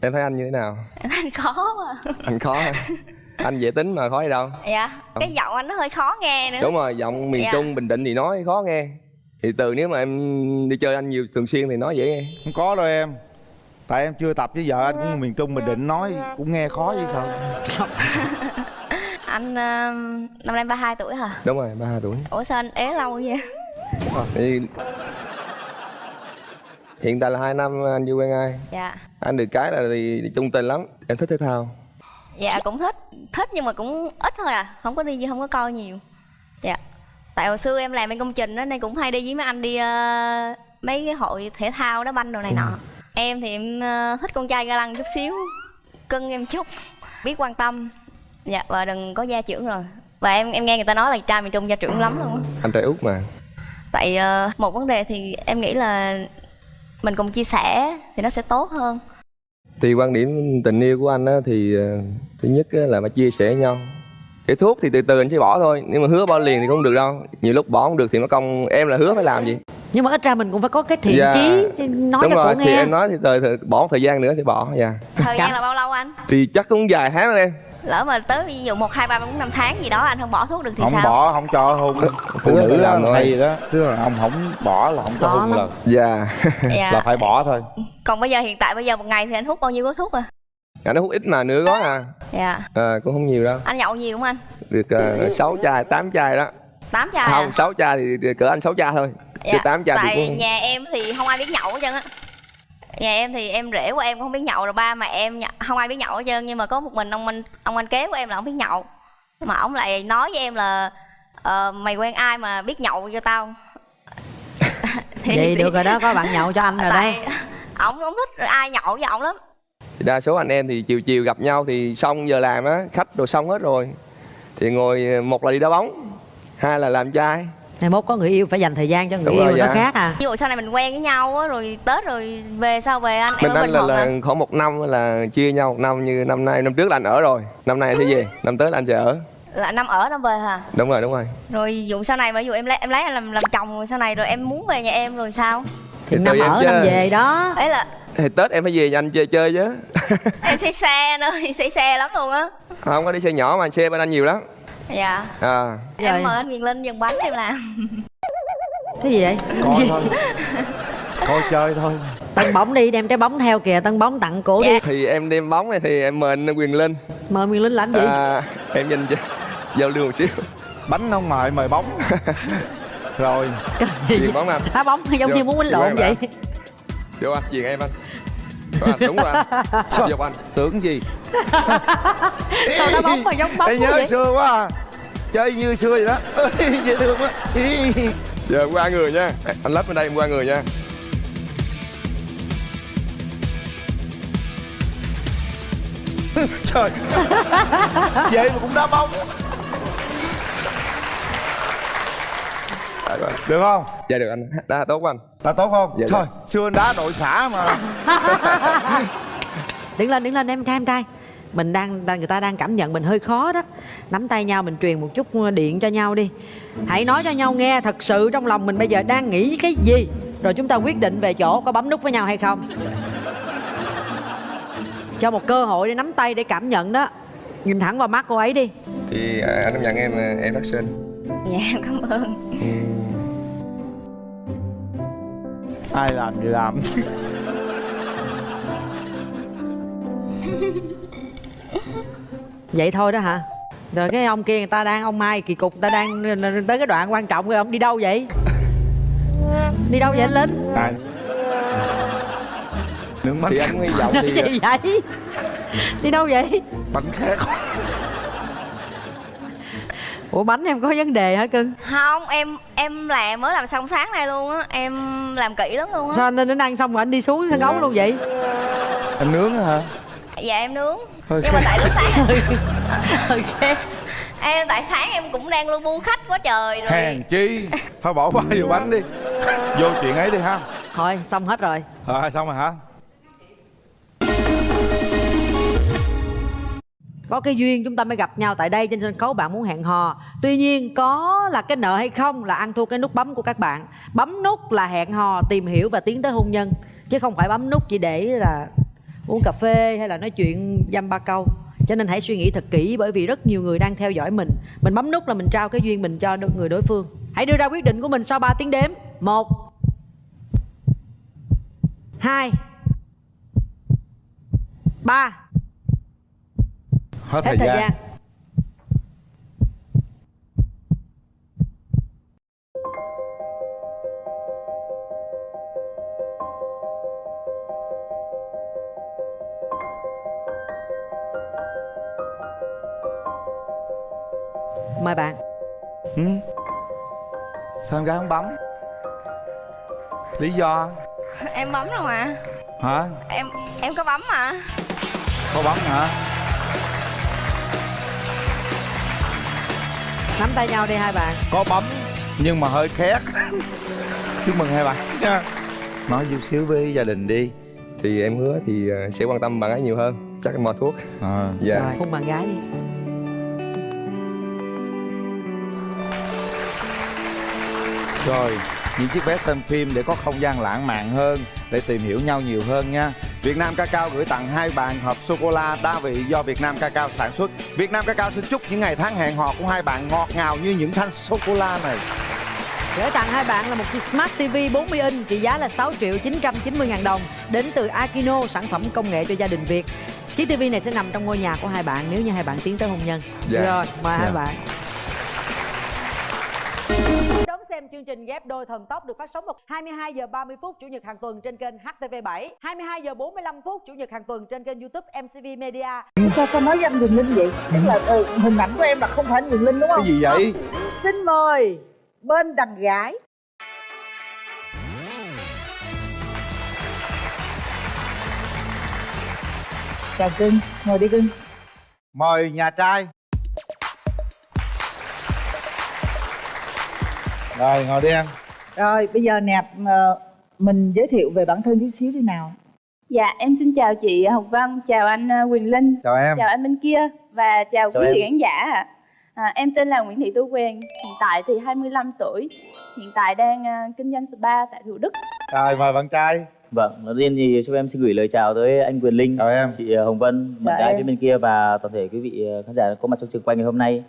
Speaker 23: em thấy anh như thế nào?
Speaker 22: Anh khó mà.
Speaker 23: Anh khó hả? (laughs) anh dễ tính mà khó gì đâu.
Speaker 22: Dạ cái giọng anh nó hơi khó nghe nữa.
Speaker 23: Đúng rồi giọng miền
Speaker 22: Dạ.
Speaker 23: trung bình định thì nói khó nghe. Thì từ nếu mà em đi chơi anh nhiều thường xuyên thì nói dễ nghe.
Speaker 1: Không có đâu em. Tại em chưa tập với vợ anh cũng miền trung bình định nói cũng nghe khó vậy sao?
Speaker 22: Anh ờ, năm nay 32 tuổi hả?
Speaker 23: Đúng rồi ba tuổi.
Speaker 22: Ủa sao anh ế lâu vậy?
Speaker 23: Thì hiện tại là hai năm anh chưa quen ai.
Speaker 22: Dạ.
Speaker 23: Anh được cái là thì chung tình lắm. Em thích thể thao.
Speaker 22: Dạ cũng thích thích nhưng mà cũng ít thôi à không có đi không có coi nhiều. Dạ. Tại hồi xưa em làm bên công trình đó nên cũng hay đi với mấy anh đi ờ, mấy cái hội thể thao đá banh đồ này nọ. Em thì em ờ, thích con trai ga lăng chút xíu cưng em chút biết quan tâm. Dạ và đừng có gia trưởng rồi. Và em em nghe người ta nói là trai miền trung gia trưởng lắm luôn á.
Speaker 23: Anh trai út mà.
Speaker 22: Tại ờ, một vấn đề thì em nghĩ là mình cùng chia sẻ thì nó sẽ tốt hơn
Speaker 23: thì quan điểm tình yêu của anh á thì ờ, thứ nhất á là phải chia sẻ với nhau. Cái thuốc thì từ từ anh sẽ bỏ thôi nhưng mà hứa bỏ liền thì không được đâu. Nhiều lúc bỏ không được thì nó công em là hứa phải làm gì?
Speaker 15: Nhưng mà ít ra mình cũng phải có cái thiện
Speaker 23: Dạ.
Speaker 15: chí Nói
Speaker 23: đúng
Speaker 15: cho
Speaker 23: rồi thì
Speaker 15: nghe.
Speaker 23: em nói thì thời, thời bỏ một thời gian nữa thì bỏ dạ.
Speaker 22: Thời gian là bao lâu anh?
Speaker 23: Thì chắc cũng vài tháng rồi em
Speaker 22: lỡ mà tới ví dụ một hai ba bốn năm tháng gì đó anh không bỏ thuốc được thì
Speaker 1: không
Speaker 22: sao?
Speaker 1: bỏ không cho hôn phụ nữ đó
Speaker 23: làm thôi.
Speaker 1: hay đó. Tức là ông không bỏ là không cho hôn
Speaker 22: lắm.
Speaker 1: lần.
Speaker 23: Dạ.
Speaker 22: Dạ.
Speaker 1: là phải bỏ thôi.
Speaker 22: Còn bây giờ hiện tại bây giờ một ngày thì anh hút bao nhiêu gói thuốc à?
Speaker 23: Anh hút ít mà nửa gói à.
Speaker 22: Dạ.
Speaker 23: À, cũng không nhiều đâu.
Speaker 22: Anh nhậu nhiều không anh?
Speaker 23: Được uh, 6 chai 8 chai đó.
Speaker 22: Tám chai
Speaker 23: không
Speaker 22: à
Speaker 23: 6 chai thì, thì cỡ anh 6 chai thôi. Chứ 8 chai thì
Speaker 22: tại
Speaker 23: cũng
Speaker 22: nhà em thì không ai biết nhậu hết trơn á nhà em thì em rể của em cũng không biết nhậu rồi ba mẹ em không ai biết nhậu hết trơn nhưng mà có một mình ông anh ông anh kế của em là không biết nhậu. Mà ông lại nói với em là ờ, mày quen ai mà biết nhậu cho tao (laughs) Thì-
Speaker 15: Vậy
Speaker 22: thì-
Speaker 15: được rồi đó, có bạn nhậu cho anh rồi đó.
Speaker 22: tại ổng không thích ai nhậu với ổng lắm.
Speaker 23: Thì đa số anh em thì chiều chiều gặp nhau thì xong giờ làm á khách rồi xong hết rồi. Thì ngồi một là đi đá bóng hai là làm trai
Speaker 15: Ngày mốt có người yêu phải dành thời gian cho người
Speaker 23: Đúng
Speaker 15: yêu
Speaker 23: rồi,
Speaker 15: nó
Speaker 23: dạ.
Speaker 15: khác à?
Speaker 22: Ví dụ sau này mình quen với nhau á rồi tết rồi về sau về anh? Em
Speaker 23: bên
Speaker 22: ở
Speaker 23: anh
Speaker 22: bình
Speaker 23: là,
Speaker 22: thuận
Speaker 23: là khoảng một năm là chia nhau một năm như năm nay năm trước là anh ở rồi. Năm nay anh sẽ về năm tới là anh sẽ ở.
Speaker 22: Là năm ở năm về hả?
Speaker 23: Đúng rồi đúng rồi.
Speaker 22: Rồi dụ sau này mà ví dụ em lấy em lấy anh làm làm chồng rồi sau này rồi em muốn về nhà em rồi sao?
Speaker 15: Thì
Speaker 23: Thì
Speaker 15: năm ở
Speaker 23: chứ.
Speaker 15: năm về đó.
Speaker 22: Ấy là
Speaker 23: thì tết em phải về nhà anh chơi chơi chứ. (laughs)
Speaker 22: Em say xe nữa (laughs) say xe lắm luôn á.
Speaker 23: Không có đi xe nhỏ mà xe bên anh nhiều lắm
Speaker 22: dạ.
Speaker 23: À.
Speaker 22: Em mời anh Quyền Linh dừng bánh em làm.
Speaker 15: Cái gì vậy?
Speaker 1: coi thôi. Coi chơi thôi.
Speaker 15: Tân bóng đi, đem trái bóng theo kìa Tân bóng tặng cổ đi.
Speaker 23: Thì em đem bóng này thì em mời anh quyền linh.
Speaker 15: Mời Nguyên Linh làm gì?
Speaker 23: à, em nhìn cho giao lưu một xíu.
Speaker 1: Bánh không mời mời bóng. (laughs) Rồi.
Speaker 23: Chuyền bóng anh
Speaker 15: Đá bóng giống
Speaker 23: Vô,
Speaker 15: như muốn
Speaker 23: vô
Speaker 15: lộn vậy.
Speaker 23: Ạ. vô anh chuyền em anh. Rồi anh đúng rồi anh. (laughs) Anh
Speaker 1: tưởng gì? (laughs)
Speaker 15: Sao đá bóng mà giống bóng
Speaker 1: Ê, nhớ
Speaker 15: vậy?
Speaker 1: xưa quá à. Chơi như xưa vậy đó. Ê, (laughs) dễ thương quá.
Speaker 23: Giờ em qua người nha. Anh lắp bên đây em qua người nha.
Speaker 1: Trời. Vậy mà cũng đá bóng được không?
Speaker 23: Dạ được anh. Đá tốt quá anh.
Speaker 1: Là tốt không?
Speaker 23: Dạ,
Speaker 1: thôi
Speaker 23: dạ.
Speaker 1: xưa anh đá đội xã mà. (laughs)
Speaker 15: Đứng lên, đứng lên em trai em trai. Mình đang người ta đang cảm nhận mình hơi khó đó. Nắm tay nhau mình truyền một chút điện cho nhau đi. Hãy nói cho nhau nghe thật sự trong lòng mình bây giờ đang nghĩ cái gì. Rồi chúng ta quyết định về chỗ có bấm nút với nhau hay không. Cho một cơ hội để nắm tay để cảm nhận đó. Nhìn thẳng vào mắt cô ấy đi.
Speaker 23: Thì à, anh công nhận em à, em rất xinh.
Speaker 22: Dạ em cảm ơn
Speaker 1: ai làm gì làm.
Speaker 15: Vậy thôi đó hả? Rồi cái ông kia người ta đang ông mai kỳ cục người ta đang tới cái đoạn quan trọng rồi ông đi đâu vậy? Đi đâu vậy anh linh
Speaker 1: à. nước mắt.
Speaker 23: Thì anh hy vọng thì
Speaker 15: gì vậy? Đi đâu vậy?
Speaker 1: Bánh khác
Speaker 15: ủa bánh em có vấn đề hả cưng?
Speaker 22: Không em em làm mới làm xong sáng nay luôn á. Em làm kỹ lắm luôn á.
Speaker 15: Sao anh đến ăn xong rồi anh đi xuống sân khấu luôn vậy?
Speaker 1: Em nướng hả?
Speaker 22: Dạ em nướng.
Speaker 1: Hơi
Speaker 22: nhưng mà tại lúc sáng (laughs)
Speaker 15: ok.
Speaker 22: Em tại sáng em cũng đang lu bu khách quá trời rồi.
Speaker 1: Hèn chi. Thôi bỏ qua (laughs) vô bánh đi. Vô chuyện ấy đi ha.
Speaker 15: Thôi xong hết rồi.
Speaker 1: Rồi xong rồi hả
Speaker 15: có cái duyên chúng ta mới gặp nhau tại đây trên sân khấu bạn muốn hẹn hò. Tuy nhiên, có là cái nợ hay không là ăn thua cái nút bấm của các bạn. Bấm nút là hẹn hò, tìm hiểu và tiến tới hôn nhân. Chứ không phải bấm nút chỉ để là uống cà phê hay là nói chuyện dăm ba câu. Cho nên hãy suy nghĩ thật kỹ, bởi vì rất nhiều người đang theo dõi mình. Mình bấm nút là mình trao cái duyên mình cho người đối phương. Hãy đưa ra quyết định của mình sau 3 tiếng đếm. Một, hai, ba
Speaker 1: hết,
Speaker 15: hết
Speaker 1: thời,
Speaker 15: thời
Speaker 1: gian.
Speaker 15: gian. Mời bạn.
Speaker 1: Ừ? sao em gái không bấm? Lý do?
Speaker 22: Em bấm rồi mà.
Speaker 1: Hả?
Speaker 22: Em em có bấm mà.
Speaker 1: Có bấm hả
Speaker 15: nắm tay nhau đi hai bạn.
Speaker 1: Có bấm nhưng mà hơi khét. (laughs) Chúc mừng hai bạn. Nha nói chút xíu với gia đình đi.
Speaker 23: Thì em hứa thì ờ, sẽ quan tâm bạn ấy nhiều hơn. Chắc em mua thuốc.
Speaker 1: À.
Speaker 23: dạ.
Speaker 15: Rồi hôn bạn gái đi.
Speaker 1: Rồi, những chiếc vé xem phim để có không gian lãng mạn hơn Để tìm hiểu nhau nhiều hơn nha Việt Nam Cacao gửi tặng hai bàn hộp sô-cô-la đa vị do Việt Nam Cacao sản xuất Việt Nam Cacao xin chúc những ngày tháng hẹn hò của hai bạn ngọt ngào như những thanh sô-cô-la này
Speaker 15: Gửi tặng hai bạn là một chiếc Smart TV 40 inch trị giá là 6 triệu 990 ngàn đồng đến từ Akino, sản phẩm công nghệ cho gia đình Việt. Chiếc TV này sẽ nằm trong ngôi nhà của hai bạn nếu như hai bạn tiến tới hôn nhân.
Speaker 23: Dạ.
Speaker 15: Rồi, mời hai
Speaker 23: Dạ.
Speaker 15: bạn. Xem chương trình Ghép đôi thần tốc được phát sóng vào 22 giờ 30 phút chủ nhật hàng tuần trên kênh HTV7, 22 giờ 45 phút chủ nhật hàng tuần trên kênh YouTube MCV Media.
Speaker 26: sao sao nói với anh Quyền Linh vậy tức là ừ, hình ảnh của em là không phải anh Quyền Linh đúng không
Speaker 1: Cái gì vậy?
Speaker 26: Không. xin mời bên đàn gái chào cưng ngồi đi cưng
Speaker 1: Mời nhà trai Rồi, ngồi đi em
Speaker 26: rồi bây giờ nè ờ, mình giới thiệu về bản thân chút xíu đi nào
Speaker 27: Dạ, em xin chào chị Hồng Vân, chào anh ờ, Quyền Linh,
Speaker 1: Chào em
Speaker 27: chào anh bên kia và chào,
Speaker 1: Chào
Speaker 27: quý vị khán giả ạ. À, em tên là Nguyễn Thị Tú Quyền, hiện tại thì 25 tuổi, hiện tại đang ờ, kinh doanh spa tại Thủ Đức.
Speaker 1: Rồi, mời bạn trai
Speaker 28: Vâng, đầu tiên thì cho em xin gửi lời chào tới anh Quyền Linh,
Speaker 1: chào em.
Speaker 28: chị Hồng Vân, bạn phía bên kia và toàn thể quý vị khán giả có mặt trong trường quay ngày hôm nay.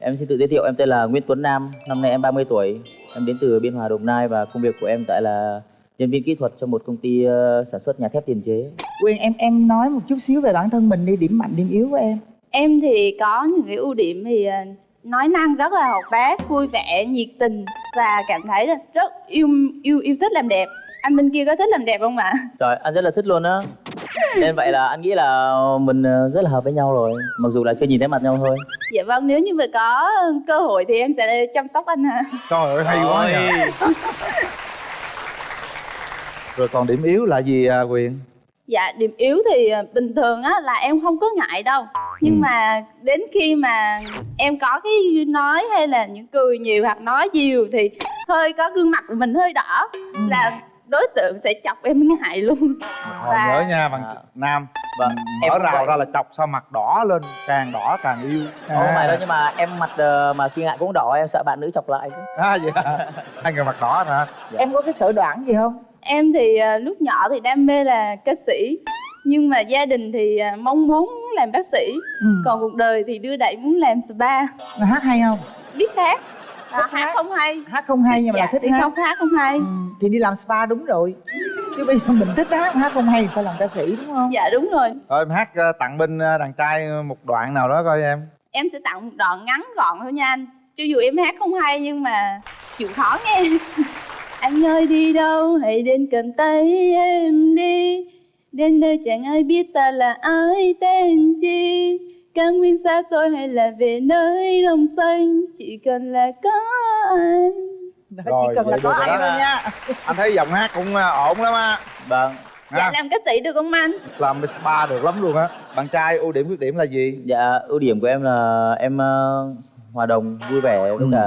Speaker 28: Em xin tự giới thiệu, em tên là Nguyễn Tuấn Nam, năm nay em 30 tuổi, em đến từ Biên Hòa Đồng Nai và công việc của em tại là nhân viên kỹ thuật cho một công ty ờ, sản xuất nhà thép tiền chế.
Speaker 26: Quyền em em nói một chút xíu về bản thân mình đi điểm mạnh điểm yếu của em
Speaker 27: Em thì có những cái ưu điểm thì ờ, nói năng rất là hoạt bát, vui vẻ, nhiệt tình và cảm thấy rất yêu yêu yêu thích làm đẹp. Anh bên kia có thích làm đẹp không ạ?
Speaker 28: Trời, anh rất là thích luôn á. Nên vậy là anh nghĩ là mình ờ, rất là hợp với nhau rồi, mặc dù là chưa nhìn thấy mặt nhau thôi.
Speaker 27: Dạ vâng, nếu như mà có cơ hội thì em sẽ chăm sóc anh ạ.
Speaker 1: Trời ơi, hay quá nhỉ Rồi còn điểm yếu là gì à, Quyền?
Speaker 27: Dạ điểm yếu thì ờ, bình thường á là em không có ngại đâu Nhưng mà đến khi mà em có cái nói hay là những cười nhiều hoặc nói nhiều Thì hơi có gương mặt của mình hơi đỏ Là đối tượng sẽ chọc em ngại luôn.
Speaker 1: Hồi nhớ nha, bạn Nam.
Speaker 28: Vâng,
Speaker 1: Mở rào
Speaker 28: vậy.
Speaker 1: ra là chọc sao mặt đỏ lên Càng đỏ càng yêu.
Speaker 28: Không phải đâu nhưng mà em mặt ờ, mà khi ngại cũng đỏ em sợ bạn nữ chọc lại.
Speaker 1: À vậy hả? Hai người mặt đỏ hả?
Speaker 26: em có cái sở đoản gì không?
Speaker 27: Em thì ờ, lúc nhỏ thì đam mê là ca sĩ. Nhưng mà gia đình thì ờ, mong muốn làm bác sĩ.
Speaker 26: Ừ.
Speaker 27: Còn cuộc đời thì đưa đẩy muốn làm spa.
Speaker 26: Mà hát hay không?
Speaker 27: Biết hát à, Hát không hay.
Speaker 26: Hát không hay nhưng mà
Speaker 27: dạ,
Speaker 26: là thích
Speaker 27: thì
Speaker 26: hát.
Speaker 27: không hát không hay.
Speaker 26: Thì đi làm spa đúng rồi. Chứ bây giờ mình thích hát hát không hay sao làm ca sĩ đúng không?
Speaker 27: Dạ đúng rồi.
Speaker 1: Thôi em hát ờ, tặng bên ờ, đàn trai một đoạn nào đó coi em.
Speaker 27: Em sẽ tặng một đoạn ngắn gọn thôi nha anh. Cho dù em hát không hay nhưng mà chịu khó nghe. (laughs) Anh ơi đi đâu? Hãy đến cầm tay em đi. Đến nơi chẳng ai biết ta là ai tên chi cao nguyên xa xôi hay là về nơi đồng xanh? Chỉ cần là có anh.
Speaker 1: Rồi,
Speaker 26: cần là có anh thôi nha.
Speaker 1: Anh thấy giọng hát cũng à, ổn lắm á.
Speaker 28: Vâng.
Speaker 27: Dạ làm ca sĩ được không anh?
Speaker 1: Làm spa được lắm luôn á. Bạn trai ưu điểm khuyết điểm là gì?
Speaker 28: Dạ ưu điểm của em là em ờ, hòa đồng vui vẻ
Speaker 1: Ừ.
Speaker 28: với cả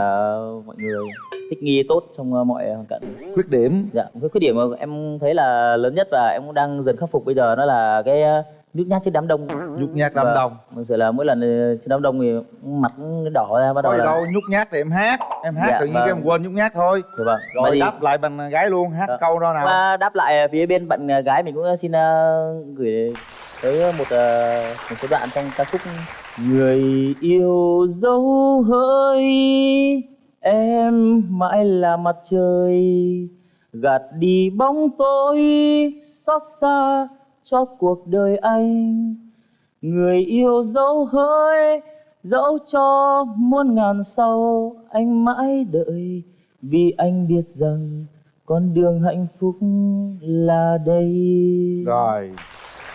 Speaker 28: mọi người. Thích nghi tốt trong ờ, mọi hoàn cảnh.
Speaker 1: Khuyết điểm.
Speaker 28: Dạ cái khuyết điểm mà em thấy là lớn nhất và em cũng đang dần khắc phục bây giờ đó là cái ờ, nhút nhát trước đám đông.
Speaker 1: Nhút nhát đám
Speaker 28: Vâng.
Speaker 1: đông.
Speaker 28: Thực sự là mỗi lần ờ, trước đám đông thì mặt đỏ ra bắt đầu là
Speaker 1: đâu nhút nhát thì em hát. Em hát
Speaker 28: Dạ,
Speaker 1: tự nhiên
Speaker 28: vâng.
Speaker 1: cái em quên nhút nhát thôi.
Speaker 28: Dạ vâng.
Speaker 1: Rồi
Speaker 28: thì-
Speaker 1: đáp lại bằng gái luôn hát
Speaker 28: Vâng.
Speaker 1: câu đó nào?
Speaker 28: Và đáp lại phía bên bạn ờ, gái mình cũng xin ờ, gửi tới một ờ, một số đoạn trong ca khúc người yêu dấu hỡi em mãi là mặt trời gạt đi bóng tối xót xa cho cuộc đời anh. Người yêu dấu hỡi dẫu cho muôn ngàn sau anh mãi đợi. Vì anh biết rằng con đường hạnh phúc là đây.
Speaker 1: Rồi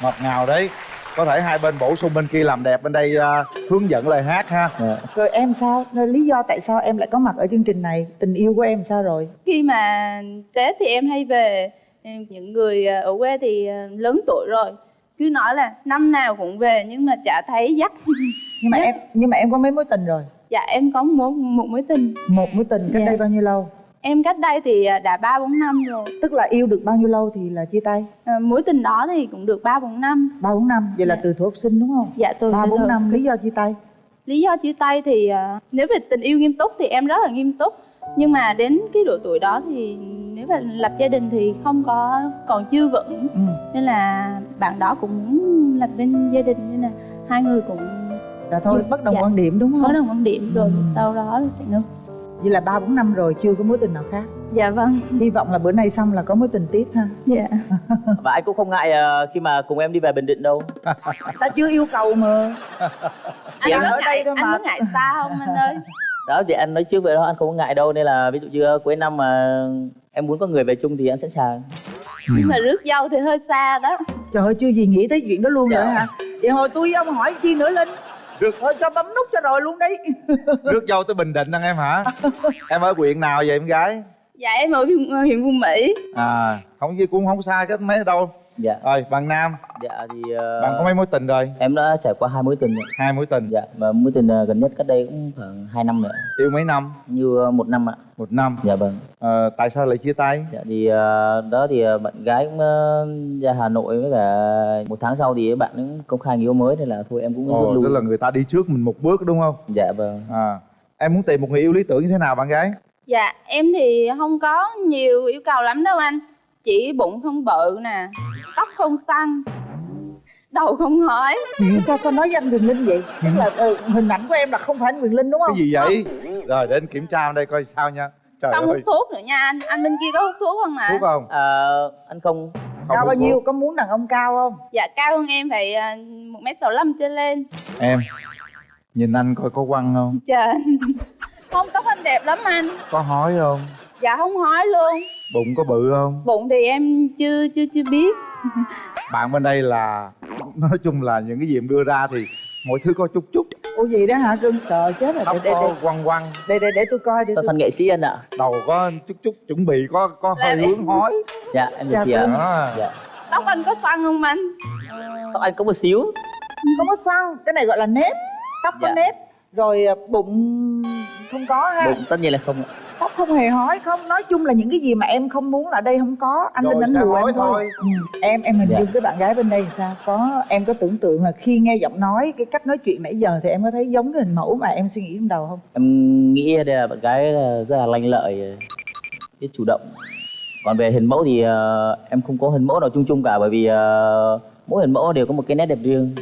Speaker 1: ngọt ngào đấy. Có thể hai bên bổ sung bên kia làm đẹp bên đây à, hướng dẫn lời hát ha.
Speaker 26: Rồi em sao? Rồi lý do tại sao em lại có mặt ở chương trình này? Tình yêu của em sao rồi?
Speaker 27: Khi mà tết thì em hay về những người ờ, ở quê thì ờ, lớn tuổi rồi. Cứ nói là năm nào cũng về nhưng mà chả thấy dắt. (laughs)
Speaker 26: Nhưng mà em nhưng mà em có mấy mối tình rồi?
Speaker 27: Dạ em có một, một mối tình.
Speaker 26: Một mối tình cách
Speaker 27: Dạ.
Speaker 26: đây bao nhiêu lâu?
Speaker 27: Em cách đây thì ờ, đã ba bốn năm rồi.
Speaker 26: Tức là yêu được bao nhiêu lâu thì là chia tay?
Speaker 27: Ờ, mối tình đó thì cũng được ba bốn năm.
Speaker 26: Ba bốn năm. Vậy là từ thuở học sinh đúng không?
Speaker 27: Dạ từ
Speaker 26: ba bốn năm lý do chia tay?
Speaker 27: Lý do chia tay thì nếu về tình yêu nghiêm túc thì em rất là nghiêm túc nhưng mà đến cái độ tuổi đó thì nếu mà lập gia đình thì không có còn chưa vững.
Speaker 26: Ừ.
Speaker 27: nên là bạn đó cũng muốn lập bên gia đình nên là hai người cũng
Speaker 26: rồi thôi
Speaker 27: Dạ.
Speaker 26: bất đồng quan điểm đúng không?
Speaker 27: Bất đồng quan điểm rồi sau đó là sẽ ngưng.
Speaker 26: Vậy là ba bốn năm rồi chưa có mối tình nào khác?
Speaker 27: Dạ vâng.
Speaker 26: Hy vọng là bữa nay xong là có mối tình tiếp ha.
Speaker 27: Dạ. (laughs)
Speaker 28: Và anh cũng không ngại ờ, khi mà cùng em đi về bình định đâu.
Speaker 26: Ta chưa yêu cầu mà.
Speaker 27: Anh có
Speaker 26: ở đây
Speaker 27: ngại
Speaker 26: thôi
Speaker 27: anh
Speaker 26: mà.
Speaker 27: có ngại xa không anh ơi
Speaker 28: đó thì anh nói trước vậy đó anh không có ngại đâu nên là ví dụ như cuối năm mà em muốn có người về chung thì anh sẵn sàng
Speaker 27: nhưng mà rước dâu thì hơi xa đó.
Speaker 26: Trời ơi chưa gì nghĩ tới chuyện đó luôn
Speaker 28: Dạ.
Speaker 26: rồi hả? Vậy hồi tôi với ông hỏi chi nữa linh?
Speaker 1: Được.
Speaker 26: thôi cho bấm nút cho rồi luôn đi (laughs)
Speaker 1: rước dâu tới bình định anh em hả? Em ở huyện nào vậy em gái?
Speaker 27: Dạ em ở huyện, huyện Phú Mỹ.
Speaker 1: À không gì cũng không xa cách mấy đâu
Speaker 28: dạ.
Speaker 1: Rồi bạn nam.
Speaker 28: Dạ thì ờ,
Speaker 1: bạn có mấy mối tình rồi?
Speaker 28: em đã trải qua hai mối tình rồi.
Speaker 1: hai mối tình.
Speaker 28: Dạ và mối tình ờ, gần nhất cách đây cũng khoảng 2 năm nữa.
Speaker 1: Yêu mấy năm?
Speaker 28: Như ờ, một năm ạ.
Speaker 1: Một năm.
Speaker 28: Dạ vâng.
Speaker 1: Ờ, tại sao lại chia tay?
Speaker 28: Dạ thì ờ, đó thì ờ, bạn gái cũng ờ, ra Hà Nội với cả một tháng sau thì bạn cũng công khai người yêu mới nên là thôi em cũng rút
Speaker 1: Ồ,
Speaker 28: lui.
Speaker 1: tức là người ta đi trước mình một bước đúng không?
Speaker 28: Dạ vâng.
Speaker 1: À em muốn tìm một người yêu lý tưởng như thế nào bạn gái?
Speaker 27: Dạ em thì không có nhiều yêu cầu lắm đâu anh chỉ bụng không bự nè tóc không xăn đầu không hói
Speaker 26: sao sao nói với anh Quyền Linh vậy? Tức là ừ, hình ảnh của em là không phải anh Quyền Linh đúng không?
Speaker 1: Cái gì vậy? Rồi để anh kiểm tra đây coi sao nha. Trời
Speaker 27: không hút thuốc nữa nha anh anh bên kia có hút thuốc không ạ
Speaker 1: thuốc không?
Speaker 28: Ờ, anh không.
Speaker 26: Cao bao nhiêu? có muốn đàn ông cao không?
Speaker 27: Dạ cao hơn em phải à, một mét sáu trở lên.
Speaker 1: Em nhìn anh coi có quăng không?
Speaker 27: Trời không tóc anh đẹp lắm anh.
Speaker 1: Có hói không
Speaker 27: dạ không hói luôn.
Speaker 1: Bụng có bự không?
Speaker 27: Bụng thì em chưa chưa chưa biết. (laughs)
Speaker 1: Bạn bên đây là nói chung là những cái gì em đưa ra thì mọi thứ có chút chút.
Speaker 26: Ủa gì đó hả? Cưng trời chết rồi.
Speaker 1: Tóc
Speaker 26: để để
Speaker 1: có
Speaker 26: để.
Speaker 1: quăng quăng.
Speaker 26: Để để, để tôi coi để
Speaker 28: sao
Speaker 26: tôi...
Speaker 28: fan nghệ sĩ anh ạ?
Speaker 1: Đầu có chút chút chuẩn bị có có hơi hướng hói.
Speaker 28: Dạ em
Speaker 26: Dạ,
Speaker 28: được chị ạ.
Speaker 1: à.
Speaker 28: dạ.
Speaker 27: Tóc anh có xăn không anh?
Speaker 28: Tóc anh có một xíu.
Speaker 26: Không có xoăn. Cái này gọi là nếp. Tóc có
Speaker 28: Dạ.
Speaker 26: nếp rồi à, bụng không có ha?
Speaker 28: Bụng tất nhiên là không
Speaker 26: tóc không hề hói không nói chung là những cái gì mà em không muốn là đây không có. Anh
Speaker 1: Rồi
Speaker 26: linh đánh
Speaker 1: hói
Speaker 26: em thôi,
Speaker 1: thôi.
Speaker 26: Ừ. em em hình
Speaker 28: Dạ.
Speaker 26: dung cái bạn gái bên đây thì sao? Có em có tưởng tượng là khi nghe giọng nói cái cách nói chuyện nãy giờ thì em có thấy giống cái hình mẫu mà em suy nghĩ trong đầu không?
Speaker 28: Em nghĩ đây là bạn gái là rất là lanh lợi biết chủ động. Còn về hình mẫu thì ờ, em không có hình mẫu nào chung chung cả bởi vì ờ, mỗi hình mẫu đều có một cái nét đẹp riêng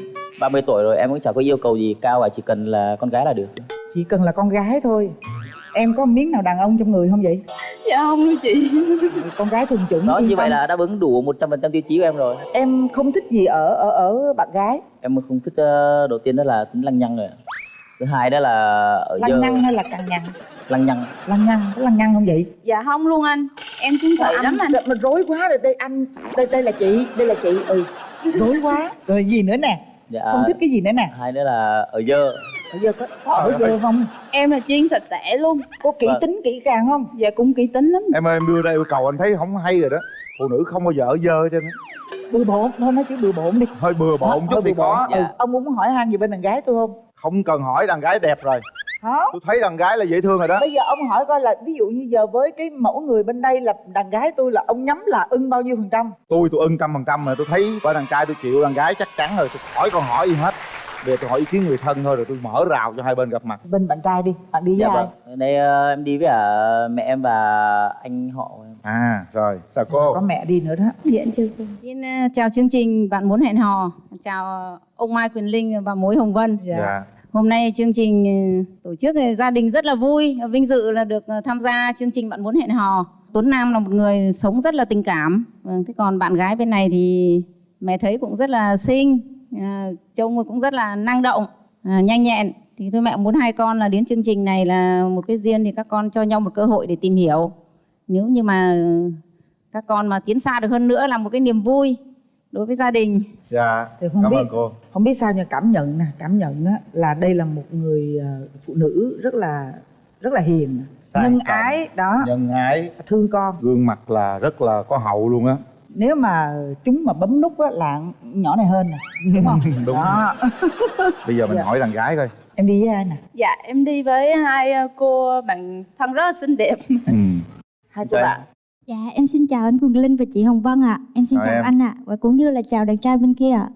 Speaker 28: 30 tuổi rồi em cũng chẳng có yêu cầu gì cao và chỉ cần là con gái là được.
Speaker 26: Chỉ cần là con gái thôi. Em có miếng nào đàn ông trong người không vậy?
Speaker 27: Dạ không đâu chị. (laughs)
Speaker 26: Con gái thuần chủng
Speaker 28: đó như vậy là đáp ứng đủ 100% tiêu chí của em rồi.
Speaker 26: Em không thích gì ở ở ở bạn gái.
Speaker 28: Em không thích ờ, đầu tiên đó là tính lăng nhăng rồi. Ạ. thứ hai đó là ở
Speaker 26: lăng nhăng hay là cằn nhằn
Speaker 28: lăng nhăng
Speaker 26: lăng nhăng có lăng nhăng không vậy?
Speaker 27: Dạ không luôn anh. Em chung thủy lắm anh.
Speaker 26: mình rối quá rồi đây anh đây đây là chị đây là chị. Ừ rối quá. Rồi gì nữa nè
Speaker 28: dạ.
Speaker 26: Không thích cái gì nữa nè.
Speaker 28: Hai nữa là ở dơ.
Speaker 26: Bây giờ có, có ở dơ không?
Speaker 27: Em là chuyên sạch sẽ luôn.
Speaker 26: Có kỹ
Speaker 28: Vâng.
Speaker 26: tính kỹ càng không?
Speaker 27: Dạ cũng kỹ tính lắm.
Speaker 1: Em ơi em đưa đây yêu cầu anh thấy không hay rồi đó. Phụ nữ không bao giờ ở dơ trên
Speaker 26: bừa bộn thôi nói chữ bừa bộn đi.
Speaker 1: Hơi bừa bộn chút thì có.
Speaker 26: Ừ. ông muốn hỏi han gì bên đàn gái tôi không?
Speaker 1: Không cần hỏi đàn gái đẹp rồi
Speaker 26: không
Speaker 1: tôi thấy đàn gái là dễ thương rồi đó.
Speaker 26: Bây giờ ông hỏi coi là ví dụ như giờ với cái mẫu người bên đây là đàn gái tôi là ông nhắm là ưng bao nhiêu phần trăm?
Speaker 1: Tôi tôi ưng trăm phần trăm mà tôi thấy bởi đàn trai tôi chịu đàn gái chắc chắn rồi. Tôi hỏi con hỏi gì hết. Bây giờ tôi hỏi ý kiến người thân thôi rồi tôi mở rào cho hai bên gặp mặt.
Speaker 26: Bên bạn trai đi bạn đi với
Speaker 28: dạ
Speaker 26: ai?
Speaker 28: vâng. Ở đây ờ, em đi với cả mẹ em và anh họ. Em
Speaker 1: à rồi sao cô?
Speaker 26: Có mẹ đi nữa đó.
Speaker 29: Dạ chưa cô. Xin ờ, chào chương trình bạn muốn hẹn hò. Chào ông Mai Quyền Linh và mối Hồng Vân.
Speaker 1: dạ
Speaker 29: Hôm nay chương trình ờ, tổ chức thì gia đình rất là vui, vinh dự là được ờ, tham gia chương trình bạn muốn hẹn hò. Tuấn Nam là một người sống rất là tình cảm. Vâng, thế còn bạn gái bên này thì mẹ thấy cũng rất là xinh, à, trông cũng rất là năng động, à, nhanh nhẹn. Thì tôi mẹ muốn hai con là đến chương trình này là một cái duyên thì các con cho nhau một cơ hội để tìm hiểu. Nếu như mà các con mà tiến xa được hơn nữa là một cái niềm vui đối với gia đình.
Speaker 1: dạ cảm ơn cô
Speaker 26: không biết sao nhưng cảm nhận nè cảm nhận á, là đây là một người ờ, phụ nữ rất là rất là hiền.
Speaker 1: Sang
Speaker 26: nhân
Speaker 1: trọng,
Speaker 26: ái đó.
Speaker 1: Nhân ái.
Speaker 26: Thương con.
Speaker 1: Gương mặt là rất là có hậu luôn á.
Speaker 26: Nếu mà chúng mà bấm nút á là nhỏ này hơn nè đúng không? (laughs)
Speaker 1: Đúng.
Speaker 26: Đó. (laughs)
Speaker 1: Bây giờ mình
Speaker 26: Dạ.
Speaker 1: hỏi đàn gái coi.
Speaker 26: Em đi với ai nè?
Speaker 27: Dạ em đi với hai ờ, cô bạn thân rất là xinh đẹp. (laughs)
Speaker 26: Hai cô bạn.
Speaker 30: Dạ, em xin chào anh Quỳnh Linh và chị Hồng Vân ạ. Em xin
Speaker 1: Chào
Speaker 30: chào
Speaker 1: em.
Speaker 30: anh ạ. Và cũng như là chào đàn trai bên kia ạ.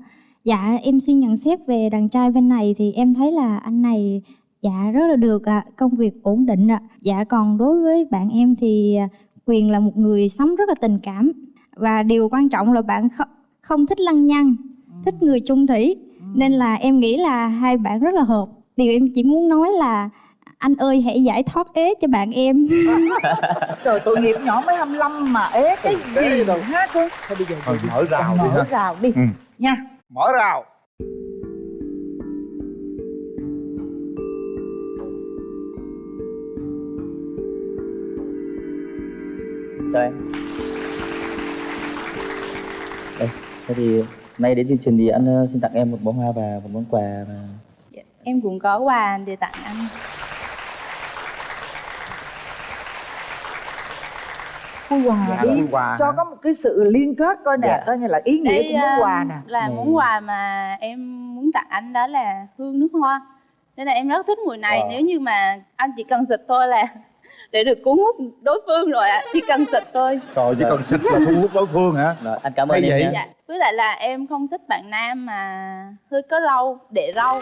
Speaker 30: Dạ, em xin nhận xét về đàn trai bên này thì em thấy là anh này dạ rất là được ạ, công việc ổn định ạ. Dạ còn đối với bạn em thì à, Quyền là một người sống rất là tình cảm và điều quan trọng là bạn không, không thích lăng nhăng, thích người chung thủy. Nên là em nghĩ là hai bạn rất là hợp. Điều em chỉ muốn nói là anh ơi hãy giải thoát ế cho bạn em. (laughs)
Speaker 26: trời tội nghiệp nhỏ mới 25 mà ế cái gì rồi ha cưng thôi bây giờ
Speaker 1: thôi mở rào đi
Speaker 26: mở
Speaker 1: ha
Speaker 26: rào đi
Speaker 1: Ừ.
Speaker 26: nha
Speaker 1: mở rào
Speaker 28: chào em đây thế thì nay đến chương trình thì anh ờ, xin tặng em một bó hoa và một món quà và
Speaker 27: em cũng có quà để tặng anh
Speaker 26: khui quà
Speaker 1: Dạ,
Speaker 26: đi
Speaker 1: quà
Speaker 26: cho
Speaker 1: hả?
Speaker 26: có một cái sự liên kết coi nè
Speaker 28: Dạ.
Speaker 26: coi như là ý nghĩa
Speaker 27: Đây,
Speaker 26: của món quà nè.
Speaker 27: là
Speaker 28: Này.
Speaker 27: món quà mà em muốn tặng anh đó là hương nước hoa. Nên là em rất thích mùi này.
Speaker 28: Wow.
Speaker 27: nếu như mà anh chỉ cần xịt thôi là (laughs) để được cuốn hút đối phương rồi ạ. Chỉ cần xịt thôi.
Speaker 1: Trời chỉ cần xịt là thu hút đối phương hả?
Speaker 28: Rồi anh cảm
Speaker 1: Hay
Speaker 28: ơn em
Speaker 1: vậy?
Speaker 27: dạ. Với lại là em không thích bạn nam mà hơi có râu để râu.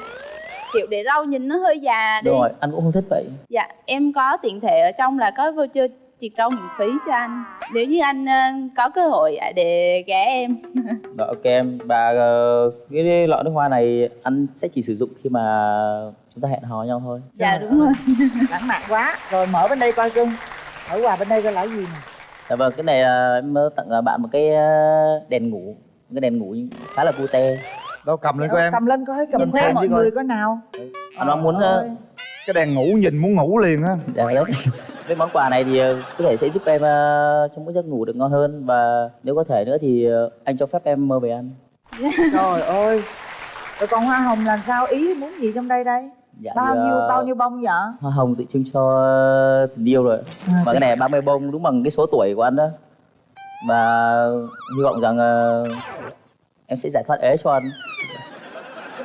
Speaker 27: Kiểu để râu nhìn nó hơi già đi.
Speaker 28: Rồi anh cũng không thích vậy.
Speaker 27: Dạ em có tiện thể ở trong là có voucher triệt râu miễn phí cho anh. Nếu như anh ờ, có cơ hội ạ, để ghé em.
Speaker 28: Rồi ok em. Và ờ, cái lọ nước hoa này anh sẽ chỉ sử dụng khi mà chúng ta hẹn hò nhau thôi.
Speaker 27: Dạ đúng rồi. (laughs)
Speaker 26: Lãng mạn quá. Rồi mở bên đây coi cưng mở quà bên đây coi là cái gì nè.
Speaker 28: Dạ vâng cái này là em ờ, tặng ờ, bạn một cái ờ, đèn ngủ. Một cái đèn ngủ khá là cute
Speaker 1: đâu cầm lên coi em.
Speaker 26: cầm lên coi cầm
Speaker 28: Nhìn
Speaker 26: theo
Speaker 28: xem
Speaker 26: mọi người coi nào.
Speaker 28: Anh mong muốn ờ,
Speaker 1: cái đèn ngủ nhìn muốn ngủ liền á.
Speaker 28: Dạ đấy cái món quà này thì ờ, có thể sẽ giúp em ờ, trong cái giấc ngủ được ngon hơn và nếu có thể nữa thì ờ, anh cho phép em mơ về anh
Speaker 26: trời ơi rồi còn hoa hồng làm sao? Ý muốn gì trong đây đây?
Speaker 28: Dạ,
Speaker 26: bao nhiêu
Speaker 28: ờ,
Speaker 26: bao nhiêu bông vậy?
Speaker 28: hoa hồng tự trưng cho tình yêu rồi. Và cái này là 30 bông đúng bằng cái số tuổi của anh đó. Và hy vọng rằng ờ, em sẽ giải thoát ế cho anh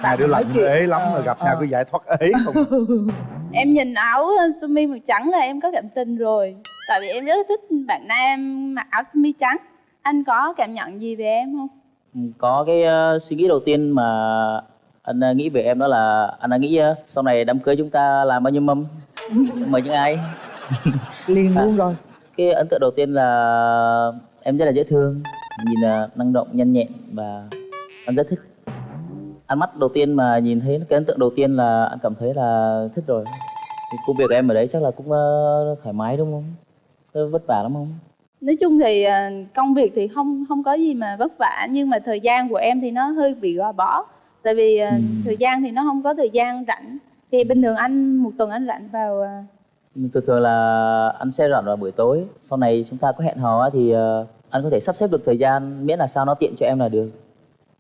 Speaker 1: hai đứa lạnh ế lắm rồi gặp nhau cứ giải thoát ế không (laughs)
Speaker 27: em nhìn áo sơ mi màu trắng là em có cảm tình rồi. Tại vì em rất thích bạn nam mặc áo sơ mi trắng. Anh có cảm nhận gì về em không?
Speaker 28: Ừ, có cái ờ, suy nghĩ đầu tiên mà anh ờ, nghĩ về em đó là anh đã nghĩ ờ, sau này đám cưới chúng ta làm bao nhiêu mâm? (laughs) Mời những ai? (laughs)
Speaker 26: Liền luôn rồi.
Speaker 28: cái ấn tượng đầu tiên là em rất là dễ thương nhìn là năng động nhanh nhẹn và anh rất thích ánh mắt đầu tiên mà nhìn thấy cái ấn tượng đầu tiên là anh cảm thấy là thích rồi. Thì công việc em ở đấy chắc là cũng ờ, thoải mái đúng không? Có vất vả lắm không?
Speaker 27: Nói chung thì ờ, công việc thì không không có gì mà vất vả nhưng mà thời gian của em thì nó hơi bị gò bó. Tại vì ờ, thời gian thì nó không có thời gian rảnh. Thì bình thường anh một tuần anh rảnh vào à,
Speaker 28: thường thường là anh sẽ rảnh vào buổi tối. Sau này chúng ta có hẹn hò thì anh có thể sắp xếp được thời gian miễn là sao nó tiện cho em là được.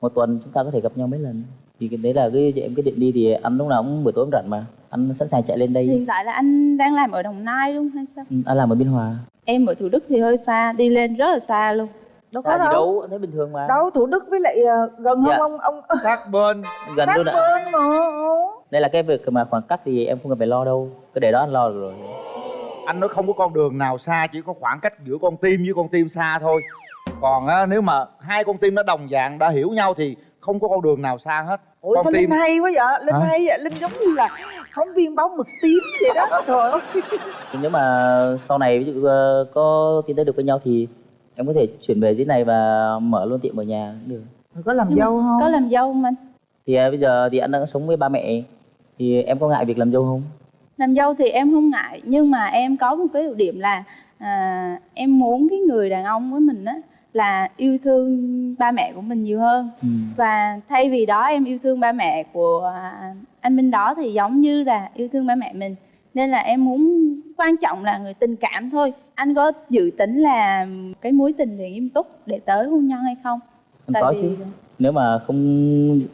Speaker 28: Một tuần chúng ta có thể gặp nhau mấy lần thì cái đấy là cái em quyết định đi thì anh lúc nào cũng buổi tối cũng rảnh mà. Anh sẵn sàng chạy lên đây.
Speaker 27: Hiện tại là anh đang làm ở đồng nai luôn hay sao?
Speaker 28: Ừ, anh làm ở biên hòa.
Speaker 27: Em ở thủ đức thì hơi xa đi lên rất là xa luôn.
Speaker 26: Đâu có đâu.
Speaker 28: đâu anh thấy bình thường mà.
Speaker 26: Đâu thủ đức với lại ờ, gần
Speaker 28: Dạ.
Speaker 26: không ông ông (laughs)
Speaker 1: sát bên.
Speaker 28: Gần
Speaker 26: sát
Speaker 28: luôn ạ.
Speaker 26: bên mà.
Speaker 28: Đây là cái việc mà khoảng cách thì em không cần phải lo đâu. Cứ để đó anh lo được rồi.
Speaker 1: Anh nói không có con đường nào xa chỉ có khoảng cách giữa con tim với con tim xa thôi. Còn á, nếu mà hai con tim nó đồng dạng đã hiểu nhau thì không có con đường nào xa hết.
Speaker 26: Ủa
Speaker 1: con
Speaker 26: sao linh hay quá vậy? Linh
Speaker 1: Hả?
Speaker 26: hay vậy? Linh giống như là phóng viên báo mực tím vậy đó trời ơi. (laughs)
Speaker 28: Nếu mà sau này ví dụ ờ, có tiến tới được với nhau thì em có thể chuyển về dưới này và mở luôn tiệm ở nhà cũng được.
Speaker 26: Có làm
Speaker 27: Nhưng
Speaker 26: dâu không?
Speaker 27: có làm dâu không anh?
Speaker 28: Thì à, bây giờ thì anh đang sống với ba mẹ thì em có ngại việc làm dâu không?
Speaker 27: Làm dâu thì em không ngại nhưng mà em có một cái ưu điểm là à, em muốn cái người đàn ông với mình á là yêu thương ba mẹ của mình nhiều hơn.
Speaker 28: Ừ.
Speaker 27: và thay vì đó em yêu thương ba mẹ của à, anh Minh đó thì giống như là yêu thương ba mẹ mình. Nên là em muốn quan trọng là người tình cảm thôi. Anh có dự tính là cái mối tình thì nghiêm túc để tới hôn nhân hay không?
Speaker 28: Em có chứ. Nếu mà không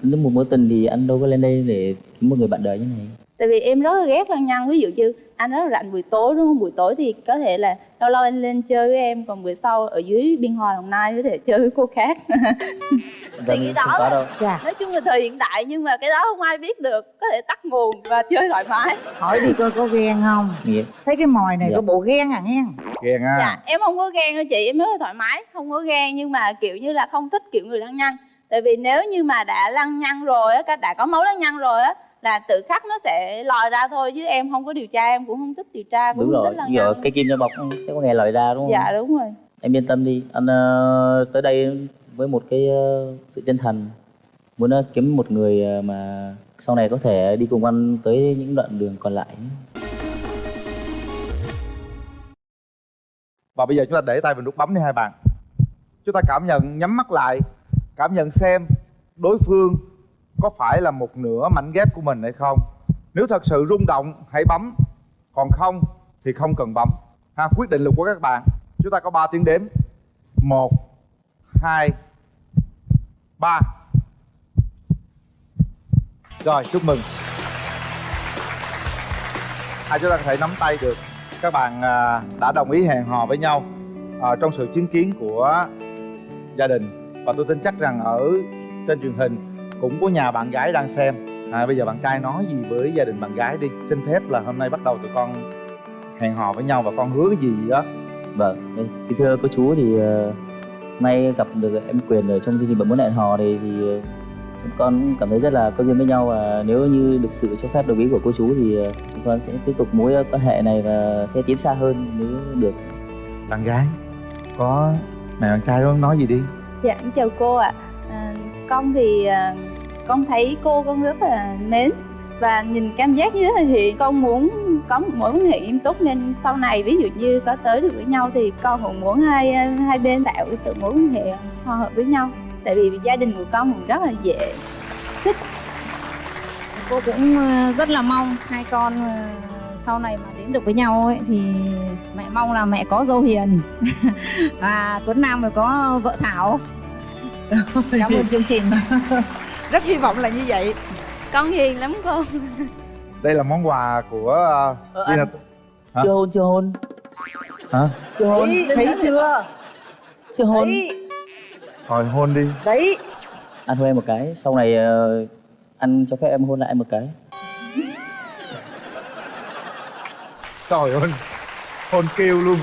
Speaker 28: nếu một mối tình thì anh đâu có lên đây để kiếm một người bạn đời như này
Speaker 27: tại vì em rất là ghét lăng nhăng ví dụ như anh rất là rảnh buổi tối đúng không? Buổi tối thì có thể là lâu lâu anh lên chơi với em còn buổi sau ở dưới biên hòa đồng nai có thể chơi với cô khác. Thì cái đó
Speaker 28: đâu.
Speaker 26: Dạ.
Speaker 27: nói chung là thời hiện đại nhưng mà cái đó không ai biết được. Có thể tắt nguồn và chơi thoải mái.
Speaker 26: Hỏi đi coi có ghen không?
Speaker 28: Nghĩa.
Speaker 26: thấy cái mồi này
Speaker 28: Dạ.
Speaker 26: có bộ ghen à nghe
Speaker 1: ghen ha
Speaker 27: dạ em không có ghen đâu chị em rất là thoải mái không có ghen nhưng mà kiểu như là không thích kiểu người lăng nhăng tại vì nếu như mà đã lăng nhăng rồi á đã có máu lăng nhăng rồi á là tự khắc nó sẽ lòi ra thôi chứ em không có điều tra em cũng không thích điều tra cũng
Speaker 28: đúng
Speaker 27: không
Speaker 28: rồi
Speaker 27: thích
Speaker 28: giờ cái kim cho bọc sẽ có nghe lời ra đúng không?
Speaker 27: Dạ đúng rồi.
Speaker 28: Em yên tâm đi. Anh ờ, tới đây với một cái ờ, sự chân thành. Muốn ờ, kiếm một người ờ, mà sau này có thể đi cùng anh tới những đoạn đường còn lại.
Speaker 1: Và bây giờ chúng ta để tay vào nút bấm đi hai bạn. Chúng ta cảm nhận nhắm mắt lại cảm nhận xem đối phương có phải là một nửa mảnh ghép của mình hay không? Nếu thật sự rung động hãy bấm. Còn không thì không cần bấm. Ha quyết định lực của các bạn. Chúng ta có 3 tiếng đếm. Một hai ba. Rồi chúc mừng. Hai chúng ta có thể nắm tay được. Các bạn à, đã đồng ý hẹn hò với nhau à, trong sự chứng kiến của gia đình. Và tôi tin chắc rằng ở trên truyền hình cũng có nhà bạn gái đang xem. À, bây giờ bạn trai nói gì với gia đình bạn gái đi. Xin phép là hôm nay bắt đầu tụi con hẹn hò với nhau và con hứa cái gì đó.
Speaker 28: Vâng thì thưa cô chú thì ờ, nay gặp được em quyền ở trong chương trình bạn muốn hẹn hò thì thì chúng con cảm thấy rất là có duyên với nhau. Và nếu như được sự cho phép đồng ý của cô chú thì chúng con sẽ tiếp tục mối quan hệ này và sẽ tiến xa hơn nếu được.
Speaker 1: Bạn gái có mẹ bạn trai đó nói gì đi?
Speaker 27: Dạ, em chào cô ạ. À, con thì à, con thấy cô con rất là mến và nhìn cảm giác như thế là. Con muốn có một mối quan hệ nghiêm túc nên sau này ví dụ như có tới được với nhau thì con cũng muốn hai à, hai bên tạo cái sự mối quan hệ hòa hợp với nhau. Tại vì gia đình của con cũng rất là dễ thích.
Speaker 29: cô cũng à, rất là mong hai con sau này mà đến được với nhau ấy thì mẹ mong là mẹ có dâu hiền (laughs) và Tuấn Nam phải có vợ Thảo cảm ơn chương trình. (laughs)
Speaker 26: rất hy vọng là như vậy.
Speaker 27: Con hiền lắm cô.
Speaker 1: đây là món quà của uh,
Speaker 28: anh-
Speaker 1: Hả?
Speaker 28: chưa hôn chưa hôn.
Speaker 1: Hả?
Speaker 28: Chưa hôn.
Speaker 26: Thấy, thấy chưa?
Speaker 28: Chưa hôn.
Speaker 26: Thấy
Speaker 1: rồi hôn đi.
Speaker 26: Đấy.
Speaker 28: Anh hôn em một cái sau này ờ, anh cho phép em hôn lại em một cái.
Speaker 1: Trời ơi. Hôn kêu luôn